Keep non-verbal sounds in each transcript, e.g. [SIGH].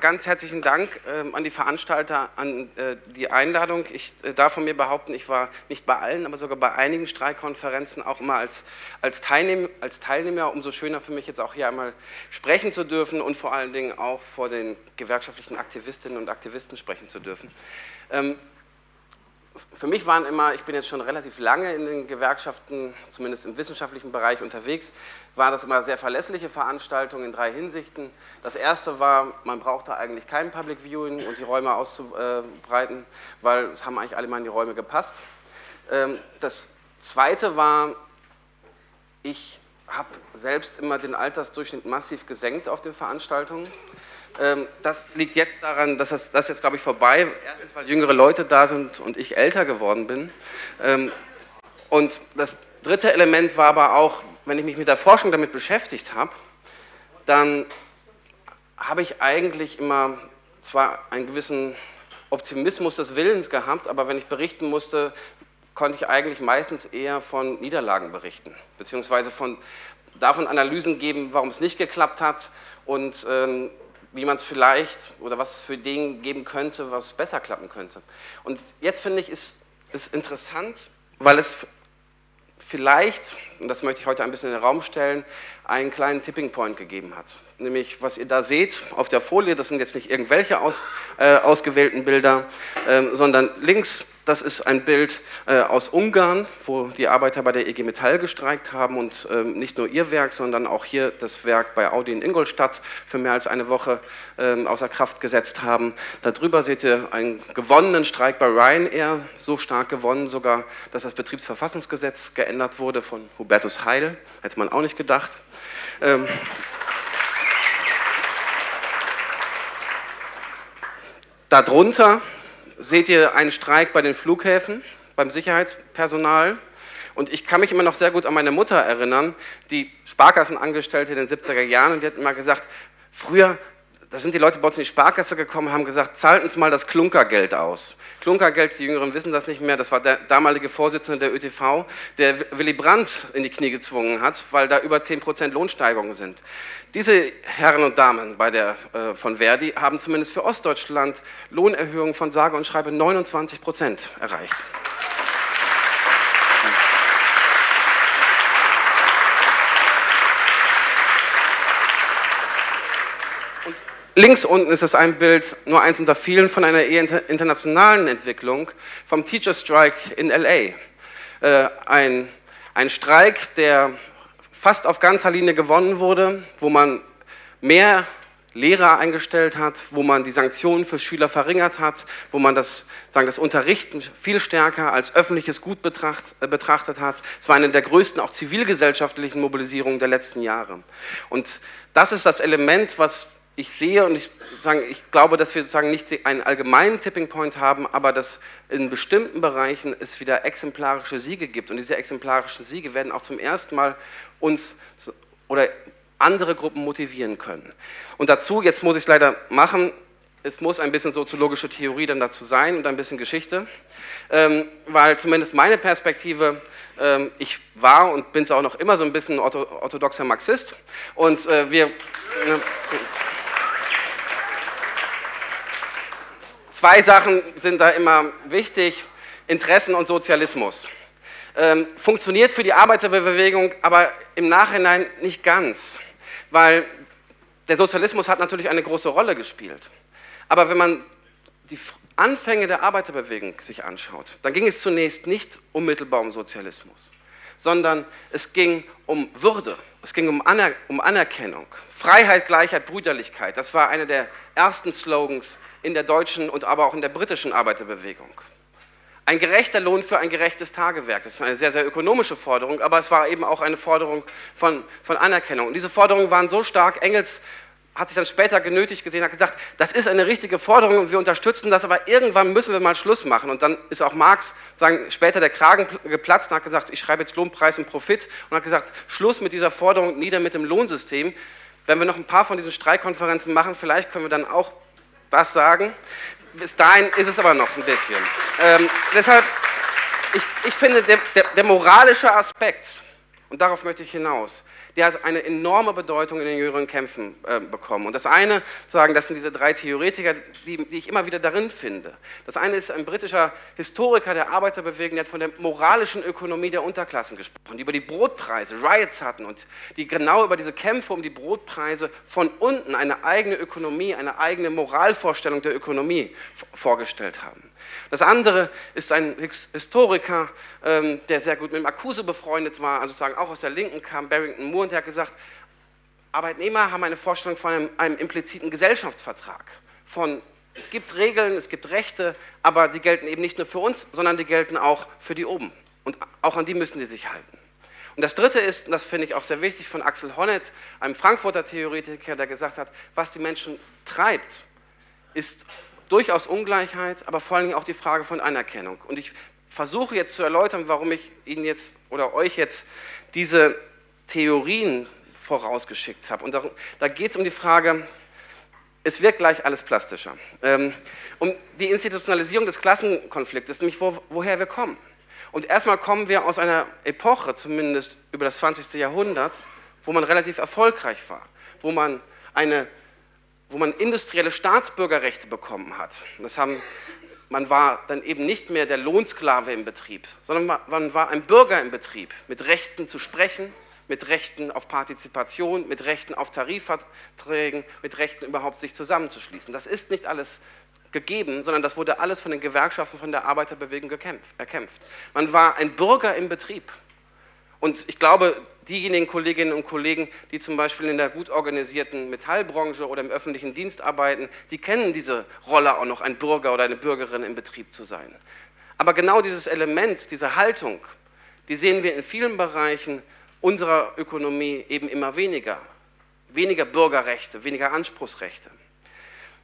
Ganz herzlichen Dank ähm, an die Veranstalter, an äh, die Einladung. Ich äh, darf von mir behaupten, ich war nicht bei allen, aber sogar bei einigen Streikkonferenzen auch immer als, als, Teilnehm, als Teilnehmer. Umso schöner für mich jetzt auch hier einmal sprechen zu dürfen und vor allen Dingen auch vor den gewerkschaftlichen Aktivistinnen und Aktivisten sprechen zu dürfen. Ähm, für mich waren immer, ich bin jetzt schon relativ lange in den Gewerkschaften, zumindest im wissenschaftlichen Bereich unterwegs, waren das immer sehr verlässliche Veranstaltungen in drei Hinsichten. Das erste war, man brauchte eigentlich kein Public Viewing und die Räume auszubreiten, weil es haben eigentlich alle mal in die Räume gepasst. Ähm, das zweite war, ich habe selbst immer den Altersdurchschnitt massiv gesenkt auf den Veranstaltungen. Ähm, das liegt jetzt daran, dass das, das jetzt, glaube ich, vorbei. Erstens, weil jüngere Leute da sind und ich älter geworden bin. Ähm, und das dritte Element war aber auch, wenn ich mich mit der Forschung damit beschäftigt habe, dann habe ich eigentlich immer zwar einen gewissen Optimismus des Willens gehabt, aber wenn ich berichten musste, konnte ich eigentlich meistens eher von Niederlagen berichten, beziehungsweise von, davon Analysen geben, warum es nicht geklappt hat und ähm, wie man es vielleicht oder was es für Dinge geben könnte, was besser klappen könnte. Und jetzt finde ich, ist es interessant, weil es vielleicht, und das möchte ich heute ein bisschen in den Raum stellen, einen kleinen Tipping Point gegeben hat. Nämlich, was ihr da seht auf der Folie, das sind jetzt nicht irgendwelche aus, äh, ausgewählten Bilder, äh, sondern links das ist ein Bild äh, aus Ungarn, wo die Arbeiter bei der EG Metall gestreikt haben und ähm, nicht nur ihr Werk, sondern auch hier das Werk bei Audi in Ingolstadt für mehr als eine Woche ähm, außer Kraft gesetzt haben. Darüber seht ihr einen gewonnenen Streik bei Ryanair, so stark gewonnen sogar, dass das Betriebsverfassungsgesetz geändert wurde von Hubertus Heil, hätte man auch nicht gedacht. Ähm, darunter seht ihr einen Streik bei den Flughäfen, beim Sicherheitspersonal. Und ich kann mich immer noch sehr gut an meine Mutter erinnern, die Sparkassenangestellte in den 70er Jahren, und die hat immer gesagt, früher, da sind die Leute bei uns in die Sparkasse gekommen und haben gesagt, zahlt uns mal das Klunkergeld aus. Klunkergeld, die Jüngeren wissen das nicht mehr, das war der damalige Vorsitzende der ÖTV, der Willy Brandt in die Knie gezwungen hat, weil da über 10% Lohnsteigerungen sind. Diese Herren und Damen bei der, äh, von Verdi haben zumindest für Ostdeutschland Lohnerhöhungen von sage und schreibe 29% erreicht. Links unten ist es ein Bild, nur eins unter vielen, von einer eher internationalen Entwicklung vom Teacher Strike in L.A. Äh, ein, ein Streik, der fast auf ganzer Linie gewonnen wurde, wo man mehr Lehrer eingestellt hat, wo man die Sanktionen für Schüler verringert hat, wo man das, sagen, das Unterrichten viel stärker als öffentliches Gut betracht, äh, betrachtet hat. Es war eine der größten auch zivilgesellschaftlichen Mobilisierungen der letzten Jahre. Und das ist das Element, was ich sehe und ich, sagen, ich glaube, dass wir sozusagen nicht einen allgemeinen Tipping Point haben, aber dass in bestimmten Bereichen es wieder exemplarische Siege gibt. Und diese exemplarischen Siege werden auch zum ersten Mal uns oder andere Gruppen motivieren können. Und dazu, jetzt muss ich es leider machen, es muss ein bisschen soziologische Theorie dann dazu sein und ein bisschen Geschichte, ähm, weil zumindest meine Perspektive, ähm, ich war und bin es auch noch immer so ein bisschen orthodoxer Marxist und äh, wir... Äh, Zwei Sachen sind da immer wichtig, Interessen und Sozialismus. Ähm, funktioniert für die Arbeiterbewegung, aber im Nachhinein nicht ganz, weil der Sozialismus hat natürlich eine große Rolle gespielt. Aber wenn man die Anfänge der Arbeiterbewegung sich anschaut, dann ging es zunächst nicht unmittelbar um Sozialismus, sondern es ging um Würde, es ging um, Aner um Anerkennung, Freiheit, Gleichheit, Brüderlichkeit. Das war einer der ersten Slogans in der deutschen und aber auch in der britischen Arbeiterbewegung. Ein gerechter Lohn für ein gerechtes Tagewerk. Das ist eine sehr, sehr ökonomische Forderung, aber es war eben auch eine Forderung von, von Anerkennung. Und diese Forderungen waren so stark, Engels hat sich dann später genötigt gesehen, hat gesagt, das ist eine richtige Forderung und wir unterstützen das, aber irgendwann müssen wir mal Schluss machen. Und dann ist auch Marx sagen, später der Kragen geplatzt und hat gesagt, ich schreibe jetzt Lohnpreis und Profit und hat gesagt, Schluss mit dieser Forderung, nieder mit dem Lohnsystem. Wenn wir noch ein paar von diesen Streikkonferenzen machen, vielleicht können wir dann auch das sagen. Bis dahin ist es aber noch ein bisschen. Ähm, deshalb, ich, ich finde, der, der, der moralische Aspekt, und darauf möchte ich hinaus, der hat eine enorme Bedeutung in den jüngeren Kämpfen äh, bekommen. Und das eine, sagen, das sind diese drei Theoretiker, die, die, ich immer wieder darin finde. Das eine ist ein britischer Historiker der Arbeiterbewegung, der hat von der moralischen Ökonomie der Unterklassen gesprochen, die über die Brotpreise, Riots hatten und die genau über diese Kämpfe um die Brotpreise von unten eine eigene Ökonomie, eine eigene Moralvorstellung der Ökonomie vorgestellt haben. Das andere ist ein Historiker, ähm, der sehr gut mit Marcuse befreundet war, also sozusagen auch aus der Linken kam, Barrington Moore, und der hat gesagt, Arbeitnehmer haben eine Vorstellung von einem, einem impliziten Gesellschaftsvertrag, von es gibt Regeln, es gibt Rechte, aber die gelten eben nicht nur für uns, sondern die gelten auch für die oben. Und auch an die müssen die sich halten. Und das Dritte ist, und das finde ich auch sehr wichtig, von Axel Honneth, einem Frankfurter Theoretiker, der gesagt hat, was die Menschen treibt, ist durchaus Ungleichheit, aber vor allen Dingen auch die Frage von Anerkennung. Und ich versuche jetzt zu erläutern, warum ich Ihnen jetzt oder euch jetzt diese Theorien vorausgeschickt habe. Und da, da geht es um die Frage, es wird gleich alles plastischer, ähm, um die Institutionalisierung des Klassenkonfliktes, nämlich wo, woher wir kommen. Und erstmal kommen wir aus einer Epoche, zumindest über das 20. Jahrhundert, wo man relativ erfolgreich war, wo man eine wo man industrielle Staatsbürgerrechte bekommen hat. Das haben, man war dann eben nicht mehr der Lohnsklave im Betrieb, sondern man war ein Bürger im Betrieb mit Rechten zu sprechen, mit Rechten auf Partizipation, mit Rechten auf Tarifverträgen, mit Rechten überhaupt sich zusammenzuschließen. Das ist nicht alles gegeben, sondern das wurde alles von den Gewerkschaften, von der Arbeiterbewegung erkämpft. Man war ein Bürger im Betrieb. Und ich glaube, diejenigen Kolleginnen und Kollegen, die zum Beispiel in der gut organisierten Metallbranche oder im öffentlichen Dienst arbeiten, die kennen diese Rolle auch noch, ein Bürger oder eine Bürgerin im Betrieb zu sein. Aber genau dieses Element, diese Haltung, die sehen wir in vielen Bereichen unserer Ökonomie eben immer weniger. Weniger Bürgerrechte, weniger Anspruchsrechte.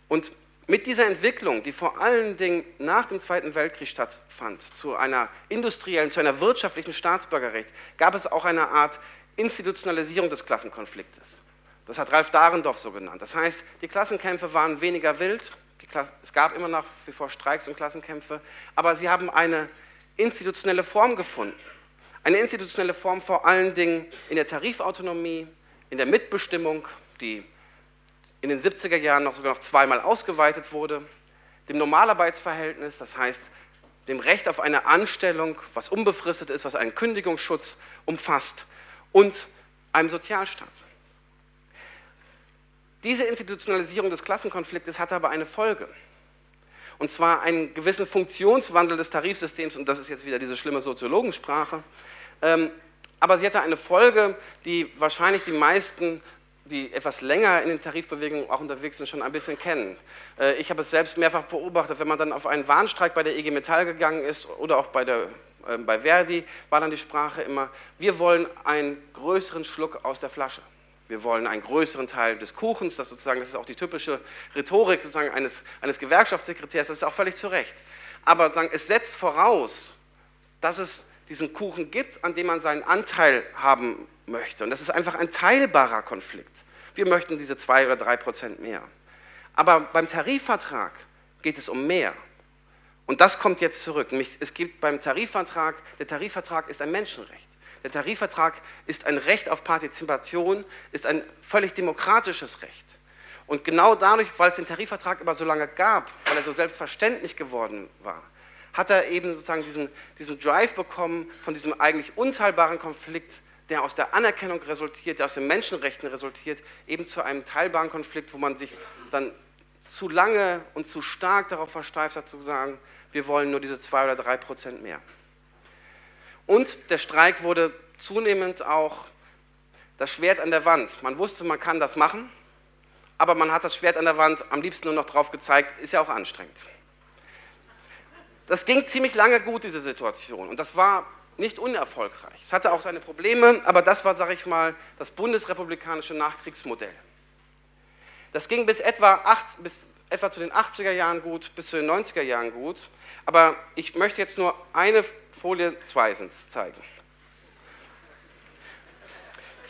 Und mit dieser Entwicklung, die vor allen Dingen nach dem Zweiten Weltkrieg stattfand, zu einer industriellen, zu einer wirtschaftlichen Staatsbürgerrecht, gab es auch eine Art Institutionalisierung des Klassenkonfliktes. Das hat Ralf Dahrendorf so genannt. Das heißt, die Klassenkämpfe waren weniger wild, es gab immer nach wie vor Streiks und Klassenkämpfe, aber sie haben eine institutionelle Form gefunden. Eine institutionelle Form vor allen Dingen in der Tarifautonomie, in der Mitbestimmung, die in den 70er Jahren noch sogar noch zweimal ausgeweitet wurde, dem Normalarbeitsverhältnis, das heißt dem Recht auf eine Anstellung, was unbefristet ist, was einen Kündigungsschutz umfasst und einem Sozialstaat. Diese Institutionalisierung des Klassenkonfliktes hatte aber eine Folge. Und zwar einen gewissen Funktionswandel des Tarifsystems, und das ist jetzt wieder diese schlimme Soziologensprache. Ähm, aber sie hatte eine Folge, die wahrscheinlich die meisten die etwas länger in den Tarifbewegungen auch unterwegs sind, schon ein bisschen kennen. Äh, ich habe es selbst mehrfach beobachtet, wenn man dann auf einen Warnstreik bei der IG Metall gegangen ist oder auch bei, der, äh, bei Verdi, war dann die Sprache immer, wir wollen einen größeren Schluck aus der Flasche. Wir wollen einen größeren Teil des Kuchens, das, sozusagen, das ist auch die typische Rhetorik sozusagen eines, eines Gewerkschaftssekretärs, das ist auch völlig zu Recht. Aber sagen, es setzt voraus, dass es diesen Kuchen gibt, an dem man seinen Anteil haben möchte. Und das ist einfach ein teilbarer Konflikt. Wir möchten diese zwei oder drei Prozent mehr. Aber beim Tarifvertrag geht es um mehr. Und das kommt jetzt zurück. Es gibt beim Tarifvertrag, der Tarifvertrag ist ein Menschenrecht. Der Tarifvertrag ist ein Recht auf Partizipation, ist ein völlig demokratisches Recht. Und genau dadurch, weil es den Tarifvertrag aber so lange gab, weil er so selbstverständlich geworden war, hat er eben sozusagen diesen, diesen Drive bekommen von diesem eigentlich unteilbaren Konflikt der aus der Anerkennung resultiert, der aus den Menschenrechten resultiert, eben zu einem teilbaren Konflikt, wo man sich dann zu lange und zu stark darauf versteift hat, zu sagen, wir wollen nur diese zwei oder drei Prozent mehr. Und der Streik wurde zunehmend auch das Schwert an der Wand. Man wusste, man kann das machen, aber man hat das Schwert an der Wand am liebsten nur noch drauf gezeigt, ist ja auch anstrengend. Das ging ziemlich lange gut, diese Situation. Und das war nicht unerfolgreich. Es hatte auch seine Probleme, aber das war, sage ich mal, das bundesrepublikanische Nachkriegsmodell. Das ging bis etwa, 8, bis etwa zu den 80er Jahren gut, bis zu den 90er Jahren gut. Aber ich möchte jetzt nur eine Folie zweitens zeigen.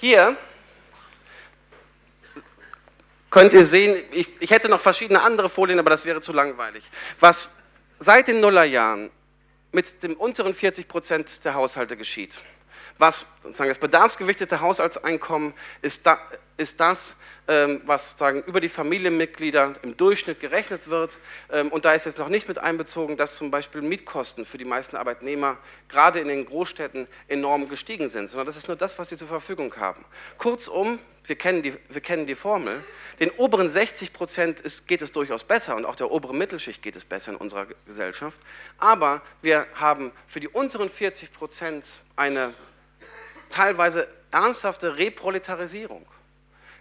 Hier könnt ihr sehen, ich, ich hätte noch verschiedene andere Folien, aber das wäre zu langweilig. Was seit den Nullerjahren mit dem unteren 40 Prozent der Haushalte geschieht. Was sozusagen das bedarfsgewichtete Haushaltseinkommen ist, da, ist das, ähm, was sozusagen über die Familienmitglieder im Durchschnitt gerechnet wird. Ähm, und da ist jetzt noch nicht mit einbezogen, dass zum Beispiel Mietkosten für die meisten Arbeitnehmer gerade in den Großstädten enorm gestiegen sind, sondern das ist nur das, was sie zur Verfügung haben. Kurzum, wir kennen die, wir kennen die Formel, den oberen 60 Prozent geht es durchaus besser und auch der oberen Mittelschicht geht es besser in unserer Gesellschaft, aber wir haben für die unteren 40 Prozent eine teilweise ernsthafte Reproletarisierung.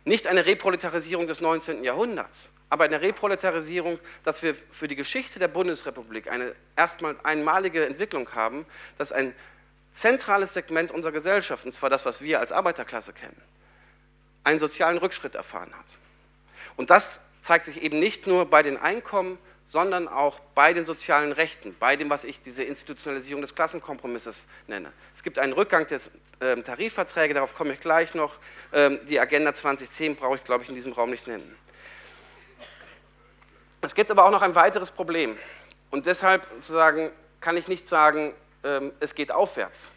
Nicht eine Reproletarisierung des 19. Jahrhunderts, aber eine Reproletarisierung, dass wir für die Geschichte der Bundesrepublik eine erstmal einmalige Entwicklung haben, dass ein zentrales Segment unserer Gesellschaft, und zwar das, was wir als Arbeiterklasse kennen, einen sozialen Rückschritt erfahren hat. Und das zeigt sich eben nicht nur bei den Einkommen, sondern auch bei den sozialen Rechten, bei dem, was ich diese Institutionalisierung des Klassenkompromisses nenne. Es gibt einen Rückgang der äh, Tarifverträge, darauf komme ich gleich noch. Ähm, die Agenda 2010 brauche ich, glaube ich, in diesem Raum nicht nennen. Es gibt aber auch noch ein weiteres Problem. Und deshalb sozusagen kann ich nicht sagen, ähm, es geht aufwärts.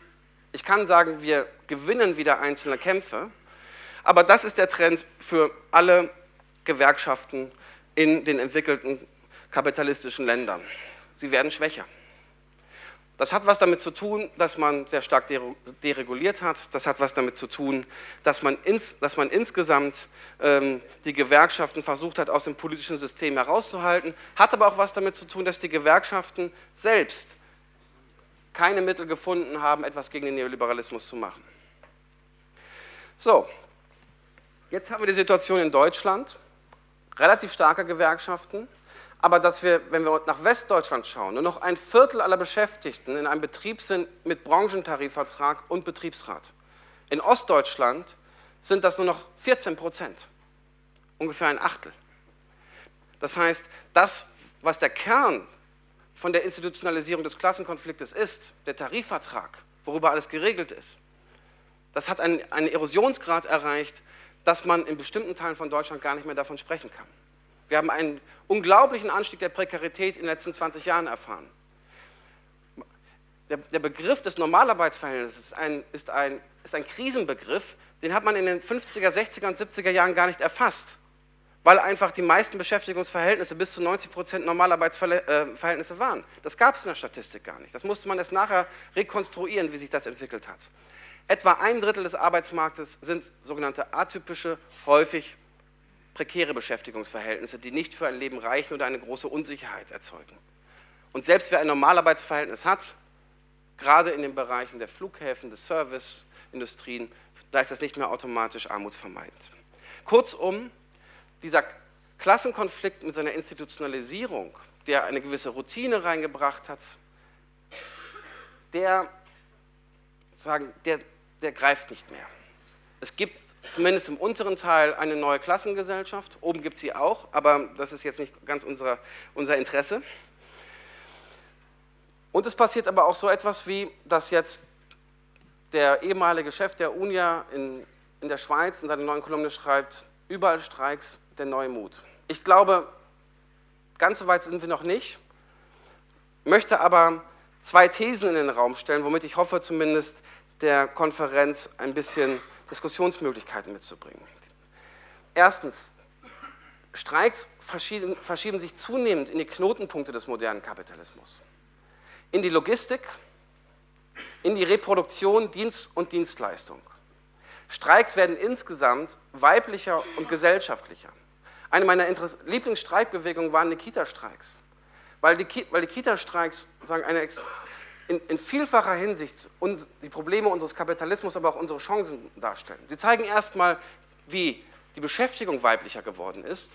Ich kann sagen, wir gewinnen wieder einzelne Kämpfe, aber das ist der Trend für alle Gewerkschaften in den entwickelten kapitalistischen Ländern. Sie werden schwächer. Das hat was damit zu tun, dass man sehr stark dereguliert hat. Das hat was damit zu tun, dass man, ins, dass man insgesamt ähm, die Gewerkschaften versucht hat, aus dem politischen System herauszuhalten. Hat aber auch was damit zu tun, dass die Gewerkschaften selbst keine Mittel gefunden haben, etwas gegen den Neoliberalismus zu machen. So, jetzt haben wir die Situation in Deutschland, relativ starke Gewerkschaften, aber dass wir, wenn wir nach Westdeutschland schauen, nur noch ein Viertel aller Beschäftigten in einem Betrieb sind mit Branchentarifvertrag und Betriebsrat. In Ostdeutschland sind das nur noch 14 Prozent, ungefähr ein Achtel. Das heißt, das, was der Kern von der Institutionalisierung des Klassenkonfliktes ist, der Tarifvertrag, worüber alles geregelt ist, das hat einen, einen Erosionsgrad erreicht, dass man in bestimmten Teilen von Deutschland gar nicht mehr davon sprechen kann. Wir haben einen unglaublichen Anstieg der Prekarität in den letzten 20 Jahren erfahren. Der, der Begriff des Normalarbeitsverhältnisses ist ein, ist, ein, ist ein Krisenbegriff, den hat man in den 50er, 60er und 70er Jahren gar nicht erfasst, weil einfach die meisten Beschäftigungsverhältnisse bis zu 90 Prozent Normalarbeitsverhältnisse waren. Das gab es in der Statistik gar nicht. Das musste man erst nachher rekonstruieren, wie sich das entwickelt hat. Etwa ein Drittel des Arbeitsmarktes sind sogenannte atypische, häufig prekäre Beschäftigungsverhältnisse, die nicht für ein Leben reichen oder eine große Unsicherheit erzeugen. Und selbst wer ein Normalarbeitsverhältnis hat, gerade in den Bereichen der Flughäfen, des Serviceindustrien, da ist das nicht mehr automatisch armutsvermeidend. Kurzum, dieser Klassenkonflikt mit seiner Institutionalisierung, der eine gewisse Routine reingebracht hat, der, sagen, der, der greift nicht mehr. Es gibt zumindest im unteren Teil eine neue Klassengesellschaft. Oben gibt es sie auch, aber das ist jetzt nicht ganz unser, unser Interesse. Und es passiert aber auch so etwas wie, dass jetzt der ehemalige Chef der UNIA in, in der Schweiz in seiner neuen Kolumne schreibt, überall Streiks, der neue Mut. Ich glaube, ganz so weit sind wir noch nicht, möchte aber zwei Thesen in den Raum stellen, womit ich hoffe zumindest der Konferenz ein bisschen Diskussionsmöglichkeiten mitzubringen. Erstens, Streiks verschieben, verschieben sich zunehmend in die Knotenpunkte des modernen Kapitalismus. In die Logistik, in die Reproduktion Dienst und Dienstleistung. Streiks werden insgesamt weiblicher und gesellschaftlicher. Eine meiner Lieblingsstreikbewegungen waren die Kita-Streiks, weil die, weil die Kita-Streiks eine in, in vielfacher Hinsicht uns, die Probleme unseres Kapitalismus, aber auch unsere Chancen darstellen. Sie zeigen erstmal, wie die Beschäftigung weiblicher geworden ist,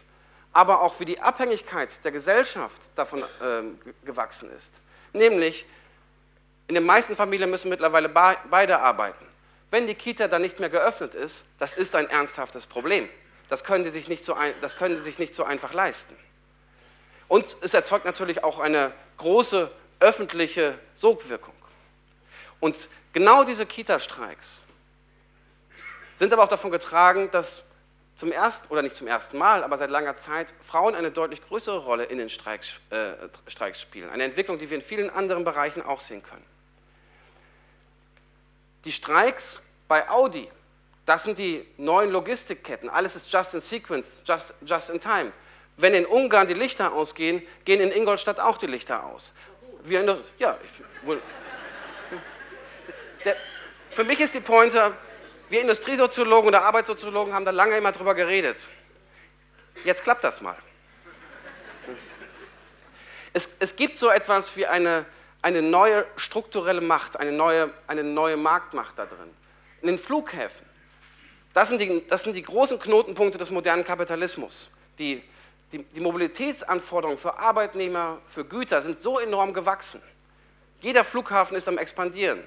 aber auch wie die Abhängigkeit der Gesellschaft davon äh, gewachsen ist. Nämlich, in den meisten Familien müssen mittlerweile beide arbeiten. Wenn die Kita dann nicht mehr geöffnet ist, das ist ein ernsthaftes Problem. Das können, die sich nicht so ein, das können die sich nicht so einfach leisten. Und es erzeugt natürlich auch eine große öffentliche Sogwirkung. Und genau diese Kita-Streiks sind aber auch davon getragen, dass zum ersten, oder nicht zum ersten Mal, aber seit langer Zeit Frauen eine deutlich größere Rolle in den Streiks, äh, Streiks spielen. Eine Entwicklung, die wir in vielen anderen Bereichen auch sehen können. Die Streiks bei Audi, das sind die neuen Logistikketten. Alles ist just in sequence, just, just in time. Wenn in Ungarn die Lichter ausgehen, gehen in Ingolstadt auch die Lichter aus. Wir der, ja, ich, wohl, der, für mich ist die Pointe, wir Industriesoziologen oder Arbeitssoziologen haben da lange immer drüber geredet. Jetzt klappt das mal. Es, es gibt so etwas wie eine, eine neue strukturelle Macht, eine neue, eine neue Marktmacht da drin. In den Flughäfen. Das sind, die, das sind die großen Knotenpunkte des modernen Kapitalismus. Die, die, die Mobilitätsanforderungen für Arbeitnehmer, für Güter sind so enorm gewachsen. Jeder Flughafen ist am expandieren.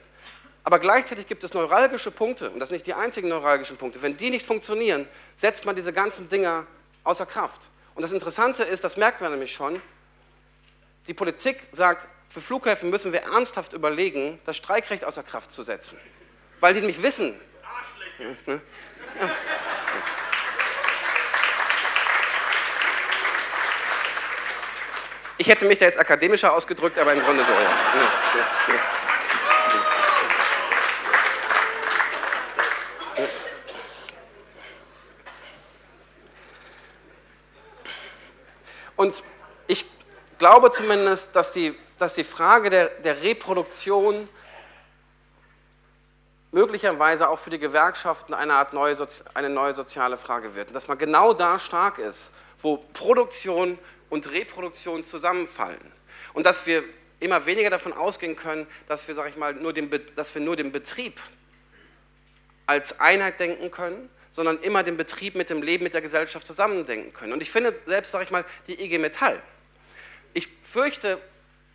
Aber gleichzeitig gibt es neuralgische Punkte, und das sind nicht die einzigen neuralgischen Punkte. Wenn die nicht funktionieren, setzt man diese ganzen Dinger außer Kraft. Und das Interessante ist, das merkt man nämlich schon, die Politik sagt, für Flughäfen müssen wir ernsthaft überlegen, das Streikrecht außer Kraft zu setzen. Weil die nämlich wissen. Ja. Ich hätte mich da jetzt akademischer ausgedrückt, aber im Grunde so, ja. Und ich glaube zumindest, dass die, dass die Frage der, der Reproduktion möglicherweise auch für die Gewerkschaften eine Art neue, eine neue soziale Frage wird. Und dass man genau da stark ist, wo Produktion und Reproduktion zusammenfallen. Und dass wir immer weniger davon ausgehen können, dass wir, sag ich mal, nur den, dass wir nur den Betrieb als Einheit denken können, sondern immer den Betrieb mit dem Leben, mit der Gesellschaft zusammendenken können. Und ich finde selbst, sage ich mal, die IG Metall. Ich fürchte,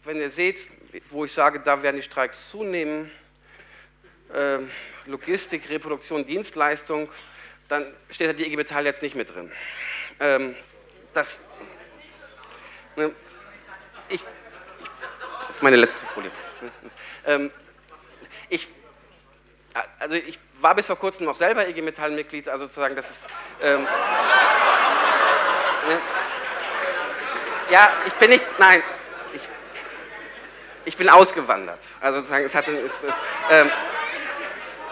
wenn ihr seht, wo ich sage, da werden die Streiks zunehmen, äh, Logistik, Reproduktion, Dienstleistung, dann steht da die IG Metall jetzt nicht mit drin. Ähm, das, ich, das ist meine letzte Folie. Ähm, ich, also ich war bis vor kurzem noch selber IG Metall-Mitglied, also sozusagen, das ist. Ähm, ne, ja, ich bin nicht, nein, ich, ich bin ausgewandert. Also sozusagen, es hatte, es, es, ähm,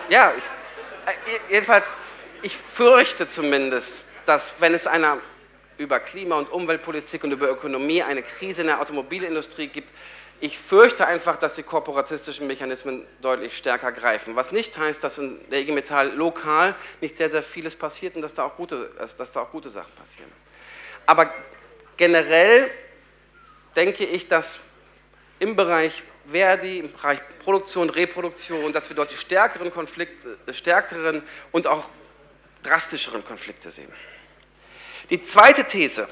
ja, ich, äh, jedenfalls, ich fürchte zumindest, dass wenn es einer über Klima- und Umweltpolitik und über Ökonomie eine Krise in der Automobilindustrie gibt, ich fürchte einfach, dass die korporatistischen Mechanismen deutlich stärker greifen. Was nicht heißt, dass in der IG Metall lokal nicht sehr, sehr vieles passiert und dass da auch gute, dass da auch gute Sachen passieren. Aber generell denke ich, dass im Bereich Verdi, im Bereich Produktion, Reproduktion, dass wir dort die stärkeren Konflikte, äh, stärkeren und auch drastischeren Konflikte sehen. Die zweite These,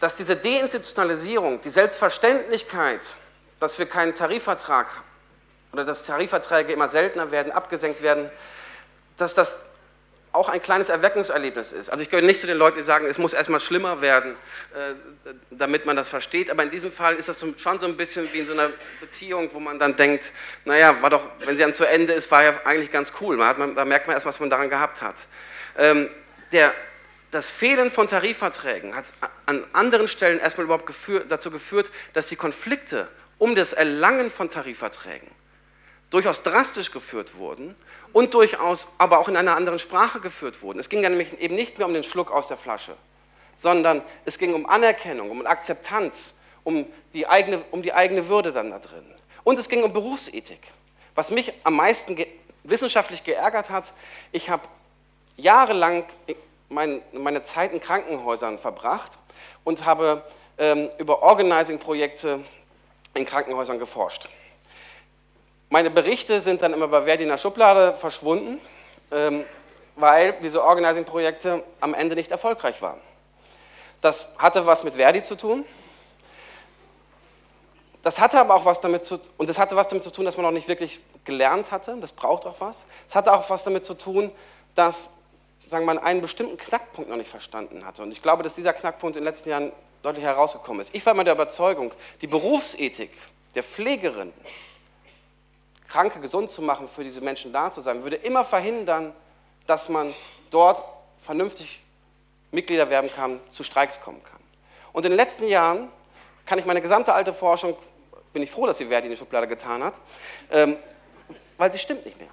dass diese Deinstitutionalisierung, die Selbstverständlichkeit, dass wir keinen Tarifvertrag oder dass Tarifverträge immer seltener werden, abgesenkt werden, dass das auch ein kleines Erweckungserlebnis ist. Also ich gehöre nicht zu den Leuten, die sagen, es muss erstmal schlimmer werden, äh, damit man das versteht, aber in diesem Fall ist das schon so ein bisschen wie in so einer Beziehung, wo man dann denkt, naja, war doch, wenn sie dann zu Ende ist, war ja eigentlich ganz cool, man hat, da merkt man erst, was man daran gehabt hat. Der, das Fehlen von Tarifverträgen hat an anderen Stellen erstmal überhaupt geführt, dazu geführt, dass die Konflikte um das Erlangen von Tarifverträgen durchaus drastisch geführt wurden und durchaus aber auch in einer anderen Sprache geführt wurden. Es ging ja nämlich eben nicht mehr um den Schluck aus der Flasche, sondern es ging um Anerkennung, um Akzeptanz, um die eigene, um die eigene Würde dann da drin. Und es ging um Berufsethik. Was mich am meisten ge wissenschaftlich geärgert hat, ich habe jahrelang mein, meine Zeit in Krankenhäusern verbracht und habe ähm, über Organizing-Projekte in Krankenhäusern geforscht. Meine Berichte sind dann immer bei Verdi in der Schublade verschwunden, ähm, weil diese Organizing-Projekte am Ende nicht erfolgreich waren. Das hatte was mit Verdi zu tun. Das hatte aber auch was damit zu und das hatte was damit zu tun, dass man noch nicht wirklich gelernt hatte. Das braucht auch was. Es hatte auch was damit zu tun, dass sagen man einen bestimmten Knackpunkt noch nicht verstanden hatte. Und ich glaube, dass dieser Knackpunkt in den letzten Jahren deutlich herausgekommen ist. Ich war immer der Überzeugung, die Berufsethik der Pflegerin Kranke gesund zu machen, für diese Menschen da zu sein, würde immer verhindern, dass man dort vernünftig Mitglieder werben kann, zu Streiks kommen kann. Und in den letzten Jahren kann ich meine gesamte alte Forschung, bin ich froh, dass sie Verdi in die Schublade getan hat, ähm, weil sie stimmt nicht mehr.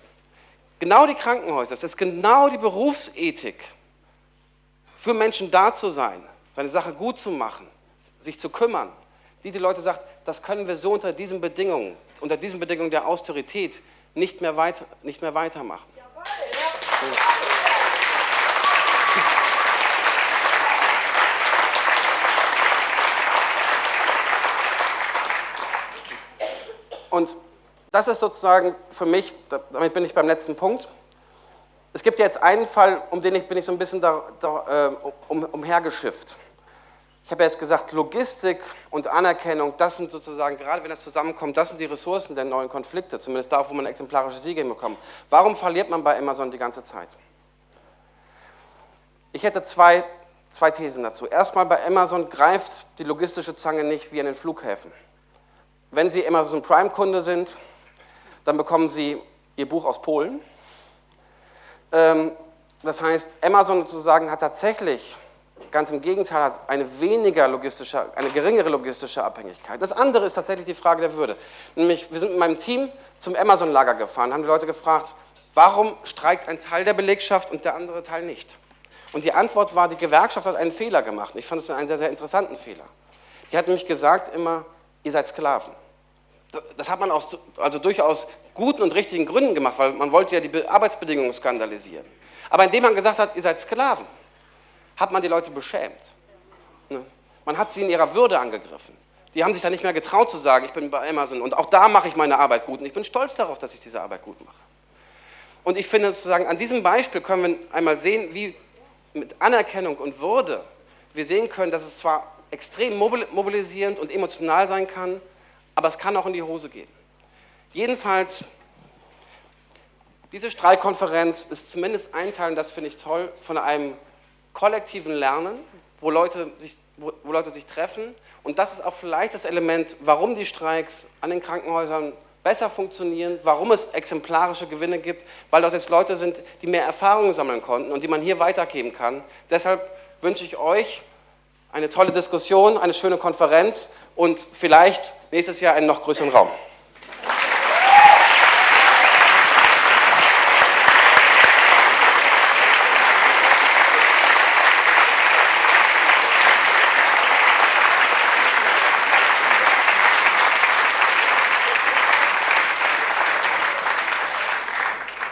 Genau die Krankenhäuser, das ist genau die Berufsethik, für Menschen da zu sein, seine Sache gut zu machen, sich zu kümmern, die die Leute sagt, das können wir so unter diesen Bedingungen, unter diesen Bedingungen der Austerität nicht mehr, weiter, nicht mehr weitermachen. Jawohl, ja. Und das ist sozusagen für mich, damit bin ich beim letzten Punkt. Es gibt jetzt einen Fall, um den ich bin ich so ein bisschen da, da, äh, um, umhergeschifft. Ich habe jetzt gesagt, Logistik und Anerkennung, das sind sozusagen, gerade wenn das zusammenkommt, das sind die Ressourcen der neuen Konflikte, zumindest da, wo man exemplarische Siege hinbekommt. Warum verliert man bei Amazon die ganze Zeit? Ich hätte zwei, zwei Thesen dazu. Erstmal, bei Amazon greift die logistische Zange nicht wie an den Flughäfen. Wenn Sie Amazon Prime-Kunde sind, dann bekommen Sie Ihr Buch aus Polen. Ähm, das heißt, Amazon sozusagen hat tatsächlich, ganz im Gegenteil, eine weniger logistische, eine geringere logistische Abhängigkeit. Das andere ist tatsächlich die Frage der Würde. Nämlich, wir sind mit meinem Team zum Amazon-Lager gefahren, haben die Leute gefragt, warum streikt ein Teil der Belegschaft und der andere Teil nicht? Und die Antwort war, die Gewerkschaft hat einen Fehler gemacht. Ich fand es einen sehr, sehr interessanten Fehler. Die hat nämlich gesagt immer, ihr seid Sklaven. Das hat man aus also durchaus guten und richtigen Gründen gemacht, weil man wollte ja die Arbeitsbedingungen skandalisieren. Aber indem man gesagt hat, ihr seid Sklaven, hat man die Leute beschämt. Ne? Man hat sie in ihrer Würde angegriffen. Die haben sich dann nicht mehr getraut zu sagen, ich bin bei Amazon und auch da mache ich meine Arbeit gut und ich bin stolz darauf, dass ich diese Arbeit gut mache. Und ich finde sozusagen, an diesem Beispiel können wir einmal sehen, wie mit Anerkennung und Würde wir sehen können, dass es zwar extrem mobilisierend und emotional sein kann, aber es kann auch in die Hose gehen. Jedenfalls, diese Streikkonferenz ist zumindest ein Teil, und das finde ich toll, von einem kollektiven Lernen, wo Leute, sich, wo, wo Leute sich treffen. Und das ist auch vielleicht das Element, warum die Streiks an den Krankenhäusern besser funktionieren, warum es exemplarische Gewinne gibt, weil dort jetzt Leute sind, die mehr Erfahrungen sammeln konnten und die man hier weitergeben kann. Deshalb wünsche ich euch eine tolle Diskussion, eine schöne Konferenz und vielleicht nächstes Jahr einen noch größeren Raum.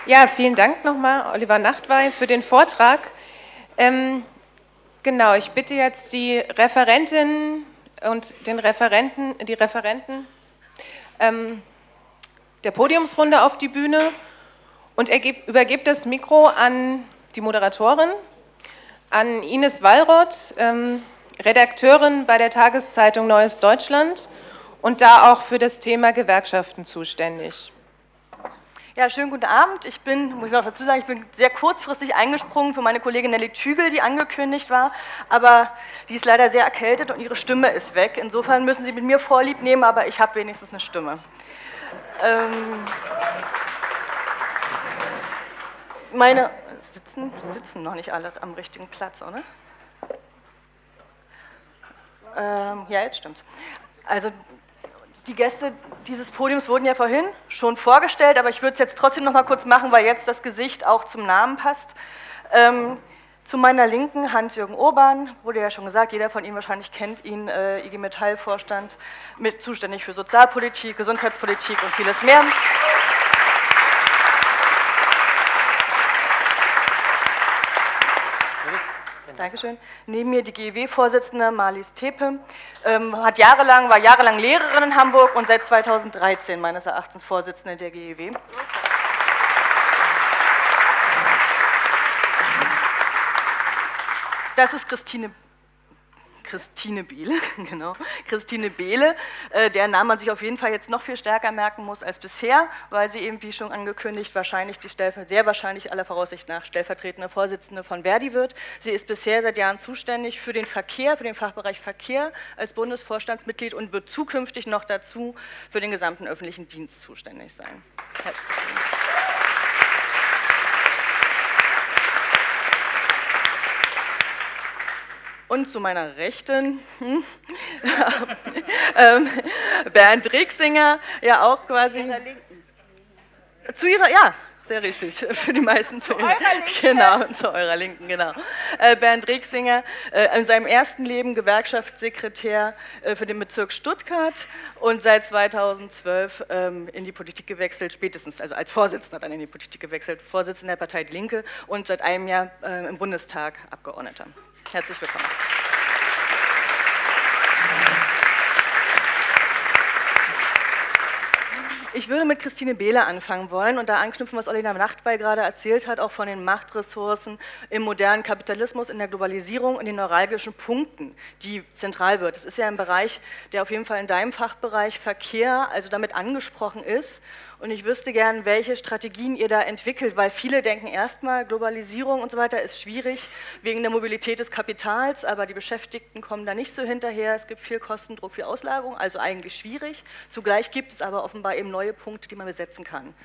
Ja, vielen Dank nochmal, Oliver Nachtwey, für den Vortrag. Ähm, genau, ich bitte jetzt die Referentin und den Referenten, die Referenten ähm, der Podiumsrunde auf die Bühne und er übergibt das Mikro an die Moderatorin, an Ines Wallroth, ähm, Redakteurin bei der Tageszeitung Neues Deutschland und da auch für das Thema Gewerkschaften zuständig. Ja, schönen guten Abend. Ich bin, muss ich noch dazu sagen, ich bin sehr kurzfristig eingesprungen für meine Kollegin Nelly Tügel, die angekündigt war, aber die ist leider sehr erkältet und ihre Stimme ist weg. Insofern müssen Sie mit mir Vorlieb nehmen, aber ich habe wenigstens eine Stimme. Ähm, meine sitzen, sitzen noch nicht alle am richtigen Platz, oder? Ähm, ja, jetzt stimmt's. Also die Gäste dieses Podiums wurden ja vorhin schon vorgestellt, aber ich würde es jetzt trotzdem noch mal kurz machen, weil jetzt das Gesicht auch zum Namen passt. Ähm, zu meiner Linken Hans-Jürgen Urban, wurde ja schon gesagt, jeder von Ihnen wahrscheinlich kennt ihn, äh, IG Metall-Vorstand, mit zuständig für Sozialpolitik, Gesundheitspolitik und vieles mehr. Dankeschön. Neben mir die GEW-Vorsitzende Marlies Tepe, ähm, hat jahrelang, war jahrelang Lehrerin in Hamburg und seit 2013 meines Erachtens Vorsitzende der GEW. Das ist Christine Christine Behle, [LAUGHS] genau, Christine Behle, äh, deren Namen man sich auf jeden Fall jetzt noch viel stärker merken muss als bisher, weil sie eben, wie schon angekündigt, wahrscheinlich die sehr wahrscheinlich aller Voraussicht nach stellvertretende Vorsitzende von Verdi wird. Sie ist bisher seit Jahren zuständig für den Verkehr, für den Fachbereich Verkehr als Bundesvorstandsmitglied und wird zukünftig noch dazu für den gesamten öffentlichen Dienst zuständig sein. Herzlichen Und zu meiner Rechten hm, [LAUGHS] ähm, Bernd Rixinger, ja auch quasi. Zu Ihrer, ja, sehr richtig, [LAUGHS] für die meisten zu eurer Linken. Genau, zu eurer Linken, genau. Äh, Bernd Rexinger, äh, in seinem ersten Leben Gewerkschaftssekretär äh, für den Bezirk Stuttgart und seit 2012 ähm, in die Politik gewechselt, spätestens, also als Vorsitzender dann in die Politik gewechselt, Vorsitzender der Partei Die Linke und seit einem Jahr im Bundestag Abgeordneter. Herzlich willkommen. Ich würde mit Christine Behle anfangen wollen und da anknüpfen, was Olina Nachtwey gerade erzählt hat, auch von den Machtressourcen im modernen Kapitalismus, in der Globalisierung und den neuralgischen Punkten, die zentral wird. Das ist ja ein Bereich, der auf jeden Fall in deinem Fachbereich Verkehr, also damit angesprochen ist und ich wüsste gern, welche Strategien ihr da entwickelt, weil viele denken erstmal, Globalisierung und so weiter ist schwierig wegen der Mobilität des Kapitals, aber die Beschäftigten kommen da nicht so hinterher. Es gibt viel Kostendruck, viel Auslagerung, also eigentlich schwierig. Zugleich gibt es aber offenbar eben neue Punkte, die man besetzen kann.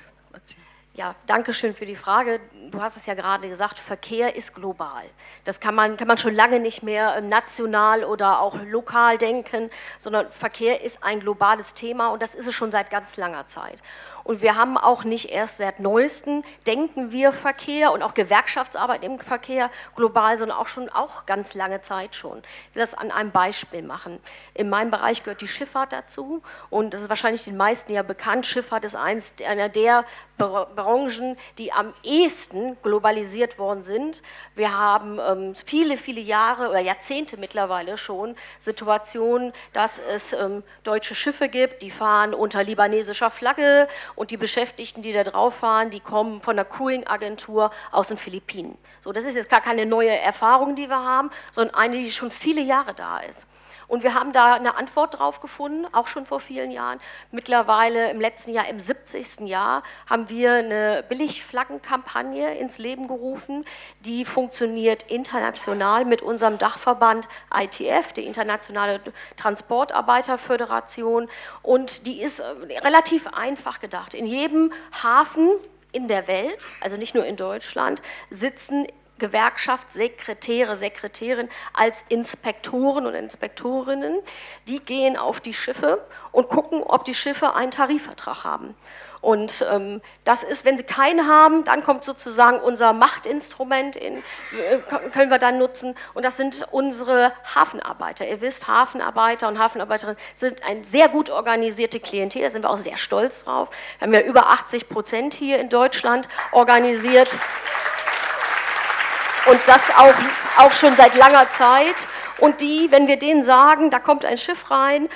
Ja, danke schön für die Frage. Du hast es ja gerade gesagt, Verkehr ist global. Das kann man, kann man schon lange nicht mehr ähm, national oder auch lokal denken, sondern Verkehr ist ein globales Thema und das ist es schon seit ganz langer Zeit. Und wir haben auch nicht erst seit neuesten, denken wir Verkehr und auch Gewerkschaftsarbeit im Verkehr global, sondern auch schon auch ganz lange Zeit schon. Ich will das an einem Beispiel machen. In meinem Bereich gehört die Schifffahrt dazu und das ist wahrscheinlich den meisten ja bekannt. Schifffahrt ist eins, einer der Branchen, die am ehesten globalisiert worden sind. Wir haben ähm, viele, viele Jahre oder Jahrzehnte mittlerweile schon Situationen, dass es ähm, deutsche Schiffe gibt, die fahren unter libanesischer Flagge und die Beschäftigten, die da drauf fahren, die kommen von einer Crewing-Agentur aus den Philippinen. So, das ist jetzt gar keine neue Erfahrung, die wir haben, sondern eine, die schon viele Jahre da ist. Und wir haben da eine Antwort drauf gefunden, auch schon vor vielen Jahren. Mittlerweile im letzten Jahr, im 70. Jahr, haben wir eine Billigflaggenkampagne ins Leben gerufen. Die funktioniert international mit unserem Dachverband ITF, die Internationale Transportarbeiterföderation. Und die ist äh, relativ einfach gedacht. In jedem Hafen in der Welt, also nicht nur in Deutschland, sitzen Gewerkschaftssekretäre, Sekretärin als Inspektoren und Inspektorinnen. Die gehen auf die Schiffe und gucken, ob die Schiffe einen Tarifvertrag haben. Und ähm, das ist, wenn sie keinen haben, dann kommt sozusagen unser Machtinstrument, in, äh, können wir dann nutzen. Und das sind unsere Hafenarbeiter. Ihr wisst, Hafenarbeiter und Hafenarbeiterinnen sind ein sehr gut organisierte Klientel. Da sind wir auch sehr stolz drauf. Wir haben ja über 80 Prozent hier in Deutschland organisiert und das auch, auch schon seit langer Zeit. Und die, wenn wir denen sagen, da kommt ein Schiff rein,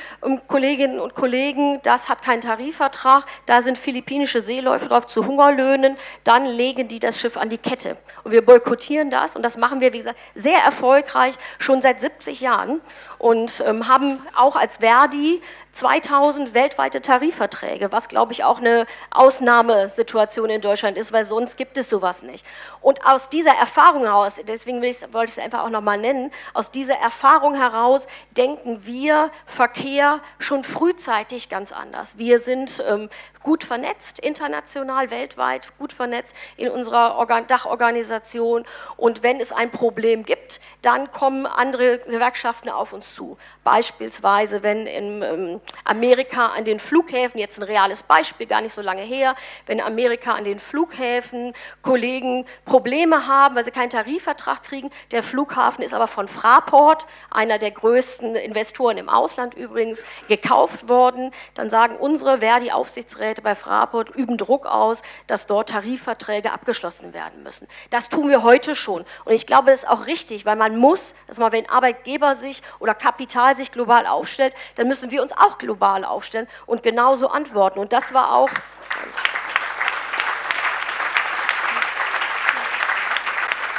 Kolleginnen und Kollegen, das hat keinen Tarifvertrag, da sind philippinische Seeläufer drauf zu Hungerlöhnen, dann legen die das Schiff an die Kette. Und wir boykottieren das und das machen wir, wie gesagt, sehr erfolgreich, schon seit 70 Jahren und ähm, haben auch als Verdi 2000 weltweite Tarifverträge, was glaube ich auch eine Ausnahmesituation in Deutschland ist, weil sonst gibt es sowas nicht. Und aus dieser Erfahrung heraus, deswegen wollte ich es einfach auch nochmal nennen, aus dieser Erfahrung heraus denken wir Verkehr schon frühzeitig ganz anders. Wir sind ähm, gut vernetzt, international, weltweit, gut vernetzt in unserer Organ Dachorganisation. Und wenn es ein Problem gibt, dann kommen andere Gewerkschaften auf uns zu. Beispielsweise, wenn in ähm, Amerika an den Flughäfen, jetzt ein reales Beispiel, gar nicht so lange her, wenn Amerika an den Flughäfen Kollegen Probleme haben, weil sie keinen Tarifvertrag kriegen, der Flughafen ist aber von Fraport, einer der größten Investoren im Ausland übrigens, gekauft worden, dann sagen unsere Verdi-Aufsichtsräte, Angestellte bei Fraport üben Druck aus, dass dort Tarifverträge abgeschlossen werden müssen. Das tun wir heute schon. Und ich glaube, das ist auch richtig, weil man muss, dass man, wenn Arbeitgeber sich oder Kapital sich global aufstellt, dann müssen wir uns auch global aufstellen und genauso antworten. Und das war auch...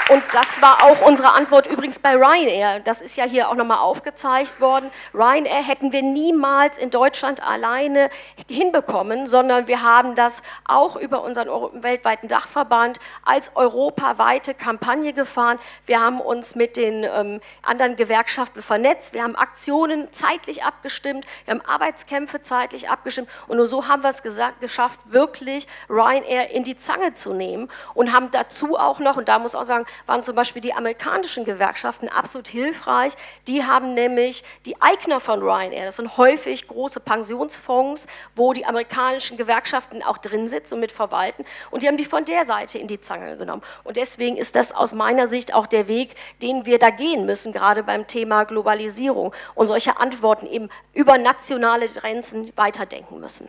Und das war auch unsere Antwort übrigens bei Ryanair. Das ist ja hier auch nochmal aufgezeigt worden. Ryanair hätten wir niemals in Deutschland alleine hinbekommen, sondern wir haben das auch über unseren weltweiten Dachverband als europaweite Kampagne gefahren. Wir haben uns mit den ähm, anderen Gewerkschaften vernetzt. Wir haben Aktionen zeitlich abgestimmt. Wir haben Arbeitskämpfe zeitlich abgestimmt. Und nur so haben wir es gesagt, geschafft, wirklich Ryanair in die Zange zu nehmen und haben dazu auch noch, und da muss auch sagen, waren zum Beispiel die amerikanischen Gewerkschaften absolut hilfreich. Die haben nämlich die Eigner von Ryanair, das sind häufig große Pensionsfonds, wo die amerikanischen Gewerkschaften auch drin sitzen und mit verwalten und die haben die von der Seite in die Zange genommen. Und deswegen ist das aus meiner Sicht auch der Weg, den wir da gehen müssen, gerade beim Thema Globalisierung und solche Antworten eben über nationale Grenzen weiterdenken müssen.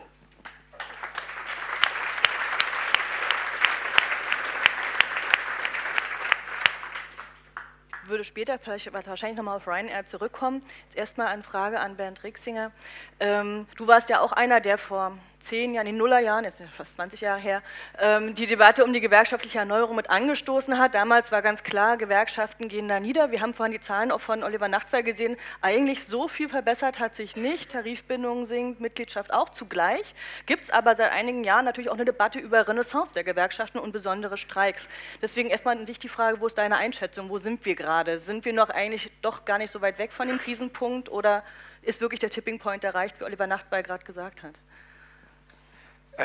Würde später vielleicht wahrscheinlich nochmal auf Ryanair zurückkommen. Jetzt erstmal eine Frage an Bernd Rixinger. Ähm, du warst ja auch einer, der vor zehn Jahren, in den Nullerjahren, jetzt fast 20 Jahre her, ähm, die Debatte um die gewerkschaftliche Erneuerung mit angestoßen hat. Damals war ganz klar, Gewerkschaften gehen da nieder. Wir haben vorhin die Zahlen auch von Oliver Nachtwey gesehen. Eigentlich so viel verbessert hat sich nicht. Tarifbindung sinkt, Mitgliedschaft auch zugleich. Gibt es aber seit einigen Jahren natürlich auch eine Debatte über Renaissance der Gewerkschaften und besondere Streiks. Deswegen erstmal an dich die Frage, wo ist deine Einschätzung? Wo sind wir gerade? Sind wir noch eigentlich doch gar nicht so weit weg von dem Krisenpunkt oder ist wirklich der Tipping Point erreicht, wie Oliver Nachtwey gerade gesagt hat?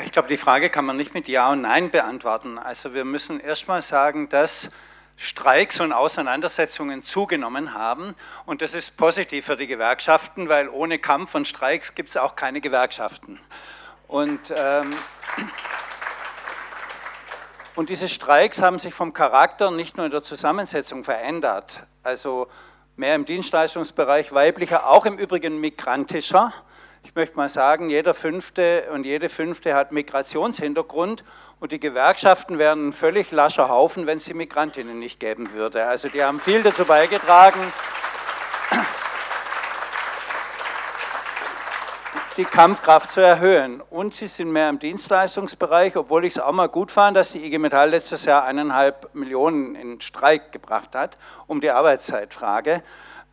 Ich glaube, die Frage kann man nicht mit Ja und Nein beantworten. Also wir müssen erstmal sagen, dass Streiks und Auseinandersetzungen zugenommen haben. Und das ist positiv für die Gewerkschaften, weil ohne Kampf und Streiks gibt es auch keine Gewerkschaften. Und, ähm, und diese Streiks haben sich vom Charakter nicht nur in der Zusammensetzung verändert, also mehr im Dienstleistungsbereich weiblicher, auch im Übrigen migrantischer ich möchte mal sagen, jeder Fünfte und jede Fünfte hat Migrationshintergrund und die Gewerkschaften wären ein völlig lascher Haufen, wenn es die Migrantinnen nicht geben würde. Also die haben viel dazu beigetragen, die Kampfkraft zu erhöhen. Und sie sind mehr im Dienstleistungsbereich, obwohl ich es auch mal gut fand, dass die IG Metall letztes Jahr eineinhalb Millionen in Streik gebracht hat, um die Arbeitszeitfrage.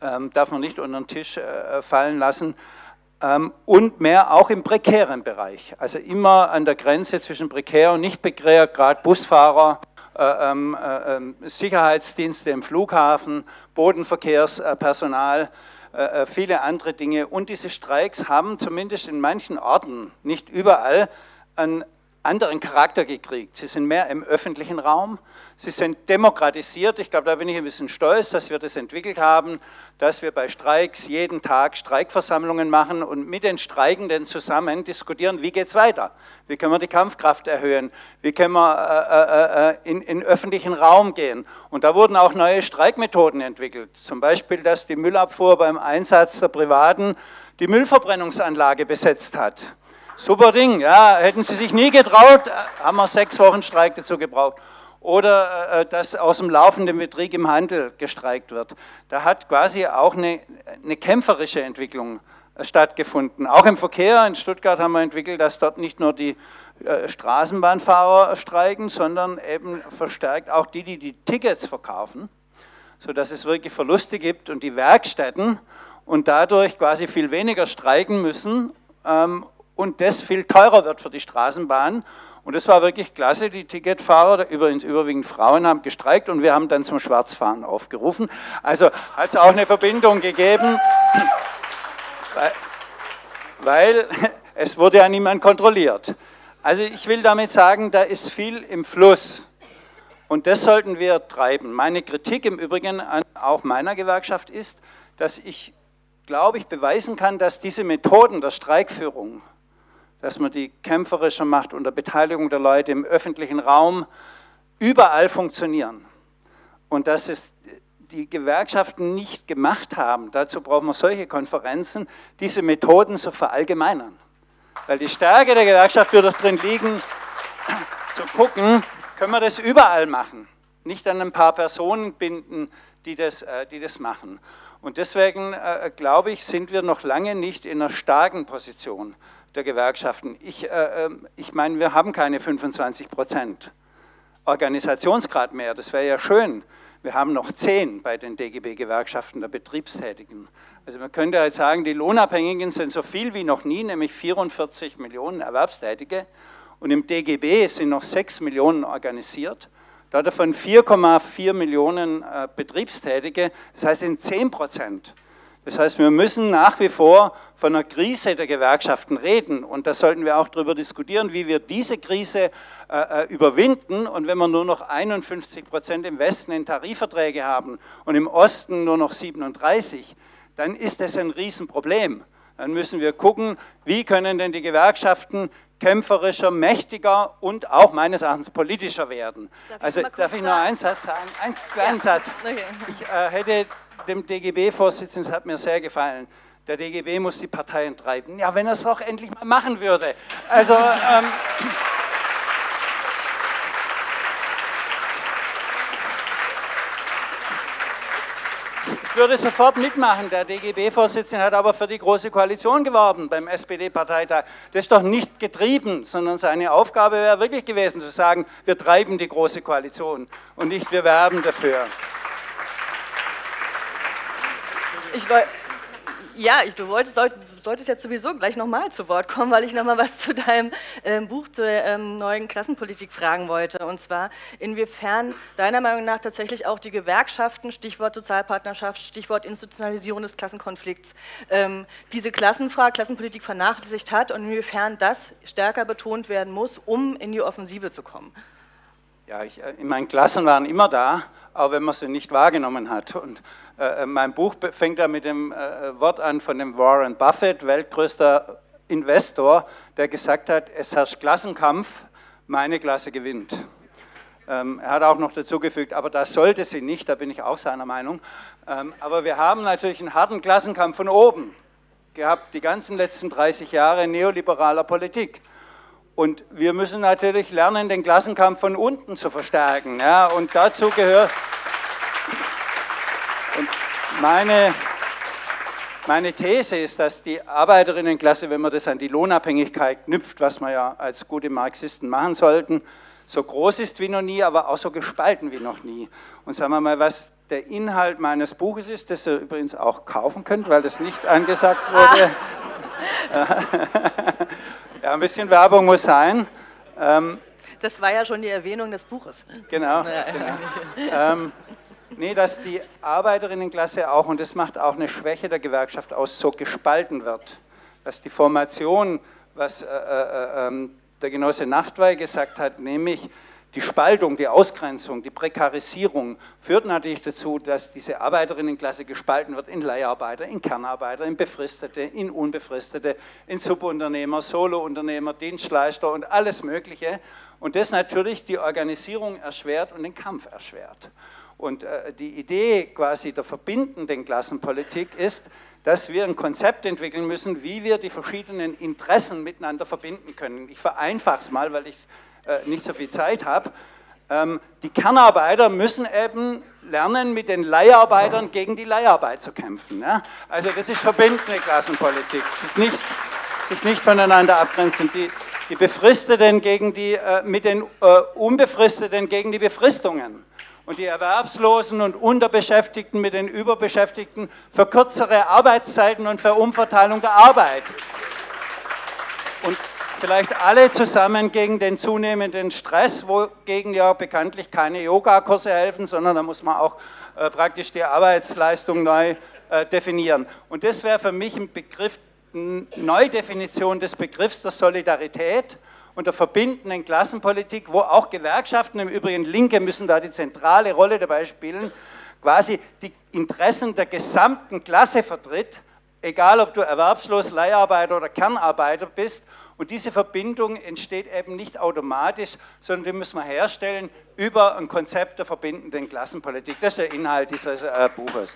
Ähm, darf man nicht unter den Tisch äh, fallen lassen. Ähm, und mehr auch im prekären Bereich. Also immer an der Grenze zwischen prekär und nicht prekär, gerade Busfahrer, äh, ähm, äh, ähm, Sicherheitsdienste im Flughafen, Bodenverkehrspersonal, äh, viele andere Dinge. Und diese Streiks haben zumindest in manchen Orten, nicht überall, einen anderen Charakter gekriegt. Sie sind mehr im öffentlichen Raum, sie sind demokratisiert. Ich glaube, da bin ich ein bisschen stolz, dass wir das entwickelt haben, dass wir bei Streiks jeden Tag Streikversammlungen machen und mit den Streikenden zusammen diskutieren, wie geht es weiter? Wie können wir die Kampfkraft erhöhen? Wie können wir äh, äh, äh in, in öffentlichen Raum gehen? Und da wurden auch neue Streikmethoden entwickelt. Zum Beispiel, dass die Müllabfuhr beim Einsatz der Privaten die Müllverbrennungsanlage besetzt hat. Super Ding, ja, hätten sie sich nie getraut, äh, haben wir sechs Wochen Streik dazu gebraucht. Oder äh, dass aus dem laufenden Betrieb im Handel gestreikt wird. Da hat quasi auch eine, eine kämpferische Entwicklung äh, stattgefunden. Auch im Verkehr in Stuttgart haben wir entwickelt, dass dort nicht nur die Straßenbahnfahrer streiken, sondern eben verstärkt auch die, die die Tickets verkaufen, sodass es wirklich Verluste gibt und die Werkstätten und dadurch quasi viel weniger streiken müssen ähm, und das viel teurer wird für die Straßenbahn. Und das war wirklich klasse. Die Ticketfahrer, übrigens überwiegend Frauen, haben gestreikt und wir haben dann zum Schwarzfahren aufgerufen. Also hat es auch eine Verbindung gegeben, weil, weil [LAUGHS] es wurde ja niemand kontrolliert. Also ich will damit sagen, da ist viel im Fluss. Und das sollten wir treiben. Meine Kritik im Übrigen an auch meiner Gewerkschaft ist, dass ich, glaube ich, beweisen kann, dass diese Methoden der Streikführung dass man die kämpferischer macht unter Beteiligung der Leute im öffentlichen Raum, überall funktionieren. Und dass es die Gewerkschaften nicht gemacht haben, dazu brauchen wir solche Konferenzen, diese Methoden zu verallgemeinern. Weil die Stärke der Gewerkschaft wird drin liegen, zu gucken, können wir das überall machen, nicht an ein paar Personen binden, die das, äh, die das machen. Und deswegen, äh, glaube ich, sind wir noch lange nicht in einer starken Position der Gewerkschaften. Ich, äh, ähm, ich meine, wir haben keine 25 Prozent Organisationsgrad mehr. Das wäre ja schön. Wir haben noch 10 bei den DGB-Gewerkschaften der Betriebstätigen. Also man könnte halt sagen, die Lohnabhängigen sind so viel wie noch nie, nämlich 44 Millionen Erwerbstätige. Und im DGB sind noch 6 Millionen organisiert. Davon 4,4 Millionen äh, Betriebstätige, das heißt in 10 Prozent. Das heißt, wir müssen nach wie vor von einer Krise der Gewerkschaften reden. Und da sollten wir auch darüber diskutieren, wie wir diese Krise äh, äh überwinden. Und wenn wir nur noch 51 Prozent im Westen in Tarifverträge haben und im Osten nur noch 37, dann ist das ein Riesenproblem. Dann müssen wir gucken, wie können denn die Gewerkschaften kämpferischer, mächtiger und auch meines Erachtens politischer werden. Darf also darf ich nur einen Satz sagen? Einen kleinen ja. Satz. [LAUGHS] Ich äh, hätte dem DGB-Vorsitzenden, das hat mir sehr gefallen, der DGB muss die Parteien treiben. Ja, wenn er es doch endlich mal machen würde. Also, ähm, ich würde sofort mitmachen. Der DGB-Vorsitzende hat aber für die Große Koalition geworben beim SPD-Parteitag. Das ist doch nicht getrieben, sondern seine Aufgabe wäre wirklich gewesen zu sagen, wir treiben die Große Koalition und nicht wir werben dafür. Ich ja, ich, du wolltest, solltest jetzt sowieso gleich nochmal zu Wort kommen, weil ich nochmal was zu deinem ähm, Buch zur ähm, neuen Klassenpolitik fragen wollte. Und zwar, inwiefern deiner Meinung nach tatsächlich auch die Gewerkschaften, Stichwort Sozialpartnerschaft, Stichwort Institutionalisierung des Klassenkonflikts, ähm, diese Klassenfrage, Klassenpolitik vernachlässigt hat und inwiefern das stärker betont werden muss, um in die Offensive zu kommen. Ja, ich, äh, meine Klassen waren immer da, auch wenn man sie nicht wahrgenommen hat. Und mein Buch fängt ja mit dem äh, Wort an von dem Warren Buffett, weltgrößter Investor, der gesagt hat, es herrscht Klassenkampf, meine Klasse gewinnt. Ähm, er hat auch noch dazu gefügt, aber das sollte sie nicht, da bin ich auch seiner Meinung. Ähm, aber wir haben natürlich einen harten Klassenkampf von oben gehabt, die ganzen letzten 30 Jahre neoliberaler Politik. Und wir müssen natürlich lernen, den Klassenkampf von unten zu verstärken. Ja, und dazu gehört, und meine, meine These ist, dass die Arbeiterinnenklasse, wenn man das an die Lohnabhängigkeit knüpft, was wir ja als gute Marxisten machen sollten, so groß ist wie noch nie, aber auch so gespalten wie noch nie. Und sagen wir mal, was der Inhalt meines Buches ist, das ihr übrigens auch kaufen könnt, weil das nicht angesagt wurde. [LAUGHS] ja, ein bisschen Werbung muss sein. Ähm, das war ja schon die Erwähnung des Buches. Genau. genau. [LAUGHS] ähm, Nee, dass die Arbeiterinnenklasse auch, und das macht auch eine Schwäche der Gewerkschaft aus, so gespalten wird. Dass die Formation, was äh, äh, äh, der Genosse Nachtwey gesagt hat, nämlich die Spaltung, die Ausgrenzung, die Prekarisierung führt natürlich dazu, dass diese Arbeiterinnenklasse gespalten wird in Leiharbeiter, in Kernarbeiter, in Befristete, in Unbefristete, in Subunternehmer, Solounternehmer, Dienstleister und alles Mögliche. Und das natürlich die Organisierung erschwert und den Kampf erschwert. Und äh, die Idee quasi der verbindenden Klassenpolitik ist, dass wir ein Konzept entwickeln müssen, wie wir die verschiedenen Interessen miteinander verbinden können. Ich vereinfache es mal, weil ich äh, nicht so viel Zeit habe. Ähm, die Kernarbeiter müssen eben lernen, mit den Leiharbeitern gegen die Leiharbeit zu kämpfen. Also das ist verbindende Klassenpolitik, sich nicht, sich nicht voneinander abgrenzen. Die, die Befristeten gegen die, äh, mit den Unbefristeten gegen die Befristungen und die Erwerbslosen und Unterbeschäftigten mit den Überbeschäftigten für kürzere Arbeitszeiten und für Umverteilung der Arbeit. Und vielleicht alle zusammen gegen den zunehmenden Stress, wogegen ja bekanntlich keine Yogakurse helfen, sondern da muss man auch äh, praktisch die Arbeitsleistung neu äh, definieren. Und das wäre für mich ein Begriff, eine Neudefinition des Begriffs der Solidarität und der verbindenden Klassenpolitik, wo auch Gewerkschaften, im Übrigen Linke müssen da die zentrale Rolle dabei spielen, quasi die Interessen der gesamten Klasse vertritt, egal ob du erwerbslos, Leiharbeiter oder Kernarbeiter bist. Und diese Verbindung entsteht eben nicht automatisch, sondern die müssen wir herstellen über ein Konzept der verbindenden Klassenpolitik. Das ist der Inhalt dieses äh, Buches.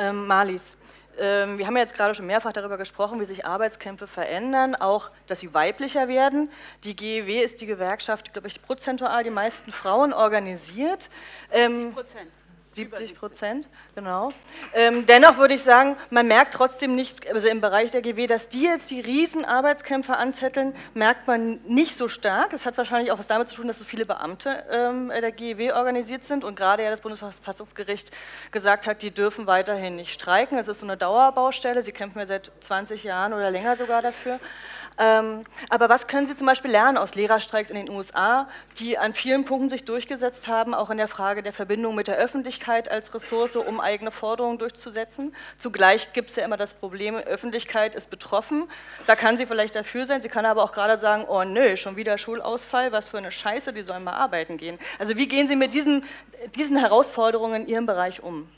Ähm, Marlies, ähm, wir haben ja jetzt gerade schon mehrfach darüber gesprochen, wie sich Arbeitskämpfe verändern, auch, dass sie weiblicher werden. Die GEW ist die Gewerkschaft, glaube ich, prozentual die meisten Frauen organisiert. 70 ähm, Prozent. 70 Prozent, genau. Ähm, dennoch würde ich sagen, man merkt trotzdem nicht, also im Bereich der GW, dass die jetzt die riesen Arbeitskämpfe anzetteln, merkt man nicht so stark. Es hat wahrscheinlich auch was damit zu tun, dass so viele Beamte ähm, der GEW organisiert sind und gerade ja das Bundesverfassungsgericht gesagt hat, die dürfen weiterhin nicht streiken. Das ist so eine Dauerbaustelle. Sie kämpfen ja seit 20 Jahren oder länger sogar dafür. Ähm, aber was können Sie zum Beispiel lernen aus Lehrerstreiks in den USA, die an vielen Punkten sich durchgesetzt haben, auch in der Frage der Verbindung mit der Öffentlichkeit als Ressource, um eigene Forderungen durchzusetzen? Zugleich gibt es ja immer das Problem, Öffentlichkeit ist betroffen. Da kann sie vielleicht dafür sein, sie kann aber auch gerade sagen, oh nö, schon wieder Schulausfall, was für eine Scheiße, die sollen mal arbeiten gehen. Also wie gehen Sie mit diesen, diesen Herausforderungen in Ihrem Bereich um?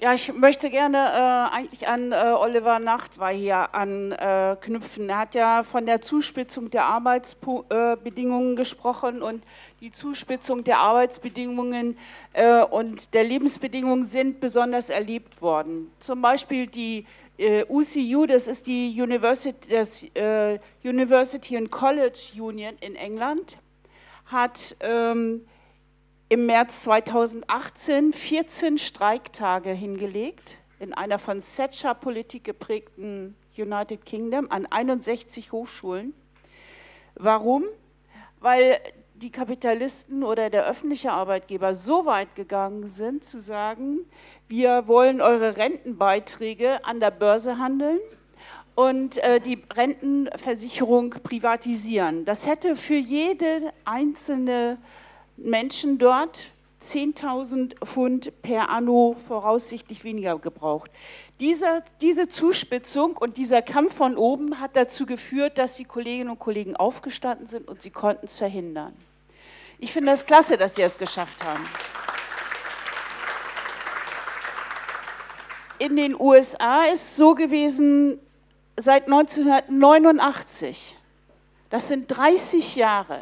Ja, ich möchte gerne äh, eigentlich an äh, Oliver Nachtwey hier anknüpfen. er hat ja von der Zuspitzung der Arbeitsbedingungen gesprochen und die Zuspitzung der Arbeitsbedingungen äh, und der Lebensbedingungen sind besonders erlebt worden. Zum Beispiel die äh, UCU, das ist die University, das, äh, University and College Union in England, hat ähm, im März 2018 14 Streiktage hingelegt in einer von Thatcher-Politik geprägten United Kingdom an 61 Hochschulen. Warum? Weil die Kapitalisten oder der öffentliche Arbeitgeber so weit gegangen sind, zu sagen, wir wollen eure Rentenbeiträge an der Börse handeln und äh, die Rentenversicherung privatisieren. Das hätte für jede einzelne Menschen dort 10.000 Pfund per Anno voraussichtlich weniger gebraucht. Diese, diese Zuspitzung und dieser Kampf von oben hat dazu geführt, dass die Kolleginnen und Kollegen aufgestanden sind und sie konnten es verhindern. Ich finde es klasse, dass sie es geschafft haben. In den USA ist es so gewesen, seit 1989, das sind 30 Jahre,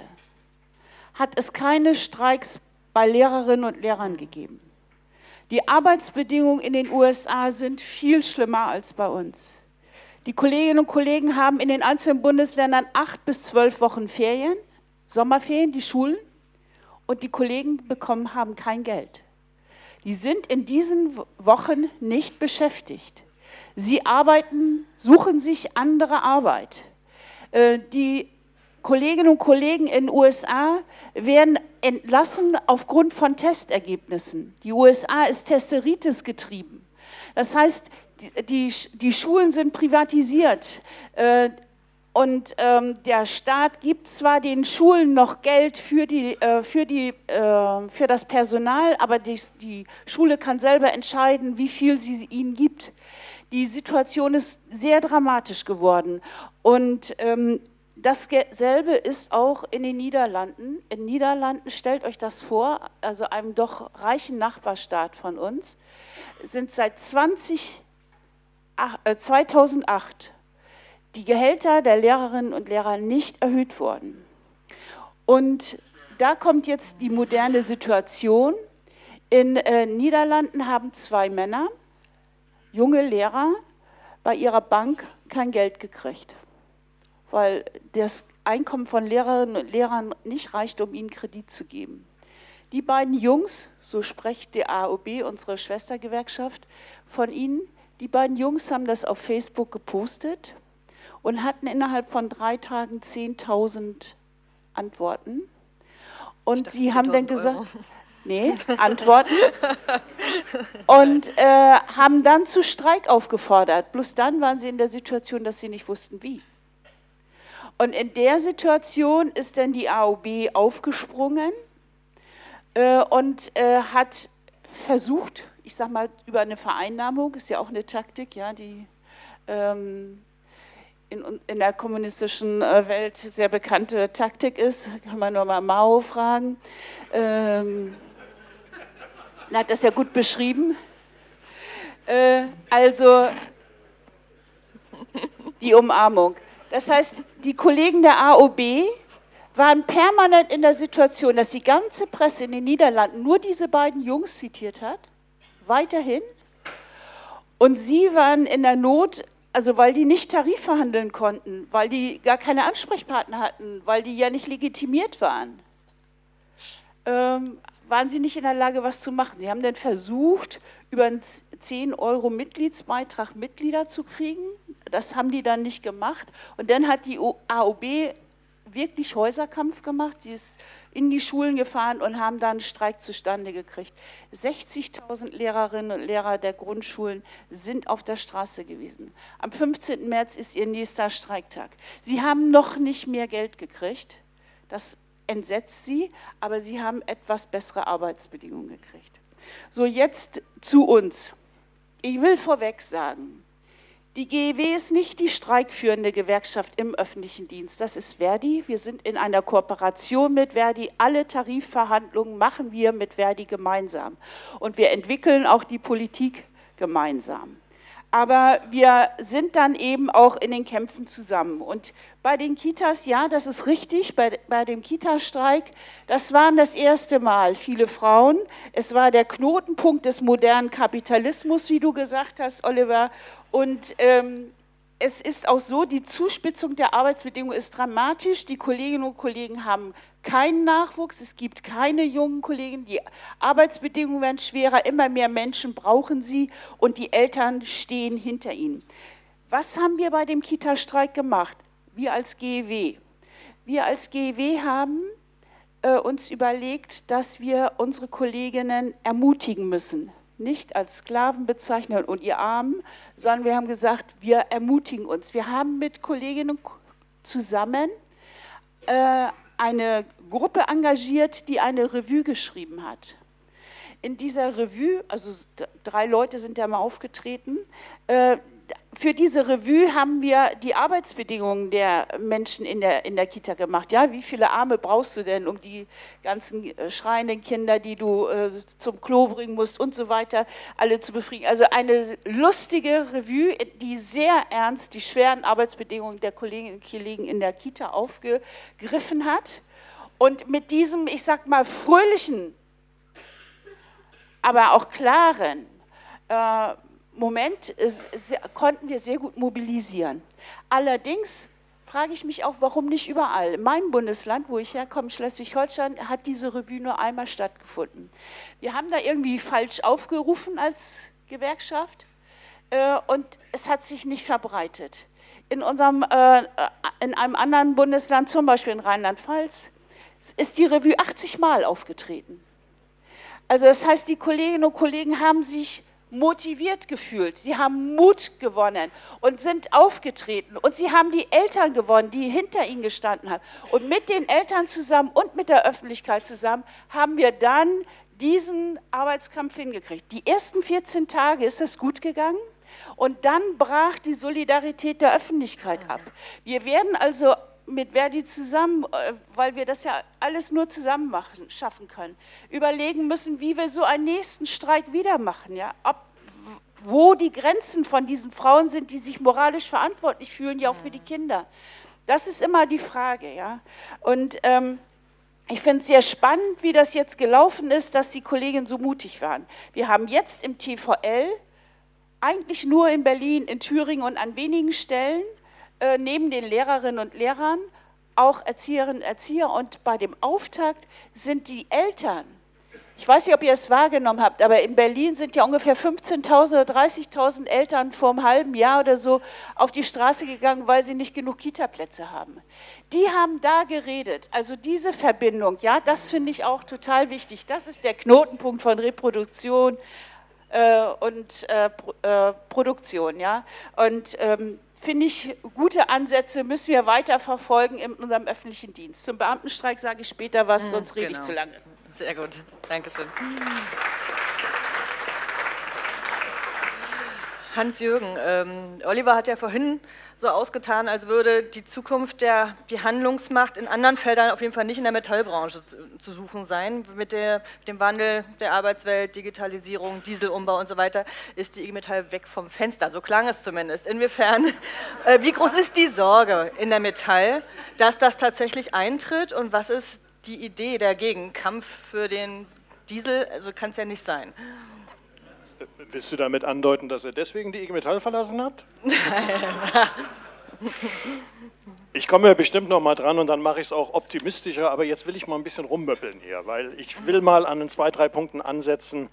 hat es keine Streiks bei Lehrerinnen und Lehrern gegeben. Die Arbeitsbedingungen in den USA sind viel schlimmer als bei uns. Die Kolleginnen und Kollegen haben in den einzelnen Bundesländern acht bis zwölf Wochen Ferien, Sommerferien, die Schulen, und die Kollegen bekommen, haben kein Geld. Die sind in diesen Wochen nicht beschäftigt. Sie arbeiten, suchen sich andere Arbeit. Äh, die Kolleginnen und Kollegen in den USA werden entlassen aufgrund von Testergebnissen. Die USA ist Testeritis getrieben. Das heißt, die, die, Schulen sind privatisiert. Äh, und ähm, der Staat gibt zwar den Schulen noch Geld für, die, äh, für, die, äh, für das Personal, aber die, die, Schule kann selber entscheiden, wie viel sie ihnen gibt. Die Situation ist sehr dramatisch geworden. Und ähm, Dasselbe ist auch in den Niederlanden. In den Niederlanden, stellt euch das vor, also einem doch reichen Nachbarstaat von uns, sind seit 20, äh, 2008 die Gehälter der Lehrerinnen und Lehrer nicht erhöht worden. Und da kommt jetzt die moderne Situation. In äh, Niederlanden haben zwei Männer, junge Lehrer, bei ihrer Bank kein Geld gekriegt weil das Einkommen von Lehrerinnen und Lehrern nicht reicht, um ihnen Kredit zu geben. Die beiden Jungs, so spricht die AOB, unsere Schwestergewerkschaft, von ihnen, die beiden Jungs haben das auf Facebook gepostet und hatten innerhalb von drei Tagen 10.000 Antworten. Und sie haben dann gesagt, Euro. [LAUGHS] nee, [LAUGHS] Antworten. und äh, haben dann zu Streik aufgefordert. Bloß dann waren sie in der Situation, dass sie nicht wussten, wie. Und in der Situation ist dann die AOB aufgesprungen äh, und äh, hat versucht, ich sage mal über eine Vereinnahmung, ist ja auch eine Taktik, ja, die ähm, in, in, der kommunistischen äh, Welt sehr bekannte Taktik ist, kann man nur mal Mao fragen. Ähm, er hat das ja gut beschrieben. Äh, also die Umarmung. Das heißt, die Kollegen der AOB waren permanent in der Situation, dass die ganze Presse in den Niederlanden nur diese beiden Jungs zitiert hat, weiterhin. Und sie waren in der Not, also weil die nicht Tarif verhandeln konnten, weil die gar keine Ansprechpartner hatten, weil die ja nicht legitimiert waren. Ähm, waren sie nicht in der Lage, was zu machen. Sie haben dann versucht, über einen 10 Euro Mitgliedsbeitrag Mitglieder zu kriegen. Das haben die dann nicht gemacht. Und dann hat die AOB wirklich Häuserkampf gemacht. Sie ist in die Schulen gefahren und haben dann einen Streik zustande gekriegt. 60.000 Lehrerinnen und Lehrer der Grundschulen sind auf der Straße gewesen. Am 15. März ist ihr nächster Streiktag. Sie haben noch nicht mehr Geld gekriegt. Das entsetzt sie, aber sie haben etwas bessere Arbeitsbedingungen gekriegt. So, jetzt zu uns. Ich will vorweg sagen, die GEW ist nicht die streikführende Gewerkschaft im öffentlichen Dienst. Das ist Verdi. Wir sind in einer Kooperation mit Verdi. Alle Tarifverhandlungen machen wir mit Verdi gemeinsam. Und wir entwickeln auch die Politik gemeinsam aber wir sind dann eben auch in den Kämpfen zusammen. Und bei den Kitas, ja, das ist richtig, bei, bei dem Kita-Streik, das waren das erste Mal viele Frauen. Es war der Knotenpunkt des modernen Kapitalismus, wie du gesagt hast, Oliver. Und ähm, es ist auch so, die Zuspitzung der Arbeitsbedingungen ist dramatisch. Die Kolleginnen und Kollegen haben keinen Nachwuchs, es gibt keine jungen Kollegen, die Arbeitsbedingungen werden schwerer, immer mehr Menschen brauchen sie und die Eltern stehen hinter ihnen. Was haben wir bei dem Kita-Streik gemacht? Wir als GEW. Wir als GEW haben äh, uns überlegt, dass wir unsere Kolleginnen ermutigen müssen nicht als Sklaven bezeichnen und ihr Armen, sondern wir haben gesagt, wir ermutigen uns. Wir haben mit Kolleginnen zusammen äh, eine Gruppe engagiert, die eine Revue geschrieben hat. In dieser Revue, also drei Leute sind da mal aufgetreten, äh, für diese Revue haben wir die Arbeitsbedingungen der Menschen in der, in der Kita gemacht. Ja, wie viele Arme brauchst du denn, um die ganzen äh, schreienden Kinder, die du äh, zum Klo bringen musst und so weiter, alle zu befriedigen? Also eine lustige Revue, die sehr ernst die schweren Arbeitsbedingungen der Kolleginnen und Kollegen in der Kita aufgegriffen hat. Und mit diesem, ich sag mal, fröhlichen, aber auch klaren, äh, Moment konnten wir sehr gut mobilisieren. Allerdings frage ich mich auch, warum nicht überall. Mein Bundesland, wo ich herkomme, Schleswig-Holstein, hat diese Revue nur einmal stattgefunden. Wir haben da irgendwie falsch aufgerufen als Gewerkschaft äh, und es hat sich nicht verbreitet. In, unserem, äh, in einem anderen Bundesland, zum Beispiel in Rheinland-Pfalz, ist die Revue 80 Mal aufgetreten. Also das heißt, die Kolleginnen und Kollegen haben sich motiviert gefühlt, sie haben Mut gewonnen und sind aufgetreten und sie haben die Eltern gewonnen, die hinter ihnen gestanden haben. Und mit den Eltern zusammen und mit der Öffentlichkeit zusammen haben wir dann diesen Arbeitskampf hingekriegt. Die ersten 14 Tage ist es gut gegangen. Und dann brach die Solidarität der Öffentlichkeit ab. Wir werden also mit Verdi zusammen, äh, weil wir das ja alles nur zusammen machen, schaffen können, überlegen müssen, wie wir so einen nächsten Streik wieder machen. Ja? Ob, wo die Grenzen von diesen Frauen sind, die sich moralisch verantwortlich fühlen, ja auch für die Kinder. Das ist immer die Frage. Ja? Und ähm, ich finde es sehr spannend, wie das jetzt gelaufen ist, dass die Kolleginnen so mutig waren. Wir haben jetzt im TVL, eigentlich nur in Berlin, in Thüringen und an wenigen Stellen, äh, neben den Lehrerinnen und Lehrern auch Erzieherinnen und Erzieher und bei dem Auftakt sind die Eltern. Ich weiß nicht, ob ihr es wahrgenommen habt, aber in Berlin sind ja ungefähr 15.000 oder 30.000 Eltern vor einem halben Jahr oder so auf die Straße gegangen, weil sie nicht genug Kita-Plätze haben. Die haben da geredet. Also diese Verbindung, ja, das finde ich auch total wichtig. Das ist der Knotenpunkt von Reproduktion äh, und äh, äh, Produktion, ja. Und ähm, finde ich, gute Ansätze müssen wir weiter verfolgen in unserem öffentlichen Dienst. Zum Beamtenstreik sage ich später was, mhm, sonst rede genau. ich zu lange. Sehr gut, Dankeschön. Hans-Jürgen, ähm, Oliver hat ja vorhin so ausgetan, als würde die Zukunft der die Handlungsmacht in anderen Feldern auf jeden Fall nicht in der Metallbranche zu, zu suchen sein. Mit, der, mit, dem Wandel der Arbeitswelt, Digitalisierung, Dieselumbau und so weiter ist die IG Metall weg vom Fenster. So klang es zumindest. Inwiefern, äh, wie groß ist die Sorge in der Metall, dass das tatsächlich eintritt und was ist die Idee dagegen? Kampf für den Diesel, also kann es ja nicht sein. Willst du damit andeuten, dass er deswegen die IG Metall verlassen hat? [LAUGHS] Ich komme bestimmt noch mal dran und dann mache ich es auch optimistischer, aber jetzt will ich mal ein bisschen rummöppeln hier, weil ich will mal an den zwei, drei Punkten ansetzen,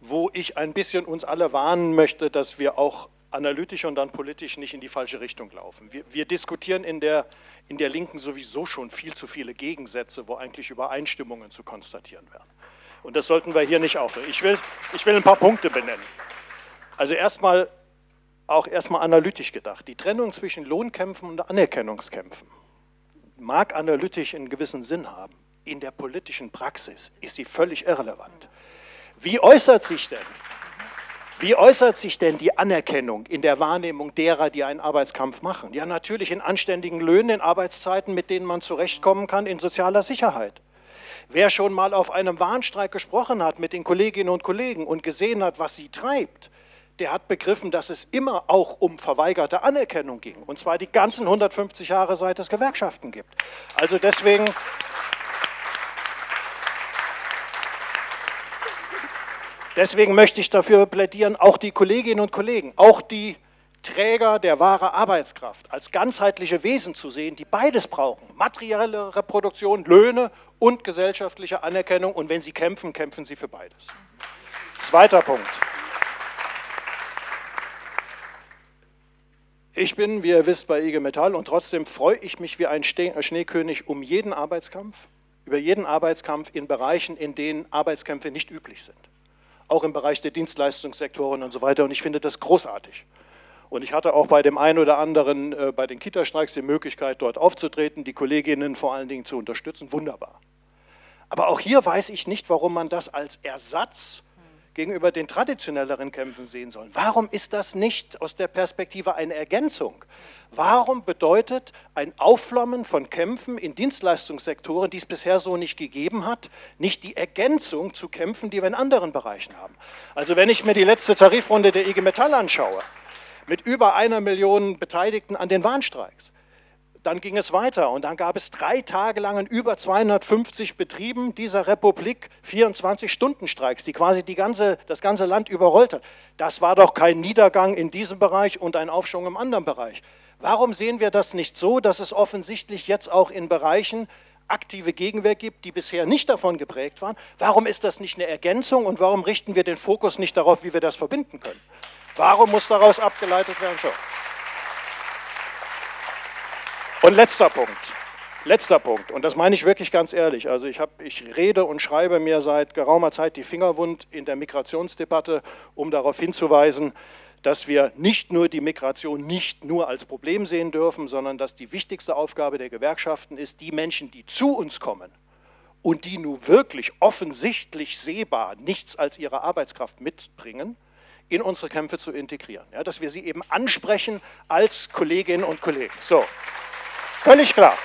wo ich ein bisschen uns alle warnen möchte, dass wir auch analytisch und dann politisch nicht in die falsche Richtung laufen. Wir, wir, diskutieren in der, in der Linken sowieso schon viel zu viele Gegensätze, wo eigentlich Übereinstimmungen zu konstatieren wären. Und das sollten wir hier nicht auch. Ich will, ich will ein paar Punkte benennen. Also erstmal auch erstmal analytisch gedacht. Die Trennung zwischen Lohnkämpfen und Anerkennungskämpfen mag analytisch einen gewissen Sinn haben. In der politischen Praxis ist sie völlig irrelevant. Wie äußert sich denn wie äußert sich denn die Anerkennung in der Wahrnehmung derer, die einen Arbeitskampf machen? Ja, natürlich in anständigen Löhnen, in Arbeitszeiten, mit denen man zurechtkommen kann, in sozialer Sicherheit. Wer schon mal auf einem Warnstreik gesprochen hat mit den Kolleginnen und Kollegen und gesehen hat, was sie treibt, der hat begriffen, dass es immer auch um verweigerte Anerkennung ging. Und zwar die ganzen 150 Jahre, seit es Gewerkschaften gibt. Also deswegen Deswegen möchte ich dafür plädieren, auch die Kolleginnen und Kollegen, auch die Träger der wahren Arbeitskraft als ganzheitliche Wesen zu sehen, die beides brauchen. Materielle Reproduktion, Löhne und gesellschaftliche Anerkennung. Und wenn sie kämpfen, kämpfen sie für beides. Zweiter Punkt. Ich bin, wie ihr wisst, bei IG Metall und trotzdem freue ich mich wie ein Schneekönig um jeden Arbeitskampf, über jeden Arbeitskampf in Bereichen, in denen Arbeitskämpfe nicht üblich sind auch im Bereich der Dienstleistungssektoren und so weiter. Und ich finde das großartig. Und ich hatte auch bei dem einen oder anderen, äh, bei den Kita-Streiks, die Möglichkeit, dort aufzutreten, die Kolleginnen vor allen Dingen zu unterstützen. Wunderbar. Aber auch hier weiß ich nicht, warum man das als Ersatz gegenüber den traditionelleren Kämpfen sehen soll. Warum ist das nicht aus der Perspektive eine Ergänzung? Warum bedeutet ein Aufflammen von Kämpfen in Dienstleistungssektoren, die es bisher so nicht gegeben hat, nicht die Ergänzung zu Kämpfen, die wir in anderen Bereichen haben? Also wenn ich mir die letzte Tarifrunde der IG Metall anschaue, mit über einer Million Beteiligten an den Warnstreiks, dann ging es weiter und dann gab es drei Tage lang in über 250 Betrieben dieser Republik 24-Stunden-Streiks, die quasi die ganze, das ganze Land überrollt hat. Das war doch kein Niedergang in diesem Bereich und ein Aufschwung im anderen Bereich. Warum sehen wir das nicht so, dass es offensichtlich jetzt auch in Bereichen aktive Gegenwehr gibt, die bisher nicht davon geprägt waren? Warum ist das nicht eine Ergänzung und warum richten wir den Fokus nicht darauf, wie wir das verbinden können? Warum muss daraus abgeleitet werden? So. Und letzter Punkt. Letzter Punkt, und das meine ich wirklich ganz ehrlich. Also ich, hab, ich rede und schreibe mir seit geraumer Zeit die Finger wund in der Migrationsdebatte, um darauf hinzuweisen, dass wir nicht nur die Migration nicht nur als Problem sehen dürfen, sondern dass die wichtigste Aufgabe der Gewerkschaften ist, die Menschen, die zu uns kommen und die nun wirklich offensichtlich sehbar nichts als ihre Arbeitskraft mitbringen, in unsere Kämpfe zu integrieren. Ja, dass wir sie eben ansprechen als Kolleginnen und Kollegen. So, völlig klar.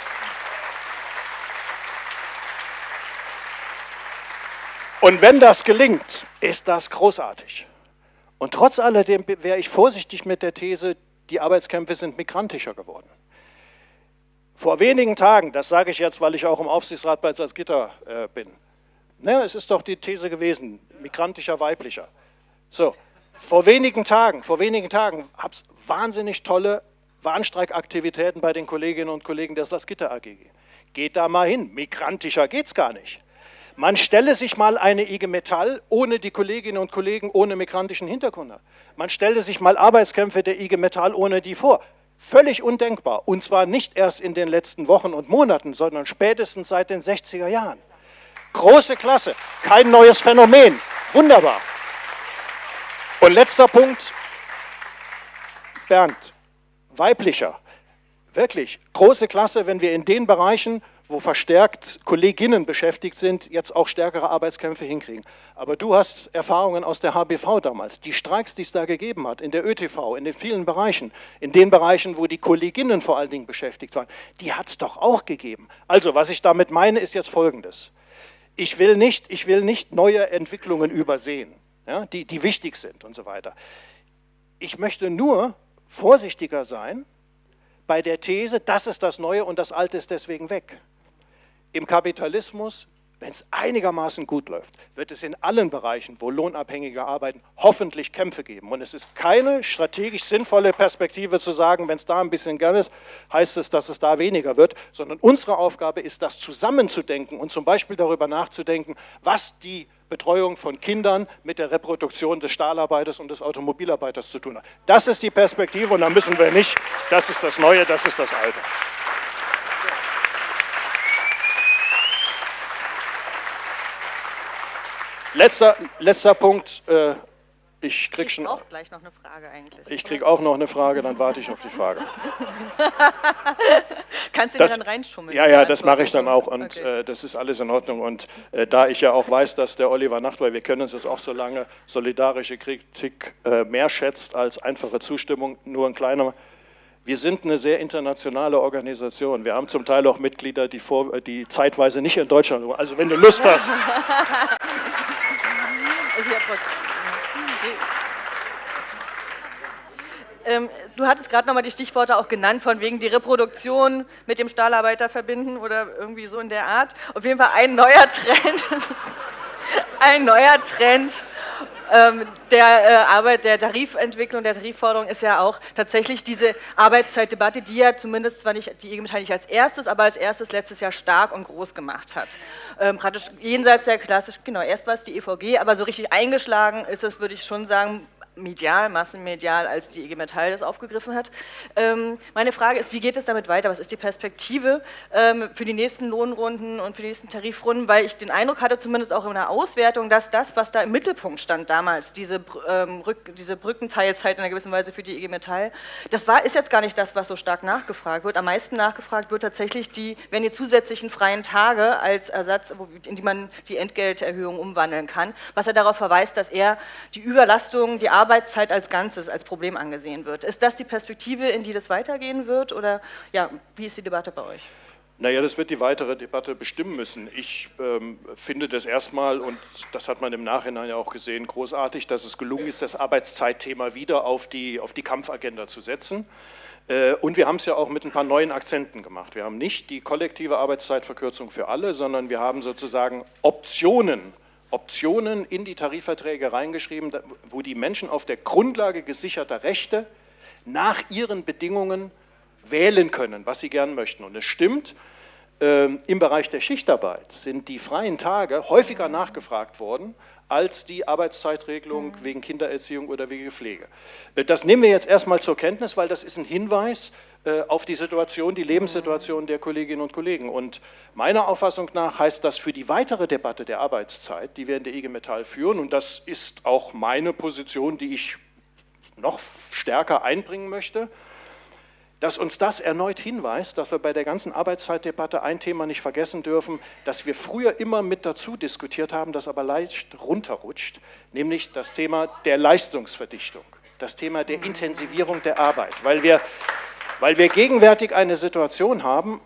Und wenn das gelingt, ist das großartig. Und trotz alledem wäre ich vorsichtig mit der These, die Arbeitskämpfe sind migrantischer geworden. Vor wenigen Tagen, das sage ich jetzt, weil ich auch im Aufsichtsrat bei Salzgitter äh, bin, ne, es ist doch die These gewesen, migrantischer, weiblicher. So, vor wenigen Tagen, vor wenigen Tagen habe es wahnsinnig tolle Warnstreikaktivitäten bei den Kolleginnen und Kollegen der Salzgitter AG. Geht da mal hin, migrantischer geht es gar nicht. Man stelle sich mal eine IG Metall ohne die Kolleginnen und Kollegen ohne migrantischen Hintergrund. Man stelle sich mal Arbeitskämpfe der IG Metall ohne die vor. Völlig undenkbar. Und zwar nicht erst in den letzten Wochen und Monaten, sondern spätestens seit den 60er Jahren. Große Klasse, kein neues Phänomen. Wunderbar. Und letzter Punkt, Bernd, weiblicher. Wirklich, große Klasse, wenn wir in den Bereichen wo verstärkt Kolleginnen beschäftigt sind, jetzt auch stärkere Arbeitskämpfe hinkriegen. Aber du hast Erfahrungen aus der HBV damals. Die Streiks, die es da gegeben hat, in der ÖTV, in den vielen Bereichen, in den Bereichen, wo die Kolleginnen vor allen Dingen beschäftigt waren, die hat es doch auch gegeben. Also, was ich damit meine, ist jetzt Folgendes. Ich will nicht, ich will nicht neue Entwicklungen übersehen, ja, die, die wichtig sind und so weiter. Ich möchte nur vorsichtiger sein bei der These, das ist das Neue und das Alte ist deswegen weg. Im Kapitalismus, wenn es einigermaßen gut läuft, wird es in allen Bereichen, wo Lohnabhängige arbeiten, hoffentlich Kämpfe geben. Und es ist keine strategisch sinnvolle Perspektive zu sagen, wenn es da ein bisschen gern ist, heißt es, dass es da weniger wird, sondern unsere Aufgabe ist, das zusammenzudenken und zum Beispiel darüber nachzudenken, was die Betreuung von Kindern mit der Reproduktion des Stahlarbeiters und des Automobilarbeiters zu tun hat. Das ist die Perspektive und da müssen wir nicht, das ist das Neue, das ist das Alte. Letzter, letzter Punkt. Äh, ich krieg schon. auch gleich noch eine Frage eigentlich. Ich kriege auch noch eine Frage, dann warte ich auf die Frage. [LAUGHS] Kannst du das, dir dann reinschummeln? Ja, ja, das mache ich dann auch und okay. äh, das ist alles in Ordnung. Und äh, da ich ja auch weiß, dass der Oliver Nacht, weil wir kennen uns jetzt auch so lange, solidarische Kritik äh, mehr schätzt als einfache Zustimmung, nur ein kleiner. Wir sind eine sehr internationale Organisation. Wir haben zum Teil auch Mitglieder, die, vor, die zeitweise nicht in Deutschland sind. Also wenn du Lust hast. [LAUGHS] Ich ähm, du hattest gerade nochmal die Stichworte auch genannt, von wegen die Reproduktion mit dem Stahlarbeiter verbinden oder irgendwie so in der Art. Auf jeden Fall ein neuer Trend, [LAUGHS] ein neuer Trend der äh, Arbeit, der Tarifentwicklung, der Tarifforderung ist ja auch tatsächlich diese Arbeitszeitdebatte, die ja zumindest zwar nicht die IG nicht als erstes, aber als erstes letztes Jahr stark und groß gemacht hat. Ähm, praktisch jenseits der klassischen, genau, erst war es die EVG, aber so richtig eingeschlagen ist es, würde ich schon sagen, medial, massenmedial, als die IG Metall das aufgegriffen hat. Ähm, meine Frage ist, wie geht es damit weiter? Was ist die Perspektive ähm, für die nächsten Lohnrunden und für die nächsten Tarifrunden? Weil ich den Eindruck hatte, zumindest auch in der Auswertung, dass das, was da im Mittelpunkt stand damals, diese, ähm, diese Brückenteilzeit in einer gewissen Weise für die IG Metall, das war, ist jetzt gar nicht das, was so stark nachgefragt wird. Am meisten nachgefragt wird tatsächlich die, wenn die zusätzlichen freien Tage als Ersatz, in die man die Entgelterhöhung umwandeln kann, was er darauf verweist, dass er die Überlastung, die Arbeit Arbeitszeit als Ganzes als Problem angesehen wird. Ist das die Perspektive, in die das weitergehen wird oder ja, wie ist die Debatte bei euch? Naja, das wird die weitere Debatte bestimmen müssen. Ich ähm, finde das erstmal, und das hat man im Nachhinein ja auch gesehen, großartig, dass es gelungen ist, das Arbeitszeitthema wieder auf die, auf die Kampfagenda zu setzen. Äh, und wir haben es ja auch mit ein paar neuen Akzenten gemacht. Wir haben nicht die kollektive Arbeitszeitverkürzung für alle, sondern wir haben sozusagen Optionen Optionen in die Tarifverträge reingeschrieben, wo die Menschen auf der Grundlage gesicherter Rechte nach ihren Bedingungen wählen können, was sie gern möchten. Und es stimmt, ähm, im Bereich der Schichtarbeit sind die freien Tage häufiger nachgefragt worden als die Arbeitszeitregelung mhm. wegen Kindererziehung oder wegen Pflege. Äh, das nehmen wir jetzt erstmal zur Kenntnis, weil das ist ein Hinweis auf die Situation, die Lebenssituation der Kolleginnen und Kollegen. Und meiner Auffassung nach heißt das für die weitere Debatte der Arbeitszeit, die wir in der IG Metall führen, und das ist auch meine Position, die ich noch stärker einbringen möchte, dass uns das erneut hinweist, dass wir bei der ganzen Arbeitszeitdebatte ein Thema nicht vergessen dürfen, das wir früher immer mit dazu diskutiert haben, das aber leicht runterrutscht, nämlich das Thema der Leistungsverdichtung, das Thema der Intensivierung der Arbeit, weil wir weil wir gegenwärtig eine Situation haben,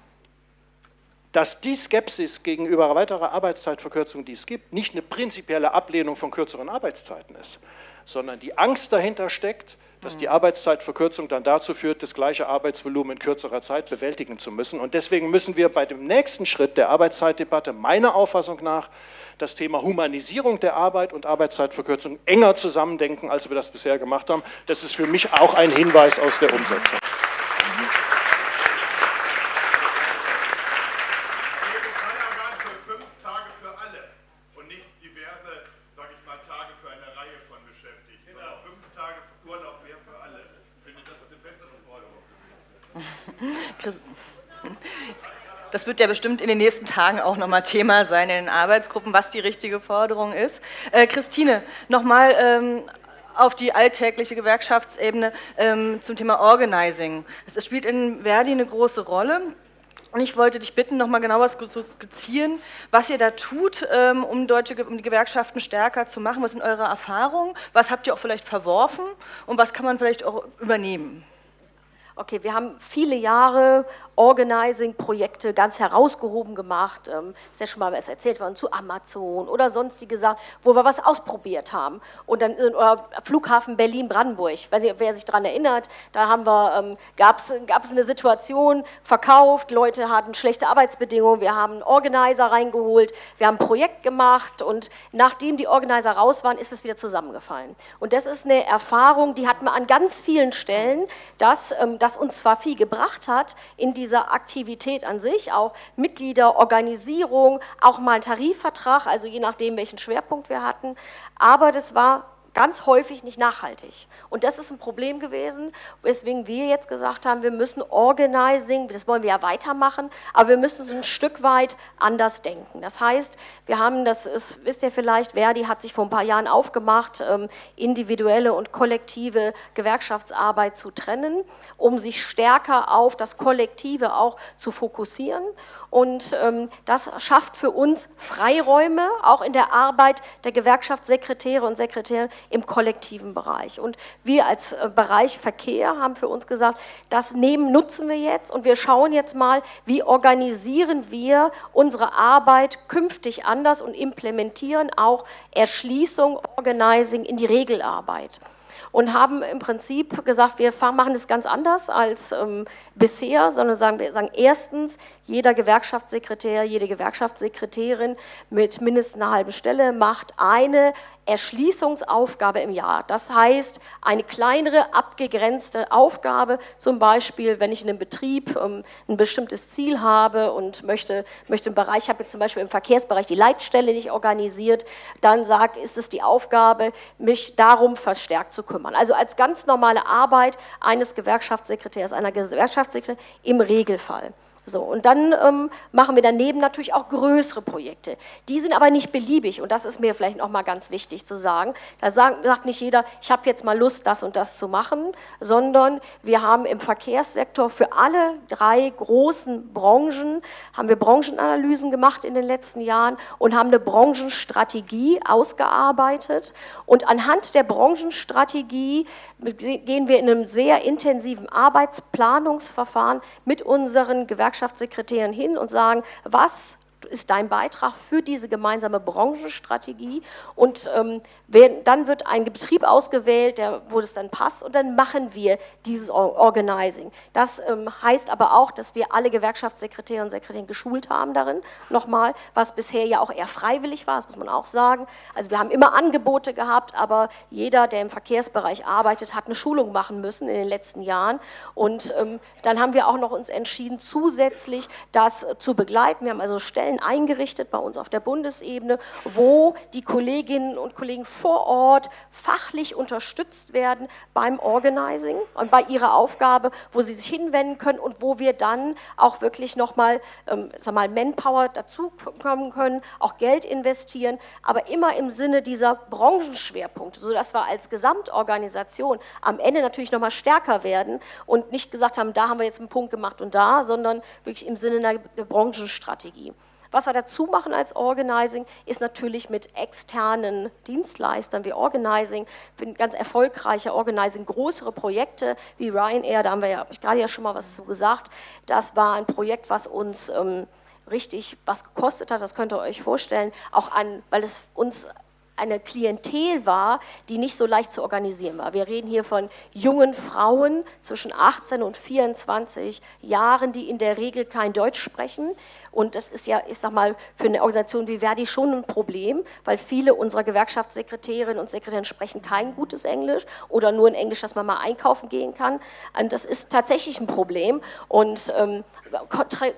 dass die Skepsis gegenüber weiterer Arbeitszeitverkürzung, die es gibt, nicht eine prinzipielle Ablehnung von kürzeren Arbeitszeiten ist, sondern die Angst dahinter steckt, dass die. Arbeitszeitverkürzung dann dazu führt, das gleiche Arbeitsvolumen in kürzerer Zeit bewältigen zu müssen. Und deswegen müssen wir bei dem nächsten Schritt der Arbeitszeitdebatte meiner Auffassung nach das Thema Humanisierung der Arbeit und Arbeitszeitverkürzung enger zusammendenken, als wir das bisher gemacht haben. Das ist für mich auch ein Hinweis aus der Umsetzung. Das wird ja bestimmt in den nächsten Tagen auch nochmal Thema sein in den Arbeitsgruppen, was die richtige Forderung ist. Äh, Christine, nochmal ähm, auf die alltägliche Gewerkschaftsebene ähm, zum Thema Organizing. Es spielt in Verdi eine große Rolle. Und ich wollte dich bitten, nochmal genauer zu skizzieren, was ihr da tut, ähm, um, deutsche, um die Gewerkschaften stärker zu machen. Was sind eure Erfahrungen? Was habt ihr auch vielleicht verworfen? Und was kann man vielleicht auch übernehmen? Okay, wir haben viele Jahre Organizing-Projekte ganz herausgehoben gemacht, ähm, ist ja schon mal was erzählt worden zu Amazon oder sonstige Sachen, wo wir was ausprobiert haben. Und dann oder Flughafen Berlin-Brandenburg, wer sich daran erinnert, da haben wir, ähm, gab es eine Situation, verkauft, Leute hatten schlechte Arbeitsbedingungen, wir haben einen Organizer reingeholt, wir haben ein Projekt gemacht und nachdem die Organizer raus waren, ist es wieder zusammengefallen. Und das ist eine Erfahrung, die hat man an ganz vielen Stellen, dass ähm, das uns zwar viel gebracht hat in diese dieser Aktivität an sich, auch Mitglieder, Organisierung, auch mal ein Tarifvertrag, also je nachdem, welchen Schwerpunkt wir hatten. Aber das war ganz häufig nicht nachhaltig. Und das ist ein Problem gewesen, weswegen wir jetzt gesagt haben, wir müssen Organizing, das wollen wir ja weitermachen, aber wir müssen so ein Stück weit anders denken. Das heißt, wir haben, das ist, wisst ihr vielleicht, Verdi hat sich vor ein paar Jahren aufgemacht, ähm, individuelle und kollektive Gewerkschaftsarbeit zu trennen, um sich stärker auf das Kollektive auch zu fokussieren. Und ähm, das schafft für uns Freiräume, auch in der Arbeit der Gewerkschaftssekretäre und Sekretäre im kollektiven Bereich. Und wir als äh, Bereich Verkehr haben für uns gesagt, das nehmen, nutzen wir jetzt und wir schauen jetzt mal, wie organisieren wir unsere Arbeit künftig anders und implementieren auch Erschließung, Organizing in die Regelarbeit und haben im Prinzip gesagt, wir machen das ganz anders als ähm, bisher, sondern sagen, wir sagen erstens, jeder Gewerkschaftssekretär, jede Gewerkschaftssekretärin mit mindestens einer halben Stelle macht eine Erschließungsaufgabe im Jahr. Das heißt, eine kleinere, abgegrenzte Aufgabe, zum Beispiel, wenn ich in einem Betrieb ähm, ein bestimmtes Ziel habe und möchte, möchte im Bereich, ich habe zum Beispiel im Verkehrsbereich die Leitstelle nicht organisiert, dann sagt, ist es die Aufgabe, mich darum verstärkt zu kümmern. Also als ganz normale Arbeit eines Gewerkschaftssekretärs, einer Gewerkschaftssekretärin im Regelfall. So, und dann ähm, machen wir daneben natürlich auch größere Projekte. Die sind aber nicht beliebig und das ist mir vielleicht noch mal ganz wichtig zu sagen. Da sagt, sagt nicht jeder, ich habe jetzt mal Lust, das und das zu machen, sondern wir haben im Verkehrssektor für alle drei großen Branchen, haben wir Branchenanalysen gemacht in den letzten Jahren und haben eine Branchenstrategie ausgearbeitet. Und anhand der Branchenstrategie gehen wir in einem sehr intensiven Arbeitsplanungsverfahren mit unseren Gewerkschaften Gewerkschaftssekretären hin und sagen, was ist dein Beitrag für diese gemeinsame Branchenstrategie und ähm, werden, dann wird ein Betrieb ausgewählt, der, wo das dann passt und dann machen wir dieses Organizing. Das ähm, heißt aber auch, dass wir alle Gewerkschaftssekretäre und Sekretäre geschult haben darin, nochmal, was bisher ja auch eher freiwillig war, das muss man auch sagen. Also wir haben immer Angebote gehabt, aber jeder, der im Verkehrsbereich arbeitet, hat eine Schulung machen müssen in den letzten Jahren und ähm, dann haben wir auch noch uns entschieden, zusätzlich das zu begleiten. Wir haben also Stellen eingerichtet bei uns auf der Bundesebene, wo die Kolleginnen und Kollegen vor Ort fachlich unterstützt werden beim Organizing und bei ihrer Aufgabe, wo sie sich hinwenden können und wo wir dann auch wirklich nochmal ähm, Manpower dazukommen können, auch Geld investieren, aber immer im Sinne dieser Branchenschwerpunkte, sodass wir als Gesamtorganisation am Ende natürlich nochmal stärker werden und nicht gesagt haben, da haben wir jetzt einen Punkt gemacht und da, sondern wirklich im Sinne einer Branchenstrategie. Was wir dazu machen als Organizing, ist natürlich mit externen Dienstleistern wie Organizing, ganz erfolgreiche Organizing, größere Projekte wie Ryanair, da haben wir ja, habe ich gerade ja schon mal was zu gesagt, das war ein Projekt, was uns ähm, richtig was gekostet hat, das könnt ihr euch vorstellen, auch an, weil es uns eine Klientel war, die nicht so leicht zu organisieren war. Wir reden hier von jungen Frauen zwischen 18 und 24 Jahren, die in der Regel kein Deutsch sprechen. Und das ist ja, ich sag mal, für eine Organisation wie Verdi schon ein Problem, weil viele unserer Gewerkschaftssekretärinnen und Sekretäre sprechen kein gutes Englisch oder nur ein Englisch, dass man mal einkaufen gehen kann. Und das ist tatsächlich ein Problem und ähm,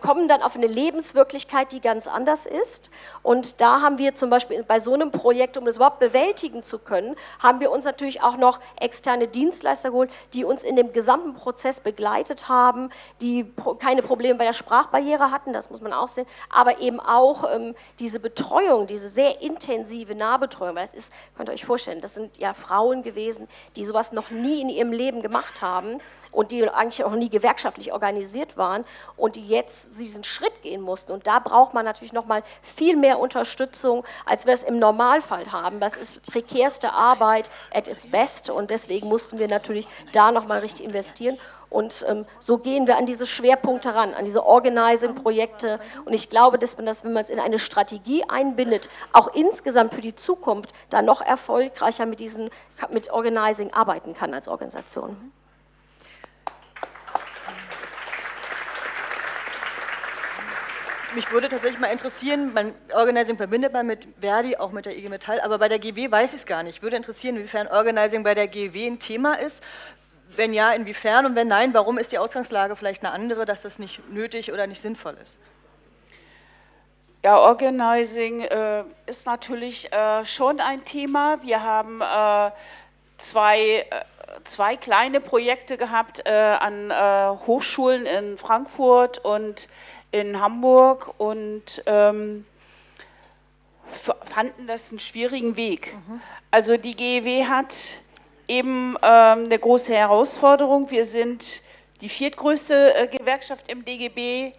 kommen dann auf eine Lebenswirklichkeit, die ganz anders ist. Und da haben wir zum Beispiel bei so einem Projekt, um das überhaupt bewältigen zu können, haben wir uns natürlich auch noch externe Dienstleister geholt, die uns in dem gesamten Prozess begleitet haben, die keine Probleme bei der Sprachbarriere hatten, das muss man sehen, aber eben auch ähm, diese Betreuung, diese sehr intensive Nahbetreuung, weil es ist, könnt ihr euch vorstellen, das sind ja Frauen gewesen, die sowas noch nie in ihrem Leben gemacht haben und die eigentlich auch nie gewerkschaftlich organisiert waren und die jetzt diesen Schritt gehen mussten. Und da braucht man natürlich noch mal viel mehr Unterstützung, als wir es im Normalfall haben. Das ist prekärste Arbeit at its best und deswegen mussten wir natürlich da noch mal richtig investieren. Und ähm, so gehen wir an diese Schwerpunkte ran, an diese Organizing-Projekte. Und ich glaube, dass man das, wenn man es in eine Strategie einbindet, auch insgesamt für die Zukunft da noch erfolgreicher mit diesen mit Organizing arbeiten kann als Organisation. mich würde tatsächlich mal interessieren, man, Organizing verbindet man mit Verdi, auch mit der IG Metall, aber bei der GW weiß ich es gar nicht. Würde interessieren, inwiefern Organizing bei der GW ein Thema ist. Wenn ja, inwiefern und wenn nein, warum ist die Ausgangslage vielleicht eine andere, dass das nicht nötig oder nicht sinnvoll ist? Ja, Organizing äh, ist natürlich äh, schon ein Thema. Wir haben äh, zwei, äh, zwei kleine Projekte gehabt äh, an äh, Hochschulen in Frankfurt und in Hamburg und ähm, fanden das einen schwierigen Weg. Mhm. Also die GEW hat eben ähm, eine große Herausforderung. Wir sind die viertgrößte äh, Gewerkschaft im DGB,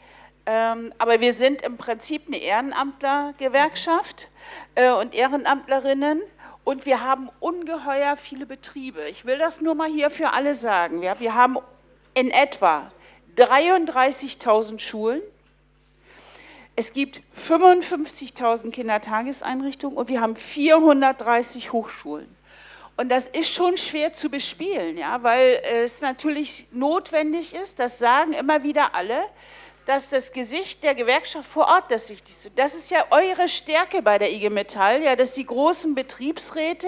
ähm, aber wir sind im Prinzip eine Ehrenamtlergewerkschaft äh, und Ehrenamtlerinnen und wir haben ungeheuer viele Betriebe. Ich will das nur mal hier für alle sagen. Wir, wir haben in etwa 33.000 Schulen, es gibt 55.000 Kindertageseinrichtungen und wir haben 430 Hochschulen. Und das ist schon schwer zu bespielen, ja, weil es natürlich notwendig ist, das sagen immer wieder alle, dass das Gesicht der Gewerkschaft vor Ort das Wichtigste ist. Das ist ja eure Stärke bei der IG Metall, ja, dass die großen Betriebsräte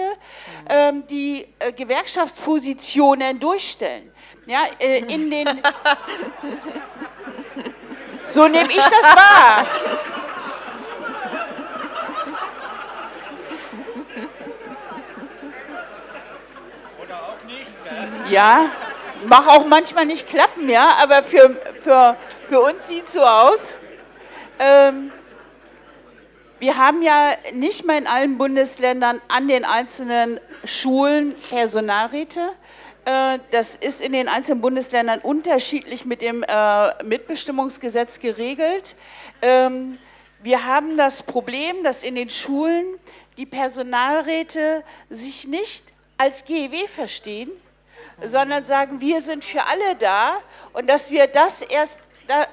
ähm, die äh, Gewerkschaftspositionen durchstellen. Ja, äh, in den [LAUGHS] So nehme ich das wahr. Oder auch nicht. Gell? Ja, mach auch manchmal nicht klappen, ja, aber für, für, für uns sieht es so aus. Ähm, wir haben ja nicht mehr in allen Bundesländern an den einzelnen Schulen Personalräte. Äh, das ist in den einzelnen Bundesländern unterschiedlich mit dem äh, Mitbestimmungsgesetz geregelt. Ähm, wir haben das Problem, dass in den Schulen die Personalräte sich nicht als GEW verstehen, sondern sagen, wir sind für alle da und dass wir das erst,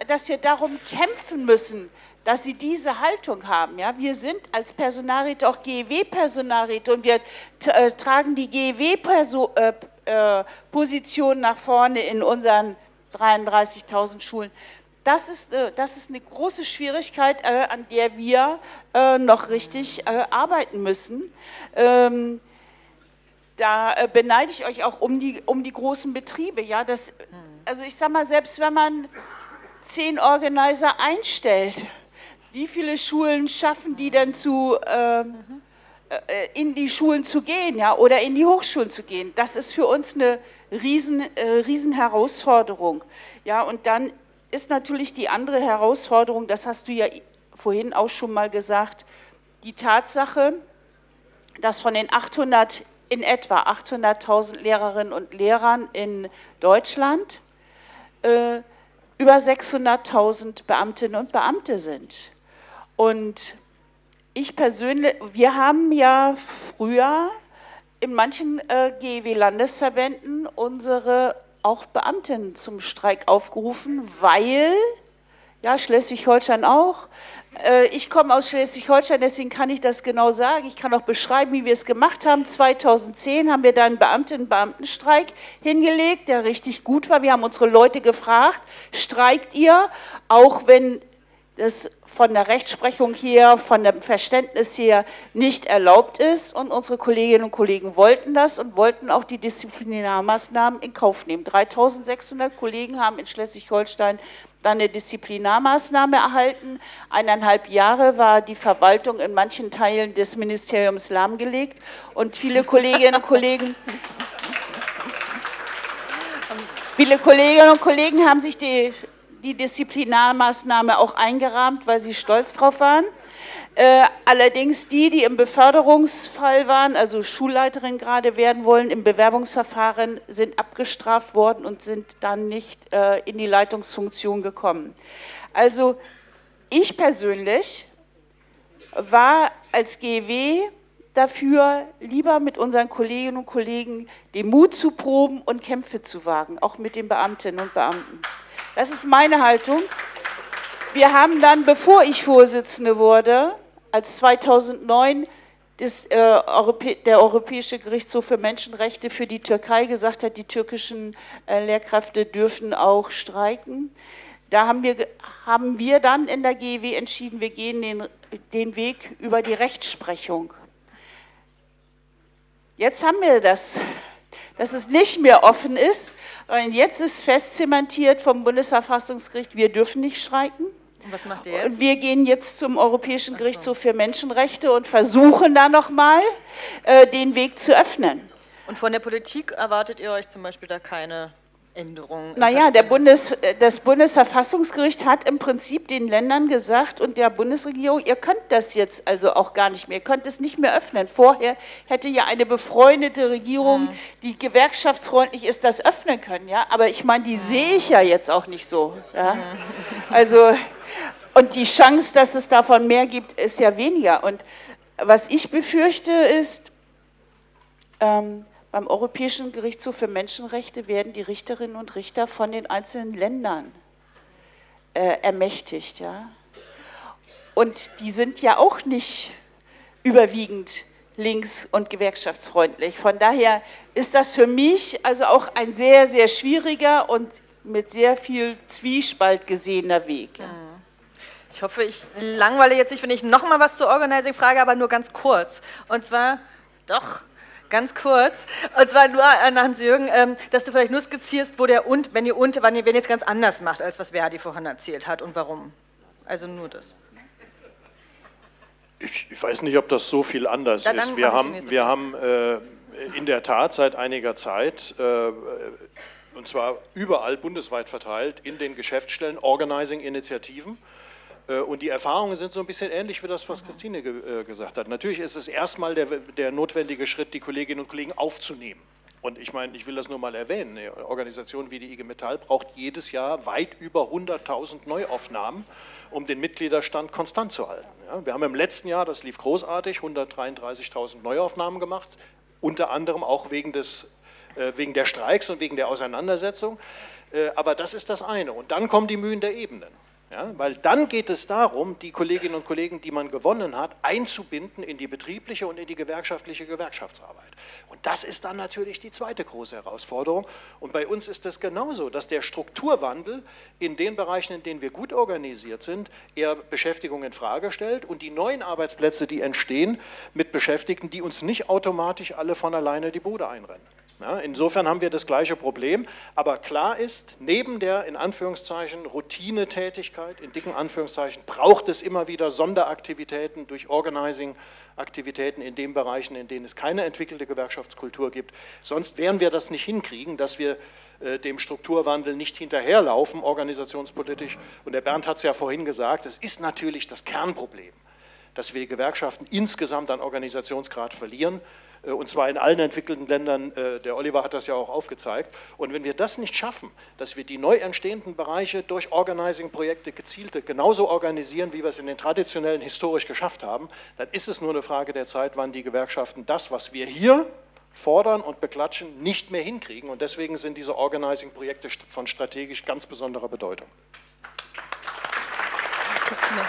dass wir darum kämpfen müssen, dass sie diese Haltung haben. Ja? Wir sind als Personalräte auch GEW-Personalräte und wir äh, tragen die GEW-Position äh, nach vorne in unseren 33.000 Schulen. Das ist, äh, das ist eine große Schwierigkeit, äh, an der wir äh, noch richtig äh, arbeiten müssen. Da beneide ich euch auch um die, um die großen Betriebe. Ja? Das, also ich sage mal, selbst wenn man zehn Organizer einstellt, wie viele Schulen schaffen die denn zu, ähm, äh, in die Schulen zu gehen ja, oder in die Hochschulen zu gehen? Das ist für uns eine riesen, äh, riesen Herausforderung. Ja, und dann ist natürlich die andere Herausforderung, das hast du ja vorhin auch schon mal gesagt, die Tatsache, dass von den 800, in etwa 800.000 Lehrerinnen und Lehrern in Deutschland äh, über 600.000 Beamtinnen und Beamte sind. Und ich persönlich, wir haben ja früher in manchen äh, GEW-Landesverbänden unsere auch Beamten zum Streik aufgerufen, weil, ja, Schleswig-Holstein auch, ich komme aus Schleswig-Holstein, deswegen kann ich das genau sagen. Ich kann auch beschreiben, wie wir es gemacht haben. 2010 haben wir da einen Beamtinnen-Beamtenstreik hingelegt, der richtig gut war. Wir haben unsere Leute gefragt, streikt ihr, auch wenn das von der Rechtsprechung her, von dem Verständnis her nicht erlaubt ist. Und unsere Kolleginnen und Kollegen wollten das und wollten auch die Disziplinarmaßnahmen in Kauf nehmen. 3600 Kollegen haben in Schleswig-Holstein dann eine Disziplinarmaßnahme erhalten. Eineinhalb Jahre war die Verwaltung in manchen Teilen des Ministeriums lahmgelegt und viele Kolleginnen und Kollegen [LAUGHS] Viele Kolleginnen und Kollegen haben sich die die Disziplinarmaßnahme auch eingerahmt, weil sie stolz drauf waren. Äh, allerdings die, die im Beförderungsfall waren, also Schulleiterin gerade werden wollen, im Bewerbungsverfahren sind abgestraft worden und sind dann nicht äh, in die Leitungsfunktion gekommen. Also ich persönlich war als GW dafür, lieber mit unseren Kolleginnen und Kollegen den Mut zu proben und Kämpfe zu wagen, auch mit den Beamtinnen und Beamten. Das ist meine Haltung. Wir haben dann, bevor ich Vorsitzende wurde, als 2009 das, äh, der Europäische Gerichtshof für Menschenrechte für die Türkei gesagt hat, die türkischen äh, Lehrkräfte dürfen auch streiken. Da haben wir, haben wir dann in der GEW entschieden, wir gehen den, den Weg über die Rechtsprechung. Jetzt haben wir das, dass es nicht mehr offen ist. Und jetzt ist fest zementiert vom Bundesverfassungsgericht, wir dürfen nicht streiken. Und was macht ihr jetzt? Und wir gehen jetzt zum Europäischen Gerichtshof für Menschenrechte und versuchen da nochmal äh, den Weg zu öffnen. Und von der Politik erwartet ihr euch zum Beispiel da keine Änderungen? Naja, der? Bundes, äh, das Bundesverfassungsgericht hat im Prinzip den Ländern gesagt und der Bundesregierung, ihr könnt das jetzt also auch gar nicht mehr, ihr könnt es nicht mehr öffnen. Vorher hätte ja eine befreundete Regierung, die gewerkschaftsfreundlich ist, das öffnen können. Ja? Aber ich meine, die sehe ich ja jetzt auch nicht so. Ja? [LAUGHS] Also, und die Chance, dass es davon mehr gibt, ist ja weniger. Und was ich befürchte ist, ähm, beim Europäischen Gerichtshof für Menschenrechte werden die Richterinnen und Richter von den einzelnen Ländern äh, ermächtigt. Ja? Und die sind ja auch nicht überwiegend links- und gewerkschaftsfreundlich. Von daher ist das für mich also auch ein sehr, sehr schwieriger und mit sehr viel Zwiespalt gesehener Weg. Ja. Ich hoffe, ich langweile jetzt nicht, wenn ich noch mal was zur Organizing frage, aber nur ganz kurz. Und zwar, doch, ganz kurz. Und zwar nur an Hans-Jürgen, ähm, dass du vielleicht nur skizzierst, wo der und, wenn ihr und, wann ihr wenn ihr es ganz anders macht, als was Verdi vorhin erzählt hat und warum. Also nur das. Ich, ich weiß nicht, ob das so viel anders Dann- dann ist. Wir haben, wir haben äh, in der Tat seit einiger Zeit, äh, und zwar überall bundesweit verteilt, in den Geschäftsstellen Organizing-Initiativen. Äh, Und die Erfahrungen sind so ein bisschen ähnlich wie das, was Christine ge äh, gesagt hat. Natürlich ist es erstmal der, der notwendige Schritt, die Kolleginnen und Kollegen aufzunehmen. Und ich meine, ich will das nur mal erwähnen, eine Organisation wie die IG Metall braucht jedes Jahr weit über 100.000 Neuaufnahmen, um den Mitgliederstand konstant zu halten. Ja, wir haben im letzten Jahr, das lief großartig, 133.000 Neuaufnahmen gemacht, unter anderem auch wegen, des, äh, wegen der Streiks und wegen der Auseinandersetzung. Aber das ist das eine. Und dann kommen die Mühen der Ebenen. Ja, weil dann geht es darum, die Kolleginnen und Kollegen, die man gewonnen hat, einzubinden in die betriebliche und in die gewerkschaftliche Gewerkschaftsarbeit. Und das ist dann natürlich die zweite große Herausforderung. Und bei uns ist es genauso, dass der Strukturwandel in den Bereichen, in denen wir gut organisiert sind, eher Beschäftigung in Frage stellt und die neuen Arbeitsplätze, die entstehen, mit Beschäftigten, die uns nicht automatisch alle von alleine die Bude einrennen. Ja, insofern haben wir das gleiche Problem, aber klar ist, neben der in Anführungszeichen Routinetätigkeit, in dicken Anführungszeichen, braucht es immer wieder Sonderaktivitäten durch Organizing-Aktivitäten in den Bereichen, in denen es keine entwickelte Gewerkschaftskultur gibt. Sonst werden wir das nicht hinkriegen, dass wir äh, dem Strukturwandel nicht hinterherlaufen, organisationspolitisch. Und der Bernd hat es ja vorhin gesagt, es ist natürlich das Kernproblem, dass wir Gewerkschaften insgesamt an Organisationsgrad verlieren und zwar in allen entwickelten Ländern. äh, Der Oliver hat das ja auch aufgezeigt. Und wenn wir das nicht schaffen, dass wir die neu entstehenden Bereiche durch Organizing-Projekte gezielte genauso organisieren, wie wir es in den traditionellen historisch geschafft haben, dann ist es nur eine Frage der Zeit, wann die Gewerkschaften das, was wir hier fordern und beklatschen, nicht mehr hinkriegen. Und deswegen sind diese Organizing-Projekte von strategisch ganz besonderer Bedeutung. Christine.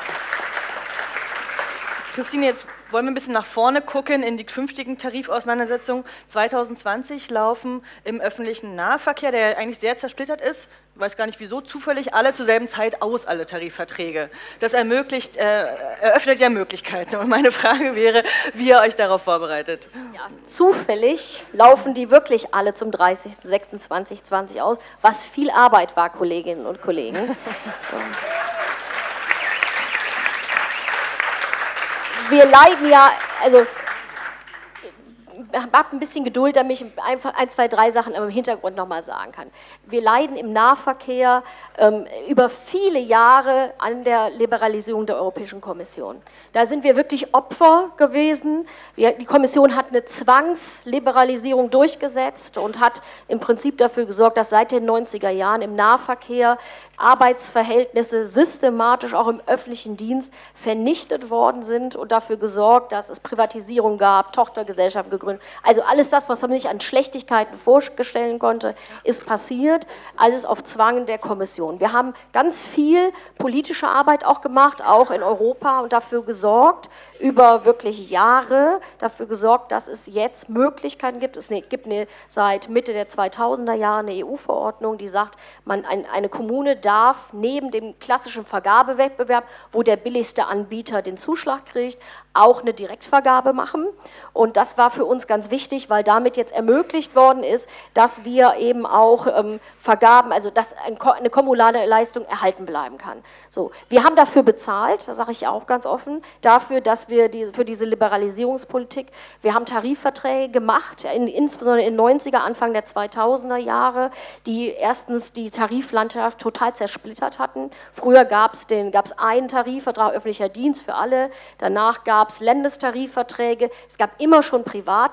Christine, jetzt wollen wir ein bisschen nach vorne gucken in die künftigen Tarifauseinandersetzungen. 2020 laufen im öffentlichen Nahverkehr, der eigentlich sehr zersplittert ist, weiß gar nicht wieso, zufällig alle zur selben Zeit aus, alle Tarifverträge. Das ermöglicht, äh, eröffnet ja Möglichkeiten. Und meine Frage wäre, wie ihr euch darauf vorbereitet. Ja, zufällig laufen die wirklich alle zum 30.06.2020 aus, was viel Arbeit war, Kolleginnen und Kollegen. [LAUGHS] Wir leiden ja, also habt ein bisschen Geduld, damit ich ein, zwei, drei Sachen im Hintergrund nochmal sagen kann. Wir leiden im Nahverkehr ähm, über viele Jahre an der Liberalisierung der Europäischen Kommission. Da sind wir wirklich Opfer gewesen. Wir, die Kommission hat eine Zwangsliberalisierung durchgesetzt und hat im Prinzip dafür gesorgt, dass seit den 90er Jahren im Nahverkehr Arbeitsverhältnisse systematisch auch im öffentlichen Dienst vernichtet worden sind und dafür gesorgt, dass es Privatisierung gab, Tochtergesellschaften gegründet. Also alles das, was man sich an Schlechtigkeiten vorstellen konnte, ist passiert. Alles auf Zwang der Kommission. Wir haben ganz viel politische Arbeit auch gemacht, auch in Europa und dafür gesorgt, über wirklich Jahre dafür gesorgt, dass es jetzt Möglichkeiten gibt. Es gibt eine, seit Mitte der 2000er Jahre eine EU-Verordnung, die sagt, man, ein, eine Kommune darf neben dem klassischen Vergabewettbewerb, wo der billigste Anbieter den Zuschlag kriegt, auch eine Direktvergabe machen. Und das war für uns ganz wichtig, weil damit jetzt ermöglicht worden ist, dass wir eben auch ähm, Vergaben, also dass eine kommunale Leistung erhalten bleiben kann. So, wir haben dafür bezahlt, das sage ich auch ganz offen, dafür, dass wir die, für diese Liberalisierungspolitik, wir haben Tarifverträge gemacht, in, insbesondere in den 90er, Anfang der 2000er Jahre, die erstens die Tariflandschaft total zersplittert hatten. Früher gab es einen Tarifvertrag öffentlicher Dienst für alle, danach gab es Ländestarifverträge, es gab immer schon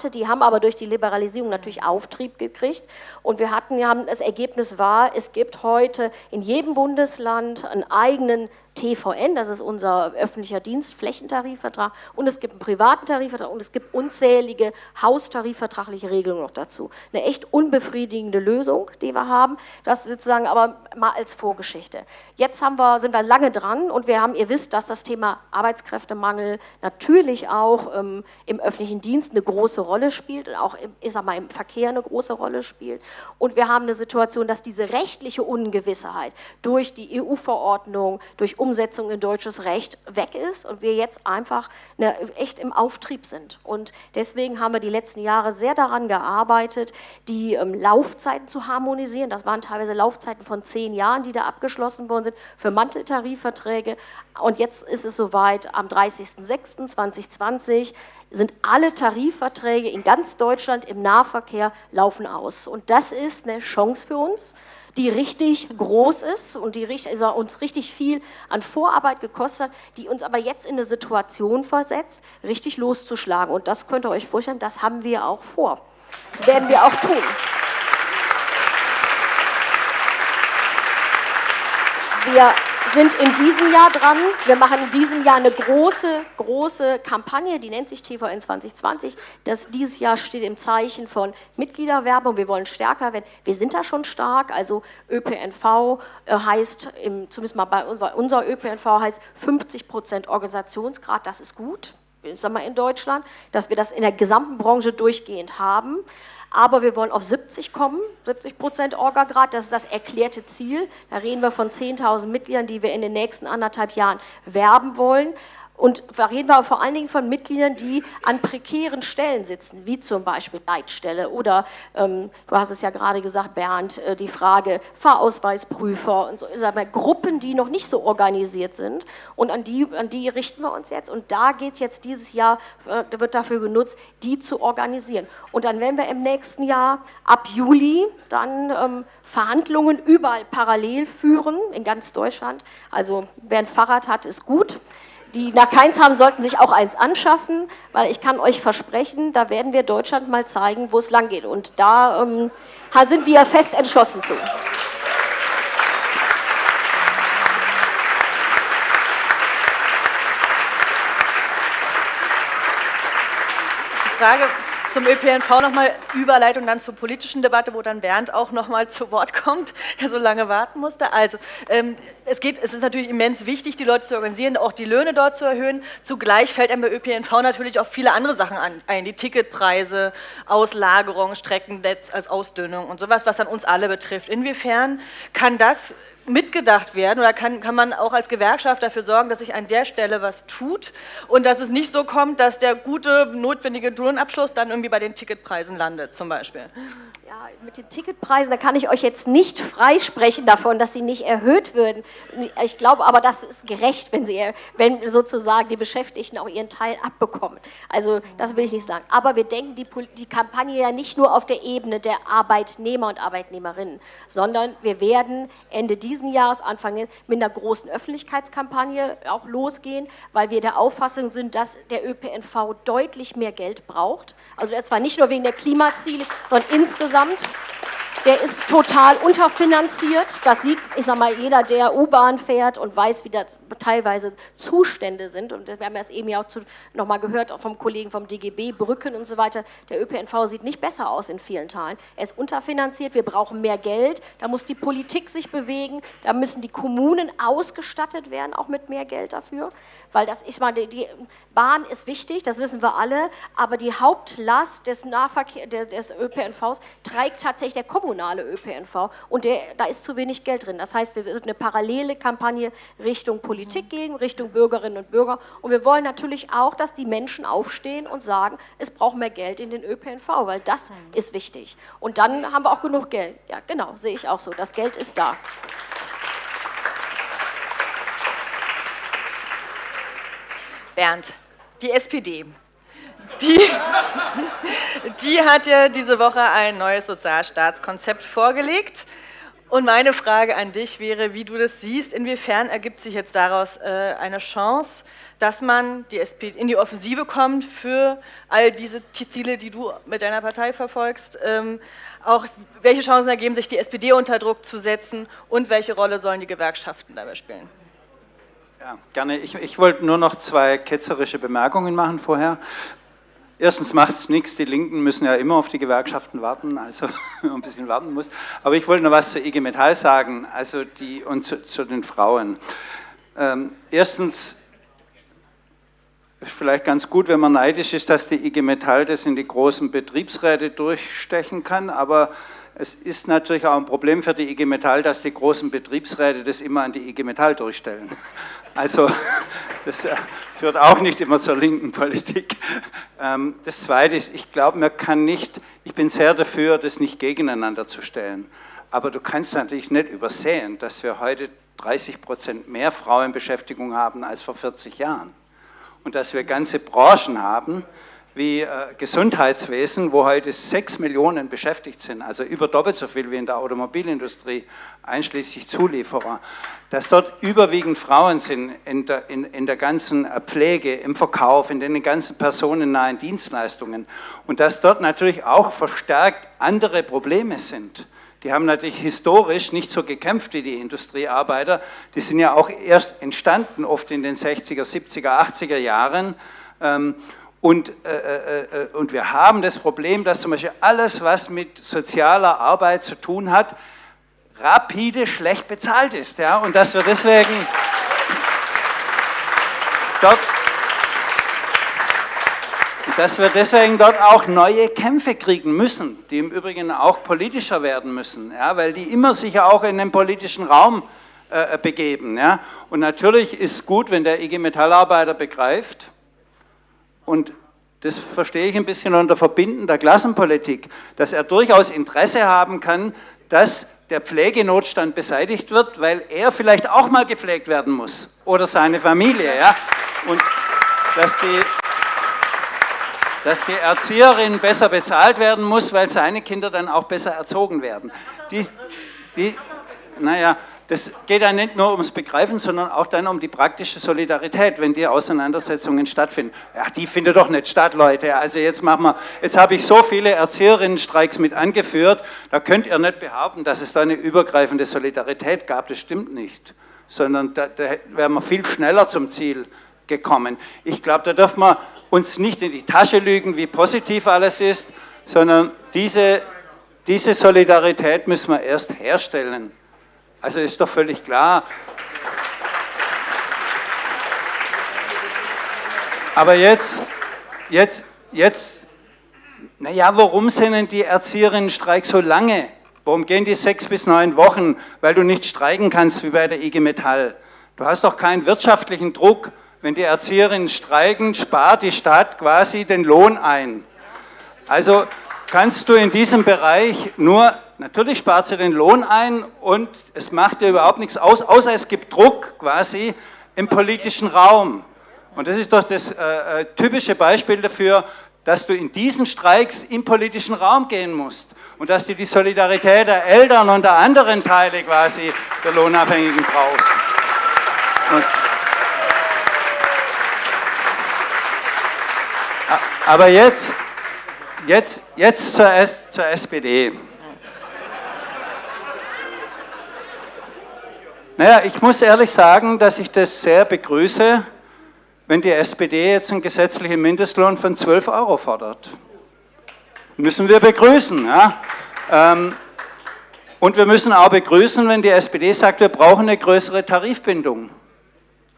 private, die haben aber durch die Liberalisierung natürlich Auftrieb gekriegt. Und wir hatten, haben, das Ergebnis war, es gibt heute in jedem Bundesland einen eigenen TVN, das ist unser öffentlicher Dienst, Flächentarifvertrag, und es gibt einen privaten Tarifvertrag und es gibt unzählige haustarifvertragliche Regelungen noch dazu. Eine echt unbefriedigende Lösung, die wir haben, das sozusagen aber mal als Vorgeschichte. Jetzt haben wir, sind wir lange dran und wir haben, ihr wisst, dass das Thema Arbeitskräftemangel natürlich auch ähm, im öffentlichen Dienst eine große Rolle spielt und auch im, ich sag mal, im Verkehr eine große Rolle spielt. Und wir haben eine Situation, dass diese rechtliche Ungewissheit durch die EU-Verordnung, durch Umsetzung in deutsches Recht weg ist und wir jetzt einfach eine, echt im Auftrieb sind. Und deswegen haben wir die letzten Jahre sehr daran gearbeitet, die ähm, Laufzeiten zu harmonisieren. Das waren teilweise Laufzeiten von zehn Jahren, die da abgeschlossen worden sind für Manteltarifverträge. Und jetzt ist es soweit, am 30.06.2020 sind alle Tarifverträge in ganz Deutschland im Nahverkehr laufen aus. Und das ist eine Chance für uns die richtig groß ist und die also uns richtig viel an Vorarbeit gekostet hat, die uns aber jetzt in eine Situation versetzt, richtig loszuschlagen. Und das könnt ihr euch vorstellen, das haben wir auch vor. Das werden wir auch tun. Wir sind in diesem Jahr dran. Wir machen in diesem Jahr eine große, große Kampagne, die nennt sich TVN 2020. Das, dieses Jahr steht im Zeichen von Mitgliederwerbung. Wir wollen stärker werden. Wir sind da schon stark. Also ÖPNV äh, heißt, im, zumindest mal bei unser, unser ÖPNV heißt 50 Prozent Organisationsgrad. Das ist gut, sagen wir in Deutschland, dass wir das in der gesamten Branche durchgehend haben aber wir wollen auf 70 kommen, 70 Prozent Orga-Grad, das ist das erklärte Ziel. Da reden wir von 10.000 Mitgliedern, die wir in den nächsten anderthalb Jahren werben wollen. Und da reden wir vor allen Dingen von Mitgliedern, die an prekären Stellen sitzen, wie zum Beispiel Leitstelle oder, ähm, du hast es ja gerade gesagt, Bernd, äh, die Frage Fahrausweisprüfer und so, sagen wir, Gruppen, die noch nicht so organisiert sind. Und an die, an die richten wir uns jetzt. Und da geht jetzt dieses Jahr, äh, wird dafür genutzt, die zu organisieren. Und dann werden wir im nächsten Jahr ab Juli dann ähm, Verhandlungen überall parallel führen, in ganz Deutschland. Also wer ein Fahrrad hat, ist gut die nach keins haben, sollten sich auch eins anschaffen, weil ich kann euch versprechen, da werden wir Deutschland mal zeigen, wo es lang geht. Und da ähm, sind wir fest entschlossen zu. Frage zum ÖPNV nochmal Überleitung dann zur politischen Debatte, wo dann Bernd auch nochmal zu Wort kommt, [LAUGHS] der so lange warten musste. Also ähm, es, geht, es ist natürlich immens wichtig, die Leute zu organisieren, auch die Löhne dort zu erhöhen. Zugleich fällt einem bei ÖPNV natürlich auch viele andere Sachen ein, die Ticketpreise, Auslagerung, Streckennetz als Ausdünnung und sowas, was dann uns alle betrifft. Inwiefern kann das mitgedacht werden oder kann, kann man auch als Gewerkschaft dafür sorgen, dass sich an der Stelle was tut und dass es nicht so kommt, dass der gute, notwendige Lohnabschluss dann irgendwie bei den Ticketpreisen landet zum Beispiel? Ja, mit den Ticketpreisen, da kann ich euch jetzt nicht freisprechen davon, dass sie nicht erhöht würden. Ich glaube aber, das ist gerecht, wenn, sie, wenn sozusagen die Beschäftigten auch ihren Teil abbekommen. Also das will ich nicht sagen. Aber wir denken die, die Kampagne ja nicht nur auf der Ebene der Arbeitnehmer und Arbeitnehmerinnen, sondern wir werden Ende diesen Jahres, Anfang mit einer großen Öffentlichkeitskampagne auch losgehen, weil wir der Auffassung sind, dass der ÖPNV deutlich mehr Geld braucht. Also das war nicht nur wegen der Klimaziele, sondern insgesamt insgesamt. Der ist total unterfinanziert. Das sieht, ich sag mal, jeder, der U-Bahn fährt und weiß, wie da teilweise Zustände sind. Und wir haben das eben ja auch zu, noch mal gehört auch vom Kollegen vom DGB, Brücken und so weiter. Der ÖPNV sieht nicht besser aus in vielen Teilen. Er ist unterfinanziert. Wir brauchen mehr Geld. Da muss die Politik sich bewegen. Da müssen die Kommunen ausgestattet werden, auch mit mehr Geld dafür weil das, ich meine, die Bahn ist wichtig, das wissen wir alle, aber die Hauptlast des Nahverkehr, des ÖPNVs trägt tatsächlich der kommunale ÖPNV und der, da ist zu wenig Geld drin. Das heißt, wir wird eine parallele Kampagne Richtung Politik gehen, Richtung Bürgerinnen und Bürger und wir wollen natürlich auch, dass die Menschen aufstehen und sagen, es braucht mehr Geld in den ÖPNV, weil das ist wichtig. Und dann haben wir auch genug Geld. Ja, genau, sehe ich auch so. Das Geld ist da. Bernd, die SPD. Die, die hat ja diese Woche ein neues Sozialstaatskonzept vorgelegt. Und meine Frage an dich wäre, wie du das siehst, inwiefern ergibt sich jetzt daraus äh, eine Chance, dass man die SPD in die Offensive kommt für all diese Ziele, die du mit deiner Partei verfolgst. Ähm, auch welche Chancen ergeben sich, die SPD unter Druck zu setzen und welche Rolle sollen die Gewerkschaften dabei spielen? Ja, gerne. Ich, ich wollte nur noch zwei ketzerische Bemerkungen machen vorher. Erstens macht es nichts, die Linken müssen ja immer auf die Gewerkschaften warten, also [LAUGHS] ein bisschen warten muss. Aber ich wollte noch was zur IG Metall sagen, also die und zu, zu den Frauen. Ähm, erstens vielleicht ganz gut, wenn man neidisch ist, dass die IG Metall das in die großen Betriebsräte durchstechen kann, aber es ist natürlich auch ein Problem für die IG Metall, dass die großen Betriebsräte das immer an die IG Metall durchstellen. Also [LAUGHS] das äh, führt auch nicht immer zur linken Politik. Ähm, das Zweite ist, ich glaube, man kann nicht, ich bin sehr dafür, das nicht gegeneinander zu stellen. Aber du kannst natürlich nicht übersehen, dass wir heute 30 Prozent mehr Frauenbeschäftigung haben als vor 40 Jahren. Und dass wir ganze Branchen haben, wie äh, Gesundheitswesen, wo heute sechs Millionen beschäftigt sind, also über doppelt so viel wie in der Automobilindustrie, einschließlich Zulieferer, dass dort überwiegend Frauen sind in der, in, in der ganzen äh, Pflege, im Verkauf, in den ganzen personennahen Dienstleistungen und dass dort natürlich auch verstärkt andere Probleme sind. Die haben natürlich historisch nicht so gekämpft wie die Industriearbeiter. Die sind ja auch erst entstanden, oft in den 60er, 70er, 80er Jahren. Und, äh, äh, äh, und wir haben das Problem, dass zum Beispiel alles, was mit sozialer Arbeit zu tun hat, rapide schlecht bezahlt ist. Ja? Und dass wir deswegen dort, dass wir deswegen dort auch neue Kämpfe kriegen müssen, die im Übrigen auch politischer werden müssen, ja? weil die immer sich auch in den politischen Raum äh, begeben. Ja? Und natürlich ist gut, wenn der IG Metallarbeiter begreift, und das verstehe ich ein bisschen unter Verbinden der Klassenpolitik, dass er durchaus Interesse haben kann, dass der Pflegenotstand beseitigt wird, weil er vielleicht auch mal gepflegt werden muss oder seine Familie. Ja? Und dass die, dass die Erzieherin besser bezahlt werden muss, weil seine Kinder dann auch besser erzogen werden. Die, die, naja, das geht ja nicht nur ums Begreifen, sondern auch dann um die praktische Solidarität, wenn die Auseinandersetzungen stattfinden. Ja, die findet doch nicht statt, Leute. Also jetzt machen wir, jetzt habe ich so viele Erzieherinnenstreiks mit angeführt, da könnt ihr nicht behaupten, dass es da eine übergreifende Solidarität gab. Das stimmt nicht. Sondern da, da wären wir viel schneller zum Ziel gekommen. Ich glaube, da dürfen wir uns nicht in die Tasche lügen, wie positiv alles ist, sondern diese, diese Solidarität müssen wir erst herstellen. Also ist doch völlig klar. Aber jetzt, jetzt, jetzt, naja, warum sind denn die Erzieherinnenstreiks so lange Warum gehen die sechs bis neun Wochen? Weil du nicht streiken kannst wie bei der IG Metall. Du hast doch keinen wirtschaftlichen Druck. Wenn die Erzieherinnen streiken, spart die Stadt quasi den Lohn ein. Also kannst du in diesem Bereich nur, natürlich spart sie den Lohn ein und es macht dir überhaupt nichts aus, außer es gibt Druck quasi im politischen Raum. Und das ist doch das äh, äh typische Beispiel dafür, dass du in diesen Streiks im politischen Raum gehen musst und dass du die Solidarität der Eltern und der anderen Teile quasi der Lohnabhängigen brauchst. Und aber jetzt, jetzt, jetzt zur, S, zur SPD. Naja, ich muss ehrlich sagen, dass ich das sehr begrüße, wenn die SPD jetzt einen gesetzlichen Mindestlohn von 12 Euro fordert müssen wir begrüßen. Ja? Ähm, und wir müssen auch begrüßen, wenn die SPD sagt, wir brauchen eine größere Tarifbindung.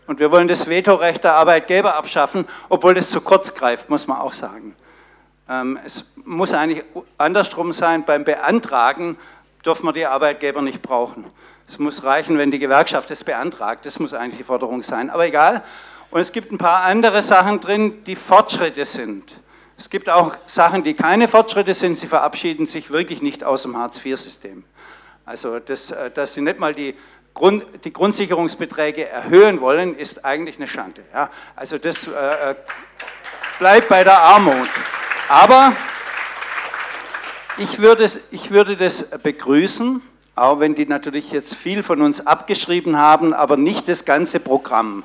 Und wir wollen das Vetorecht der Arbeitgeber abschaffen, obwohl das zu kurz greift, muss man auch sagen. Ähm, es muss eigentlich andersrum sein, beim Beantragen dürfen wir die Arbeitgeber nicht brauchen. Es muss reichen, wenn die Gewerkschaft es beantragt, das muss eigentlich die Forderung sein, aber egal. Und es gibt ein paar andere Sachen drin, die Fortschritte sind. Es gibt auch Sachen, die keine Fortschritte sind. Sie verabschieden sich wirklich nicht aus dem Hartz-IV-System. Also, das, äh, dass Sie nicht mal die, Grund, die Grundsicherungsbeträge erhöhen wollen, ist eigentlich eine Schande. Ja? Also, das äh, äh, bleibt bei der Armut. Aber ich würde, ich würde das begrüßen, auch wenn die natürlich jetzt viel von uns abgeschrieben haben, aber nicht das ganze Programm.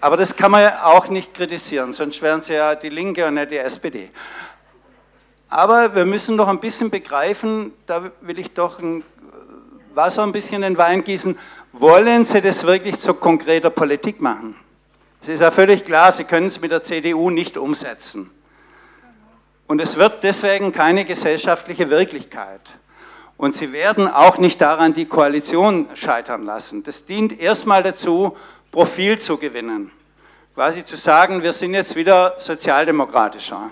Aber das kann man ja auch nicht kritisieren, sonst wären sie ja die Linke und nicht die SPD. Aber wir müssen doch ein bisschen begreifen, da will ich doch ein Wasser ein bisschen in den Wein gießen, wollen Sie das wirklich zu konkreter Politik machen? Es ist ja völlig klar, Sie können es mit der CDU nicht umsetzen. Und es wird deswegen keine gesellschaftliche Wirklichkeit. Und Sie werden auch nicht daran die Koalition scheitern lassen. Das dient erstmal dazu, Profil zu gewinnen. Quasi zu sagen, wir sind jetzt wieder sozialdemokratischer.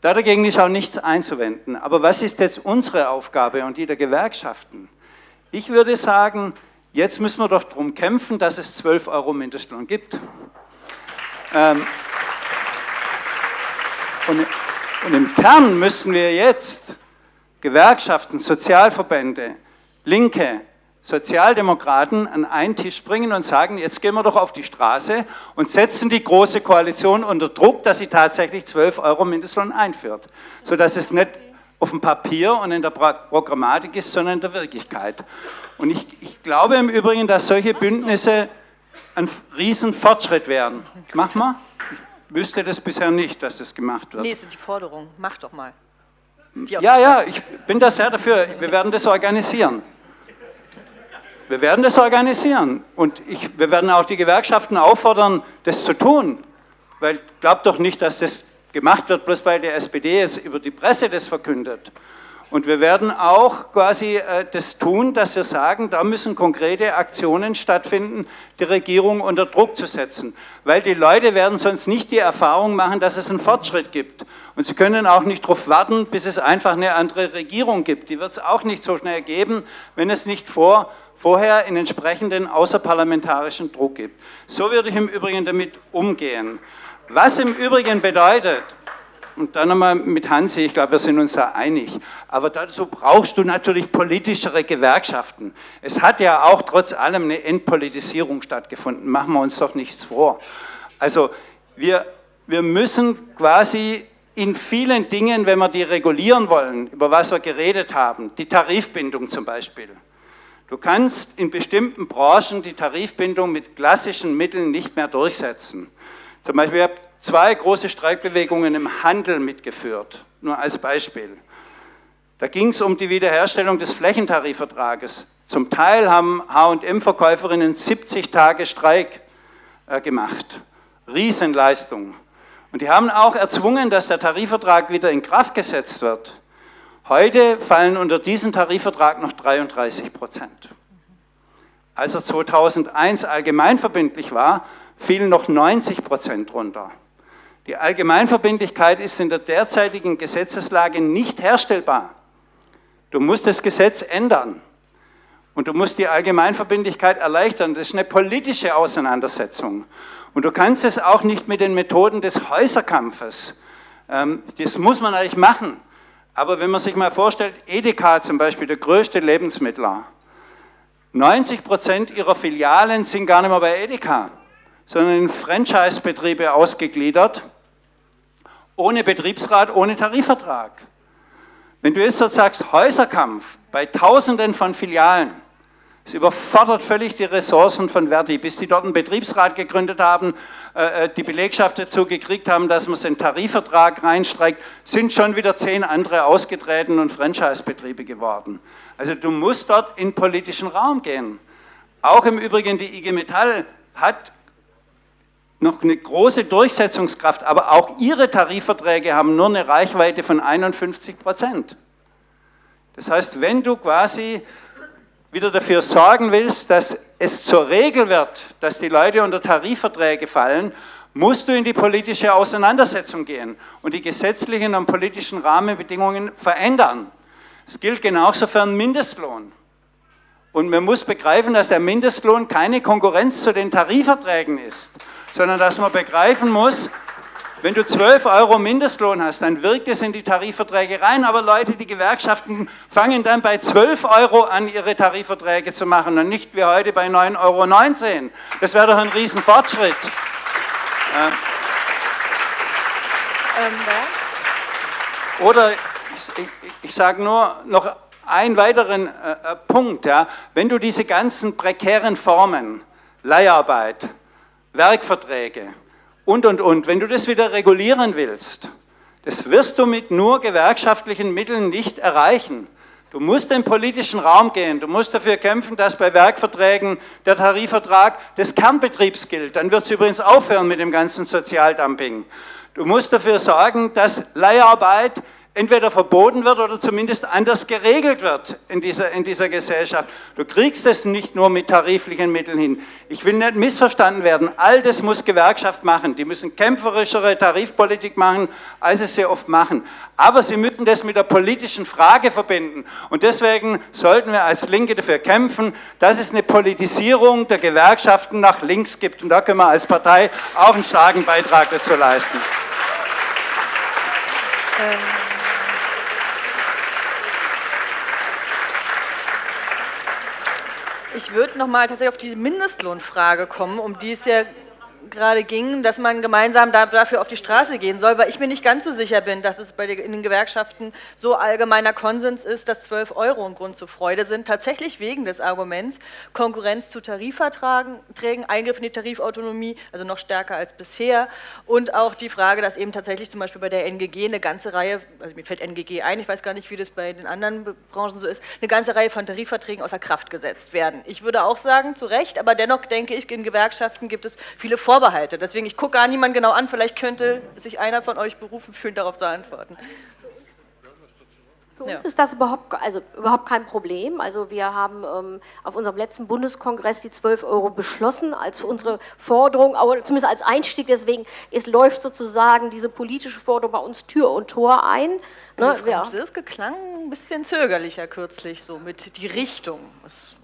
Dagegen ist auch nichts einzuwenden. Aber was ist jetzt unsere Aufgabe und die der Gewerkschaften? Ich würde sagen, jetzt müssen wir doch darum kämpfen, dass es 12 Euro Mindestlohn gibt. Ähm, und, und im Kern müssen wir jetzt Gewerkschaften, Sozialverbände, Linke, Sozialdemokraten an einen Tisch bringen und sagen, jetzt gehen wir doch auf die Straße und setzen die Große Koalition unter Druck, dass sie tatsächlich 12 Euro Mindestlohn einführt, sodass es nicht auf dem Papier und in der Programmatik ist, sondern in der Wirklichkeit. Und ich, ich glaube im Übrigen, dass solche Bündnisse ein Riesenfortschritt wären. Mach mal. Ich wüsste das bisher nicht, dass das gemacht wird. Nee, ist die Forderung. Mach doch mal. Ja, ja, ich bin da sehr dafür. Wir werden das organisieren. Wir werden das organisieren und ich, wir werden auch die Gewerkschaften auffordern, das zu tun. Weil glaubt doch nicht, dass das gemacht wird, bloß weil die SPD jetzt über die Presse das verkündet. Und wir werden auch quasi äh, das tun, dass wir sagen, da müssen konkrete Aktionen stattfinden, die Regierung unter Druck zu setzen. Weil die Leute werden sonst nicht die Erfahrung machen, dass es einen Fortschritt gibt. Und sie können auch nicht darauf warten, bis es einfach eine andere Regierung gibt. Die wird es auch nicht so schnell geben, wenn es nicht vor vorher in entsprechenden außerparlamentarischen Druck gibt. So würde ich im Übrigen damit umgehen. Was im Übrigen bedeutet, und dann nochmal mit Hansi, ich glaube, wir sind uns da einig, aber dazu brauchst du natürlich politischere Gewerkschaften. Es hat ja auch trotz allem eine Entpolitisierung stattgefunden, machen wir uns doch nichts vor. Also wir, wir müssen quasi in vielen Dingen, wenn wir die regulieren wollen, über was wir geredet haben, die Tarifbindung zum Beispiel, Du kannst in bestimmten Branchen die Tarifbindung mit klassischen Mitteln nicht mehr durchsetzen. Zum Beispiel, ich habe zwei große Streikbewegungen im Handel mitgeführt, nur als Beispiel. Da ging es um die Wiederherstellung des Flächentarifvertrages. Zum Teil haben H&M-Verkäuferinnen 70 Tage Streik äh, gemacht. Riesenleistung. Und die haben auch erzwungen, dass der Tarifvertrag wieder in Kraft gesetzt wird. Heute fallen unter diesen Tarifvertrag noch 33 Prozent. Als er 2001 allgemeinverbindlich war, fielen noch 90 Prozent runter. Die Allgemeinverbindlichkeit ist in der derzeitigen Gesetzeslage nicht herstellbar. Du musst das Gesetz ändern. Und du musst die Allgemeinverbindlichkeit erleichtern. Das ist eine politische Auseinandersetzung. Und du kannst es auch nicht mit den Methoden des Häuserkampfes. Ähm, das muss man eigentlich machen. Aber wenn man sich mal vorstellt, Edeka zum Beispiel, der größte Lebensmittler, 90 Prozent ihrer Filialen sind gar nicht mehr bei Edeka, sondern in Franchise-Betriebe ausgegliedert, ohne Betriebsrat, ohne Tarifvertrag. Wenn du jetzt dort sagst, Häuserkampf bei Tausenden von Filialen, es überfordert völlig die Ressourcen von Verdi, bis die dort einen Betriebsrat gegründet haben, äh, äh, die Belegschaft dazu gekriegt haben, dass man in Tarifvertrag reinstreikt, sind schon wieder zehn andere ausgetreten und Franchise-Betriebe geworden. Also du musst dort in politischen Raum gehen. Auch im Übrigen die IG Metall hat noch eine große Durchsetzungskraft, aber auch ihre Tarifverträge haben nur eine Reichweite von 51 Prozent. Das heißt, wenn du quasi wieder dafür sorgen willst, dass es zur Regel wird, dass die Leute unter Tarifverträge fallen, musst du in die politische Auseinandersetzung gehen und die gesetzlichen und politischen Rahmenbedingungen verändern. Es gilt genauso für einen Mindestlohn. Und man muss begreifen, dass der Mindestlohn keine Konkurrenz zu den Tarifverträgen ist, sondern dass man begreifen muss, wenn du 12 Euro Mindestlohn hast, dann wirkt es in die Tarifverträge rein, aber Leute, die Gewerkschaften fangen dann bei 12 Euro an, ihre Tarifverträge zu machen und nicht wie heute bei 9,19 Euro. Das wäre doch ein Riesenfortschritt. Ja. Ähm, Oder ich, ich, ich sage nur noch einen weiteren äh, äh, Punkt. Ja. Wenn du diese ganzen prekären Formen, Leiharbeit, Werkverträge, und, und, und. Wenn du das wieder regulieren willst, das wirst du mit nur gewerkschaftlichen Mitteln nicht erreichen. Du musst in den politischen Raum gehen, du musst dafür kämpfen, dass bei Werkverträgen der Tarifvertrag des Kernbetriebs gilt. Dann wird es übrigens aufhören mit dem ganzen Sozialdumping. Du musst dafür sorgen, dass Leiharbeit entweder verboten wird oder zumindest anders geregelt wird in dieser, in dieser Gesellschaft. Du kriegst es nicht nur mit tariflichen Mitteln hin. Ich will nicht missverstanden werden. All das muss Gewerkschaft machen. Die müssen kämpferischere Tarifpolitik machen, als sie sie oft machen. Aber sie müssen das mit der politischen Frage verbinden. Und deswegen sollten wir als Linke dafür kämpfen, dass es eine Politisierung der Gewerkschaften nach links gibt. Und da können wir als Partei auch einen starken Beitrag dazu leisten. Ähm. Ich würde noch mal tatsächlich auf diese Mindestlohnfrage kommen, um die es ja gerade ging, dass man gemeinsam dafür auf die Straße gehen soll, weil ich mir nicht ganz so sicher bin, dass es bei den, Gewerkschaften so allgemeiner Konsens ist, dass 12 Euro ein Grund zur Freude sind. Tatsächlich wegen des Arguments Konkurrenz zu Tarifverträgen, Eingriff in die Tarifautonomie, also noch stärker als bisher und auch die Frage, dass eben tatsächlich zum Beispiel bei der NGG eine ganze Reihe, also mir fällt NGG ein, ich weiß gar nicht, wie das bei den anderen Branchen so ist, eine ganze Reihe von Tarifverträgen außer Kraft gesetzt werden. Ich würde auch sagen, zu Recht, aber dennoch denke ich, in Gewerkschaften gibt es viele Vorbehalte Vorbehalte. Deswegen, ich gucke gar niemanden genau an, vielleicht könnte sich einer von euch berufen fühlen, darauf zu antworten. Für uns ja. ist das überhaupt, also überhaupt kein Problem. Also wir haben ähm, auf unserem letzten Bundeskongress die 12 Euro beschlossen als unsere Forderung, aber zumindest als Einstieg. Deswegen es läuft sozusagen diese politische Forderung bei uns Tür und Tor ein. Ne? Also Frau ja. Sirske klang ein bisschen zögerlicher kürzlich so mit die Richtung. Das,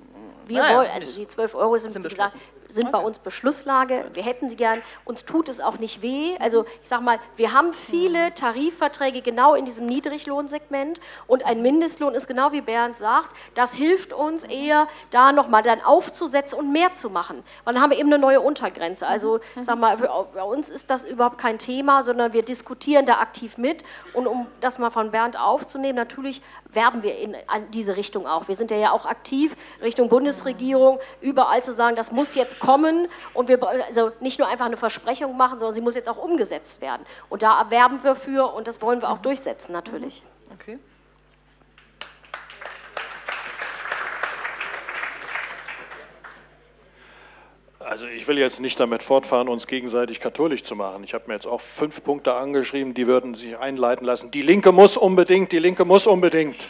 wir naja, wollen, also die 12 Euro sind, sind wie gesagt, sind bei uns Beschlusslage. Wir hätten sie gern. Uns tut es auch nicht weh. Also ich sage mal, wir haben viele mhm. Tarifverträge genau in diesem Niedriglohnsegment und ein Mindestlohn ist genau wie Bernd sagt, das hilft uns eher, da nochmal dann aufzusetzen und mehr zu machen. Weil dann haben wir eben eine neue Untergrenze. Also ich mhm. sage mal, bei uns ist das überhaupt kein Thema, sondern wir diskutieren da aktiv mit. Und um das mal von Bernd aufzunehmen, natürlich werben wir in diese Richtung auch. Wir sind ja auch aktiv Richtung Bundesregierung, überall zu sagen, das muss jetzt kommen und wir also nicht nur einfach eine Versprechung machen, sondern sie muss jetzt auch umgesetzt werden. Und da werben wir für und das wollen wir auch mhm. durchsetzen natürlich. Okay. Also ich will jetzt nicht damit fortfahren, uns gegenseitig katholisch zu machen. Ich habe mir jetzt auch fünf Punkte angeschrieben, die würden sich einleiten lassen. Die Linke muss unbedingt, die Linke muss unbedingt.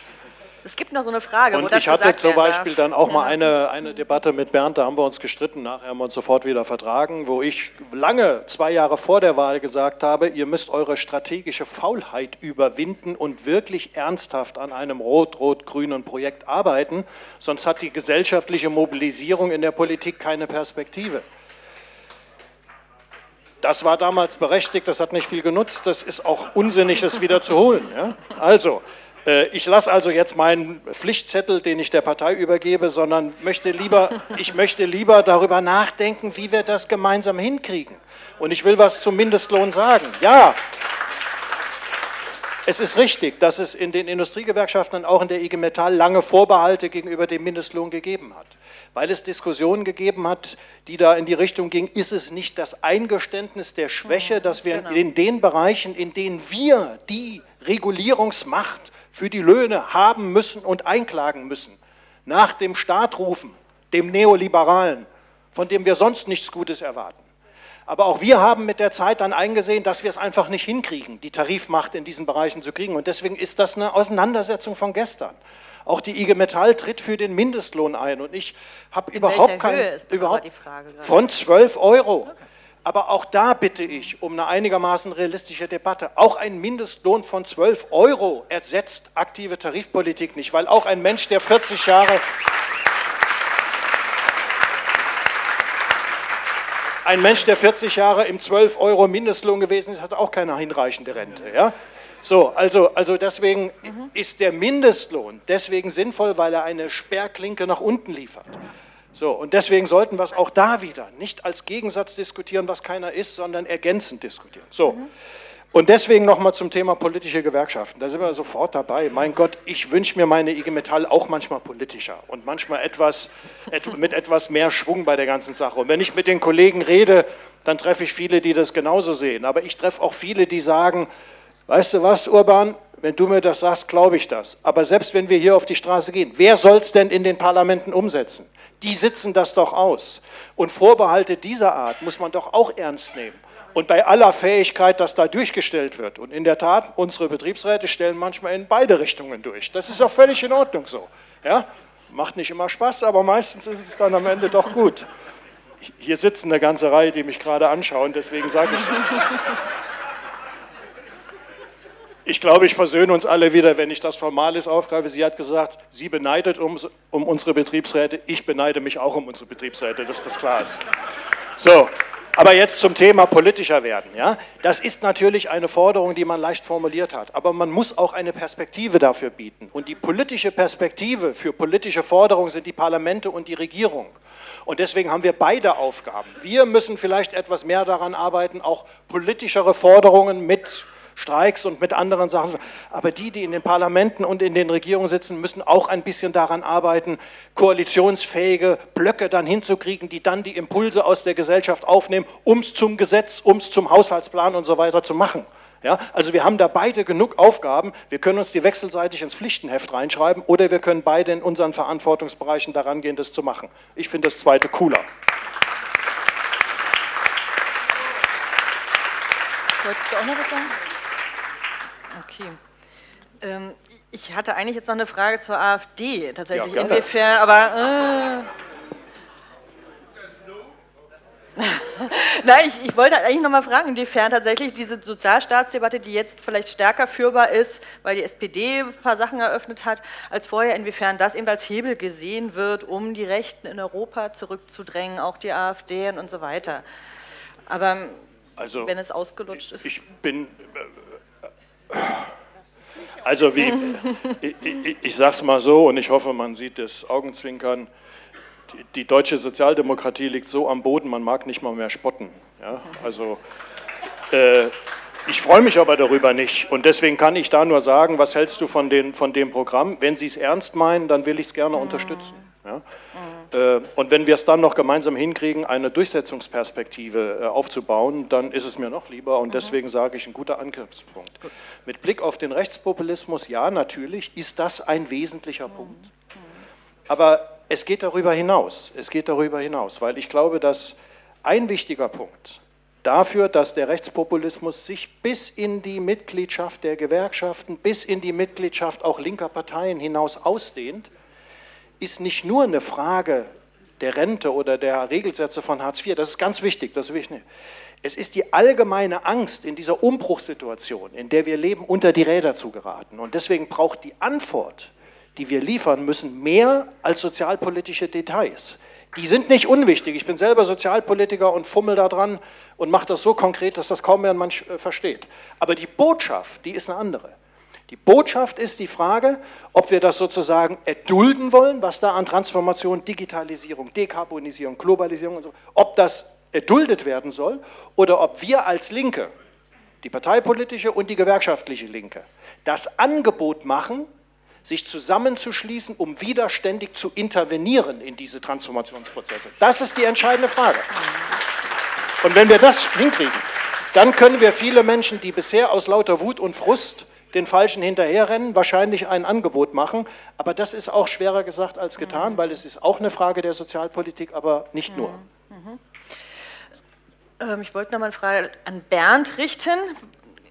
Es gibt noch so eine Frage, Und wo das ich hatte zum Beispiel darf. dann auch mal eine, eine Debatte mit Bernd, da haben wir uns gestritten, nachher haben wir uns sofort wieder vertragen, wo ich lange, zwei Jahre vor der Wahl gesagt habe, ihr müsst eure strategische Faulheit überwinden und wirklich ernsthaft an einem rot-rot-grünen Projekt arbeiten, sonst hat die gesellschaftliche Mobilisierung in der Politik keine Perspektive. Das war damals berechtigt, das hat nicht viel genutzt, das ist auch unsinnig, das wieder zu holen. Ja? Also, ich lasse also jetzt meinen Pflichtzettel, den ich der Partei übergebe, sondern möchte lieber, [LAUGHS] ich möchte lieber darüber nachdenken, wie wir das gemeinsam hinkriegen. Und ich will was zum Mindestlohn sagen. Ja, es ist richtig, dass es in den Industriegewerkschaften und auch in der IG Metall lange Vorbehalte gegenüber dem Mindestlohn gegeben hat. Weil es Diskussionen gegeben hat, die da in die Richtung gingen, ist es nicht das Eingeständnis der Schwäche, dass wir genau. in den Bereichen, in denen wir die Regulierungsmacht für die Löhne haben müssen und einklagen müssen, nach dem Staat rufen, dem Neoliberalen, von dem wir sonst nichts Gutes erwarten. Aber auch wir haben mit der Zeit dann eingesehen, dass wir es einfach nicht hinkriegen, die Tarifmacht in diesen Bereichen zu kriegen. Und deswegen ist das eine Auseinandersetzung von gestern. Auch die IG Metall tritt für den Mindestlohn ein. Und ich habe überhaupt welcher kein... Höhe ist aber überhaupt, Frage von 12 Euro. Aber auch da bitte ich um eine einigermaßen realistische Debatte. Auch ein Mindestlohn von 12 Euro ersetzt aktive Tarifpolitik nicht, weil auch ein Mensch, der 40 Jahre... Ein Mensch, der 40 Jahre im 12 Euro Mindestlohn gewesen ist, hat auch keine hinreichende Rente. Ja? So, also, also deswegen ist der Mindestlohn deswegen sinnvoll, weil er eine Sperrklinke nach unten liefert. So, und deswegen sollten wir es auch da wieder nicht als Gegensatz diskutieren, was keiner ist, sondern ergänzend diskutieren. So. Und deswegen nochmal zum Thema politische Gewerkschaften. Da sind wir sofort dabei. Mein Gott, ich wünsche mir meine IG Metall auch manchmal politischer und manchmal etwas, et, [LAUGHS] mit etwas mehr Schwung bei der ganzen Sache. Und wenn ich mit den Kollegen rede, dann treffe ich viele, die das genauso sehen. Aber ich treffe auch viele, die sagen, weißt du was, Urban, wenn du mir das sagst, glaube ich das. Aber selbst wenn wir hier auf die Straße gehen, wer soll es denn in den Parlamenten umsetzen? Die sitzen das doch aus. Und Vorbehalte dieser Art muss man doch auch ernst nehmen. Und bei aller Fähigkeit, dass da durchgestellt wird. Und in der Tat, unsere Betriebsräte stellen manchmal in beide Richtungen durch. Das ist auch völlig in Ordnung so. Ja? Macht nicht immer Spaß, aber meistens ist es dann am Ende doch gut. Hier sitzen eine ganze Reihe, die mich gerade anschauen, deswegen sage ich das. Ich glaube, ich versöhne uns alle wieder, wenn ich das Formales aufgreife. Sie hat gesagt, sie beneidet um, um unsere Betriebsräte. Ich beneide mich auch um unsere Betriebsräte, dass das klar ist. So, aber jetzt zum Thema politischer werden. Ja? Das ist natürlich eine Forderung, die man leicht formuliert hat. Aber man muss auch eine Perspektive dafür bieten. Und die politische Perspektive für politische Forderungen sind die Parlamente und die Regierung. Und deswegen haben wir beide Aufgaben. Wir müssen vielleicht etwas mehr daran arbeiten, auch politischere Forderungen mit Streiks und mit anderen Sachen. Aber die, die in den Parlamenten und in den Regierungen sitzen, müssen auch ein bisschen daran arbeiten, koalitionsfähige Blöcke dann hinzukriegen, die dann die Impulse aus der Gesellschaft aufnehmen, um es zum Gesetz, um es zum Haushaltsplan und so weiter zu machen. Ja, also wir haben da beide genug Aufgaben. Wir können uns die wechselseitig ins Pflichtenheft reinschreiben oder wir können beide in unseren Verantwortungsbereichen daran gehen, das zu machen. Ich finde das zweite cooler. Wolltest du auch noch was sagen? Okay. Ähm, ich hatte eigentlich jetzt noch eine Frage zur AfD, tatsächlich. Ja. Inwiefern, aber. Äh, [LAUGHS] Nein, ich, ich wollte eigentlich noch mal fragen, inwiefern tatsächlich diese Sozialstaatsdebatte, die jetzt vielleicht stärker führbar ist, weil die SPD ein paar Sachen eröffnet hat, als vorher, inwiefern das eben als Hebel gesehen wird, um die Rechten in Europa zurückzudrängen, auch die AfD und so weiter. Aber Also, wenn es ausgelutscht ist. Ich bin. Also, wie. ich ich, ich sage es mal so und ich hoffe, man sieht das Augenzwinkern. Die, die deutsche Sozialdemokratie liegt so am Boden, man mag nicht mal mehr spotten. Ja? Also. Äh, ich freue mich aber darüber nicht. Und deswegen kann ich da nur sagen, was hältst du von, den, von dem Programm? Wenn Sie es ernst meinen, dann will ich es gerne unterstützen. Ja? Äh, Und wenn wir es dann noch gemeinsam hinkriegen, eine Durchsetzungsperspektive äh, aufzubauen, dann ist es mir noch lieber. Und deswegen sage ich, ein guter Angriffspunkt. Mit Blick auf den Rechtspopulismus, ja, natürlich ist das ein wesentlicher Punkt. Aber es geht darüber hinaus. Es geht darüber hinaus, weil ich glaube, dass ein wichtiger Punkt dafür, dass der Rechtspopulismus sich bis in die Mitgliedschaft der Gewerkschaften, bis in die Mitgliedschaft auch linker Parteien hinaus ausdehnt, ist nicht nur eine Frage der Rente oder der Regelsätze von Hartz IV, das ist ganz wichtig, das ist wichtig. Es ist die allgemeine Angst in dieser Umbruchssituation, in der wir leben, unter die Räder zu geraten. Und deswegen braucht die Antwort, die wir liefern müssen, mehr als sozialpolitische Details. Die sind nicht unwichtig. Ich bin selber Sozialpolitiker und fummel da dran und mache das so konkret, dass das kaum mehr Mensch äh, versteht. Aber die Botschaft, die ist eine andere. Die Botschaft ist die Frage, ob wir das sozusagen erdulden wollen, was da an Transformation, Digitalisierung, Dekarbonisierung, Globalisierung und so, ob das erduldet werden soll oder ob wir als Linke, die parteipolitische und die gewerkschaftliche Linke, das Angebot machen, sich zusammenzuschließen, um widerständig zu intervenieren in diese Transformationsprozesse. Das ist die entscheidende Frage. Und wenn wir das hinkriegen, dann können wir viele Menschen, die bisher aus lauter Wut und Frust den Falschen hinterherrennen, wahrscheinlich ein Angebot machen. Aber das ist auch schwerer gesagt als getan, mhm. weil es ist auch eine Frage der Sozialpolitik, aber nicht nur. Mhm. Ähm, ich wollte noch mal eine Frage an Bernd richten.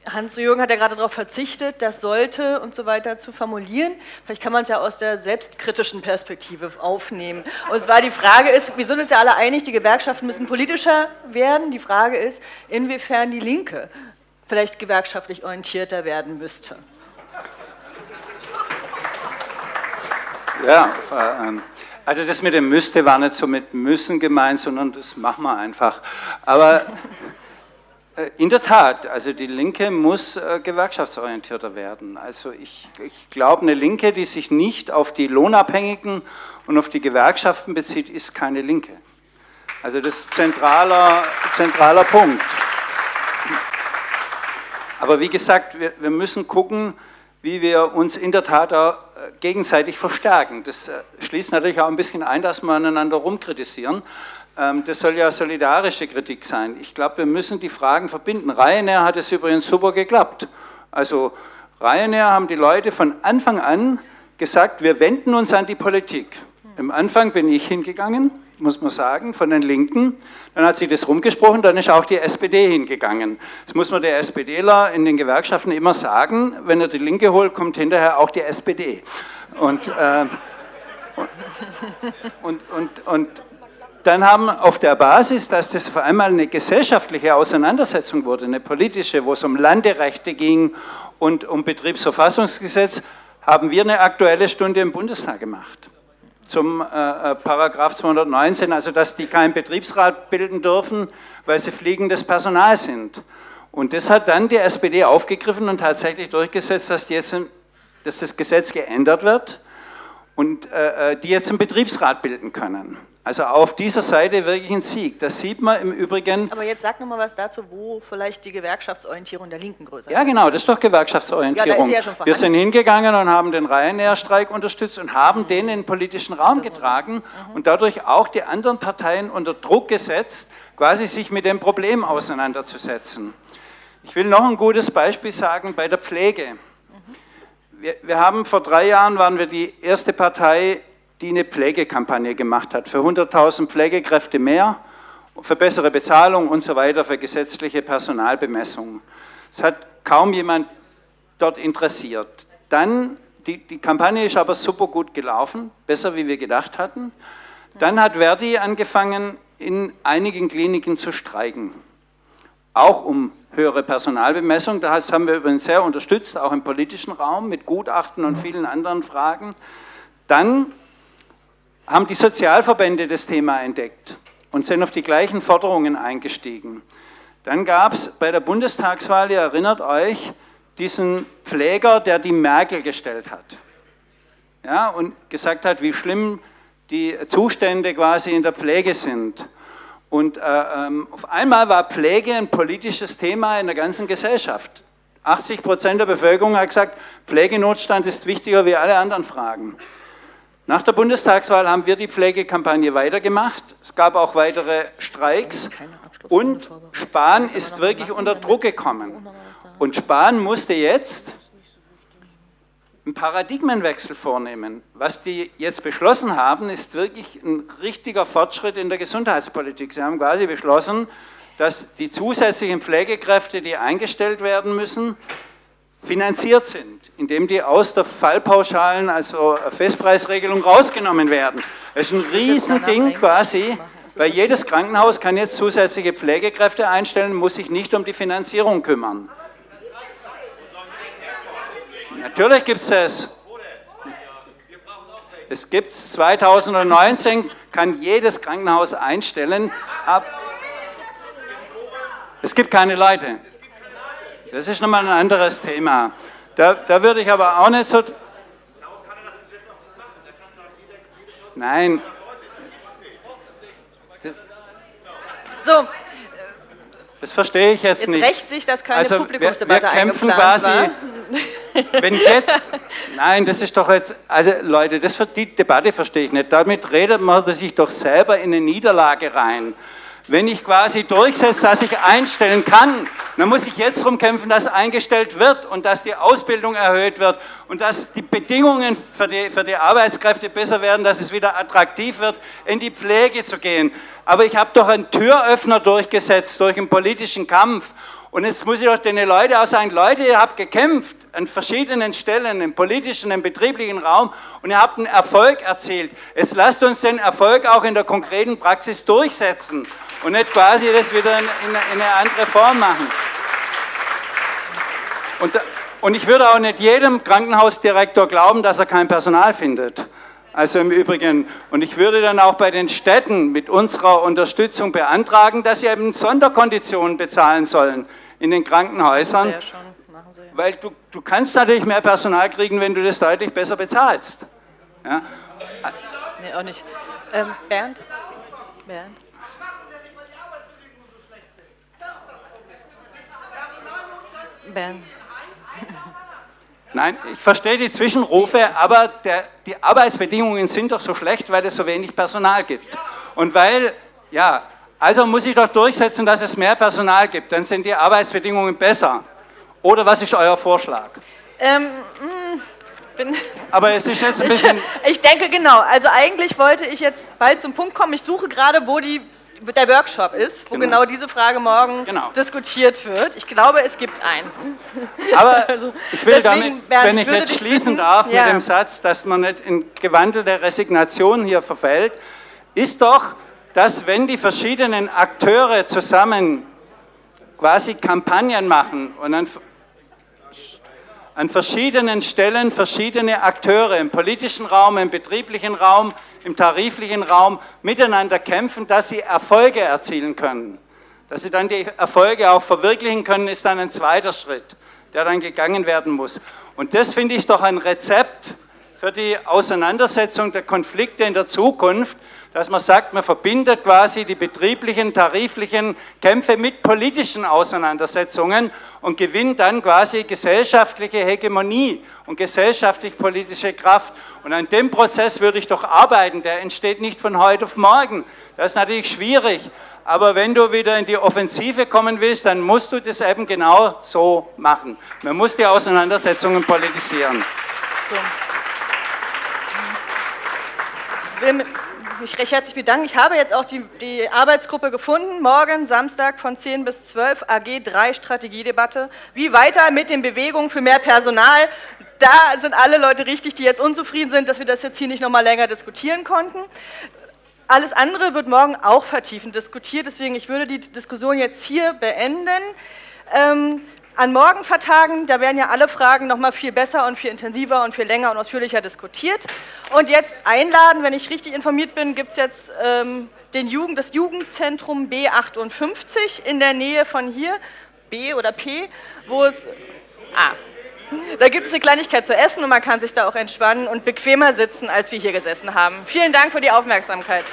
Hans-Jürgen hat ja gerade darauf verzichtet, das sollte und so weiter zu formulieren. Vielleicht kann man es ja aus der selbstkritischen Perspektive aufnehmen. Und zwar die Frage ist, wir sind uns ja alle einig, die Gewerkschaften müssen politischer werden. Die Frage ist, inwiefern die Linke vielleicht gewerkschaftlich orientierter werden müsste. Ja, ähm, also das mit dem müsste war nicht so mit müssen gemeint, sondern das machen wir einfach. Aber [LAUGHS] äh, in der Tat, also die Linke muss äh, gewerkschaftsorientierter werden. Also ich, ich glaube, eine Linke, die sich nicht auf die Lohnabhängigen und auf die Gewerkschaften bezieht, ist keine Linke. Also das ist zentraler, zentraler Punkt. Aber wie gesagt, wir, wir müssen gucken, wie wir uns in der Tat auch äh, gegenseitig verstärken. Das schließt natürlich auch ein bisschen ein, dass wir aneinander rumkritisieren. Ähm, das soll ja solidarische Kritik sein. Ich glaube, wir müssen die Fragen verbinden. Ryanair hat es übrigens super geklappt. Also Ryanair haben die Leute von Anfang an gesagt, wir wenden uns an die Politik. Im Anfang bin ich hingegangen, muss man sagen, von den Linken. Dann hat sich das rumgesprochen, dann ist auch die SPD hingegangen. Das muss man der SPDler in den Gewerkschaften immer sagen. Wenn er die Linke holt, kommt hinterher auch die SPD. Und, äh, und, und, und, dann haben auf der Basis, dass das vor allem eine gesellschaftliche Auseinandersetzung wurde, eine politische, wo es um Landerechte ging und um Betriebsverfassungsgesetz, haben wir eine aktuelle Stunde im Bundestag gemacht zum äh, äh Paragraph 219, also dass die keinen Betriebsrat bilden dürfen, weil sie fliegendes Personal sind. Und das hat dann die SPD aufgegriffen und tatsächlich durchgesetzt, dass, jetzt, dass das Gesetz geändert wird und äh, äh die jetzt einen Betriebsrat bilden können. Also auf dieser Seite wirklich ein Sieg. Das sieht man im Übrigen. Aber jetzt sag nochmal was dazu, wo vielleicht die Gewerkschaftsorientierung der Linken größer ist. Ja, genau, das ist doch Gewerkschaftsorientierung. Ja, ist ja Wir sind hingegangen und haben den Ryanair-Streik unterstützt und haben mhm. den in den politischen Raum getragen mhm. und dadurch auch die anderen Parteien unter Druck gesetzt, quasi sich mit dem Problem auseinanderzusetzen. Ich will noch ein gutes Beispiel sagen bei der Pflege. Mhm. Wir, wir haben vor drei Jahren, waren wir die erste Partei, die eine Pflegekampagne gemacht hat, für 100.000 Pflegekräfte mehr, für bessere Bezahlung und so weiter, für gesetzliche Personalbemessung. Es hat kaum jemand dort interessiert. Dann, die, die Kampagne ist aber super gut gelaufen, besser wie wir gedacht hatten. Dann hat Verdi angefangen, in einigen Kliniken zu streiken, auch um höhere Personalbemessung. Das haben wir übrigens sehr unterstützt, auch im politischen Raum mit Gutachten und vielen anderen Fragen. Dann haben die Sozialverbände das Thema entdeckt und sind auf die gleichen Forderungen eingestiegen. Dann gab es bei der Bundestagswahl, ihr erinnert euch, diesen Pfleger, der die Merkel gestellt hat. Ja, und gesagt hat, wie schlimm die Zustände quasi in der Pflege sind. Und äh, ähm, auf einmal war Pflege ein politisches Thema in der ganzen Gesellschaft. 80 Prozent der Bevölkerung hat gesagt, Pflegenotstand ist wichtiger wie alle anderen Fragen. Nach der Bundestagswahl haben wir die Pflegekampagne weitergemacht. Es gab auch weitere Streiks und Spahn ist wirklich unter Druck gekommen. Und Spahn musste jetzt einen Paradigmenwechsel vornehmen. Was die jetzt beschlossen haben, ist wirklich ein richtiger Fortschritt in der Gesundheitspolitik. Sie haben quasi beschlossen, dass die zusätzlichen Pflegekräfte, die eingestellt werden müssen, finanziert sind, indem die aus der Fallpauschalen, also Festpreisregelung, rausgenommen werden. Das ist ein Riesending quasi, weil jedes Krankenhaus kann jetzt zusätzliche Pflegekräfte einstellen, muss sich nicht um die Finanzierung kümmern. Natürlich gibt es das. Es gibt es 2019, kann jedes Krankenhaus einstellen. Ab es gibt keine Leute. Das ist nochmal ein anderes Thema. Da, da würde ich aber auch nicht so... Nein. Das, so. Das verstehe ich jetzt, jetzt nicht. rächt sich, dass keine also Publikumsdebatte wir, wir kämpfen quasi, war. wenn jetzt, nein, das ist doch jetzt, also Leute, das, die Debatte verstehe ich nicht. Damit redet man sich doch selber in eine Niederlage rein. Wenn ich quasi durchsetze, dass ich einstellen kann, dann muss ich jetzt darum kämpfen, dass eingestellt wird und dass die Ausbildung erhöht wird und dass die Bedingungen für die, für die Arbeitskräfte besser werden, dass es wieder attraktiv wird, in die Pflege zu gehen. Aber ich habe doch einen Türöffner durchgesetzt durch einen politischen Kampf und jetzt muss ich doch den Leuten auch sagen, Leute, ihr habt gekämpft an verschiedenen Stellen, im politischen, im betrieblichen Raum und ihr habt einen Erfolg erzielt. Jetzt lasst uns den Erfolg auch in der konkreten Praxis durchsetzen und nicht quasi das wieder in, in, in eine andere Form machen. Und, und ich würde auch nicht jedem Krankenhausdirektor glauben, dass er kein Personal findet. Also im Übrigen, und ich würde dann auch bei den Städten mit unserer Unterstützung beantragen, dass sie eben Sonderkonditionen bezahlen sollen in den Krankenhäusern. Ja schon, ja. Weil du, du kannst natürlich mehr Personal kriegen, wenn du das deutlich besser bezahlst. Ja? Nee, auch nicht. Ähm, Bernd? Bernd? Bernd. Nein, ich verstehe die Zwischenrufe, aber der, die Arbeitsbedingungen sind doch so schlecht, weil es so wenig Personal gibt. Und weil, ja, also muss ich doch durchsetzen, dass es mehr Personal gibt, dann sind die Arbeitsbedingungen besser. Oder was ist euer Vorschlag? Ähm, bin aber es ist jetzt ein bisschen... Ich, [LAUGHS] ich denke genau, also eigentlich wollte ich jetzt bald zum Punkt kommen. Ich suche gerade, wo die der Workshop ist, wo genau, genau diese Frage morgen genau. diskutiert wird. Ich glaube, es gibt einen. Aber [LAUGHS] also, ich will damit, wenn ich jetzt schließen darf ja. mit dem Satz, dass man nicht in gewandelte Resignation hier verfällt, ist doch, dass wenn die verschiedenen Akteure zusammen quasi Kampagnen machen und an, an verschiedenen Stellen verschiedene Akteure im politischen Raum, im betrieblichen Raum, im tariflichen Raum miteinander kämpfen, dass sie Erfolge erzielen können. Dass sie dann die Erfolge auch verwirklichen können, ist dann ein zweiter Schritt, der dann gegangen werden muss. Und das finde ich doch ein Rezept für die Auseinandersetzung der Konflikte in der Zukunft, dass man sagt, man verbindet quasi die betrieblichen, tariflichen Kämpfe mit politischen Auseinandersetzungen und gewinnt dann quasi gesellschaftliche Hegemonie und gesellschaftlich-politische Kraft. Und an dem Prozess würde ich doch arbeiten, der entsteht nicht von heute auf morgen. Das ist natürlich schwierig, aber wenn du wieder in die Offensive kommen willst, dann musst du das eben genau so machen. Man muss die Auseinandersetzungen politisieren. So mich recht herzlich bedanken. Ich habe jetzt auch die, die, Arbeitsgruppe gefunden. Morgen, Samstag von 10 bis 12, AG 3 Strategiedebatte. Wie weiter mit den Bewegungen für mehr Personal? Da sind alle Leute richtig, die jetzt unzufrieden sind, dass wir das jetzt hier nicht noch mal länger diskutieren konnten. Alles andere wird morgen auch vertiefend diskutiert, deswegen ich würde die Diskussion jetzt hier beenden. An Morgenvertagen, da werden ja alle Fragen noch mal viel besser und viel intensiver und viel länger und ausführlicher diskutiert. Und jetzt einladen, wenn ich richtig informiert bin, gibt es jetzt ähm, den Jugend, das Jugendzentrum B58 in der Nähe von hier, B oder P, wo es... Ah, da gibt es eine Kleinigkeit zu essen und man kann sich da auch entspannen und bequemer sitzen, als wir hier gesessen haben. Vielen Dank für die Aufmerksamkeit.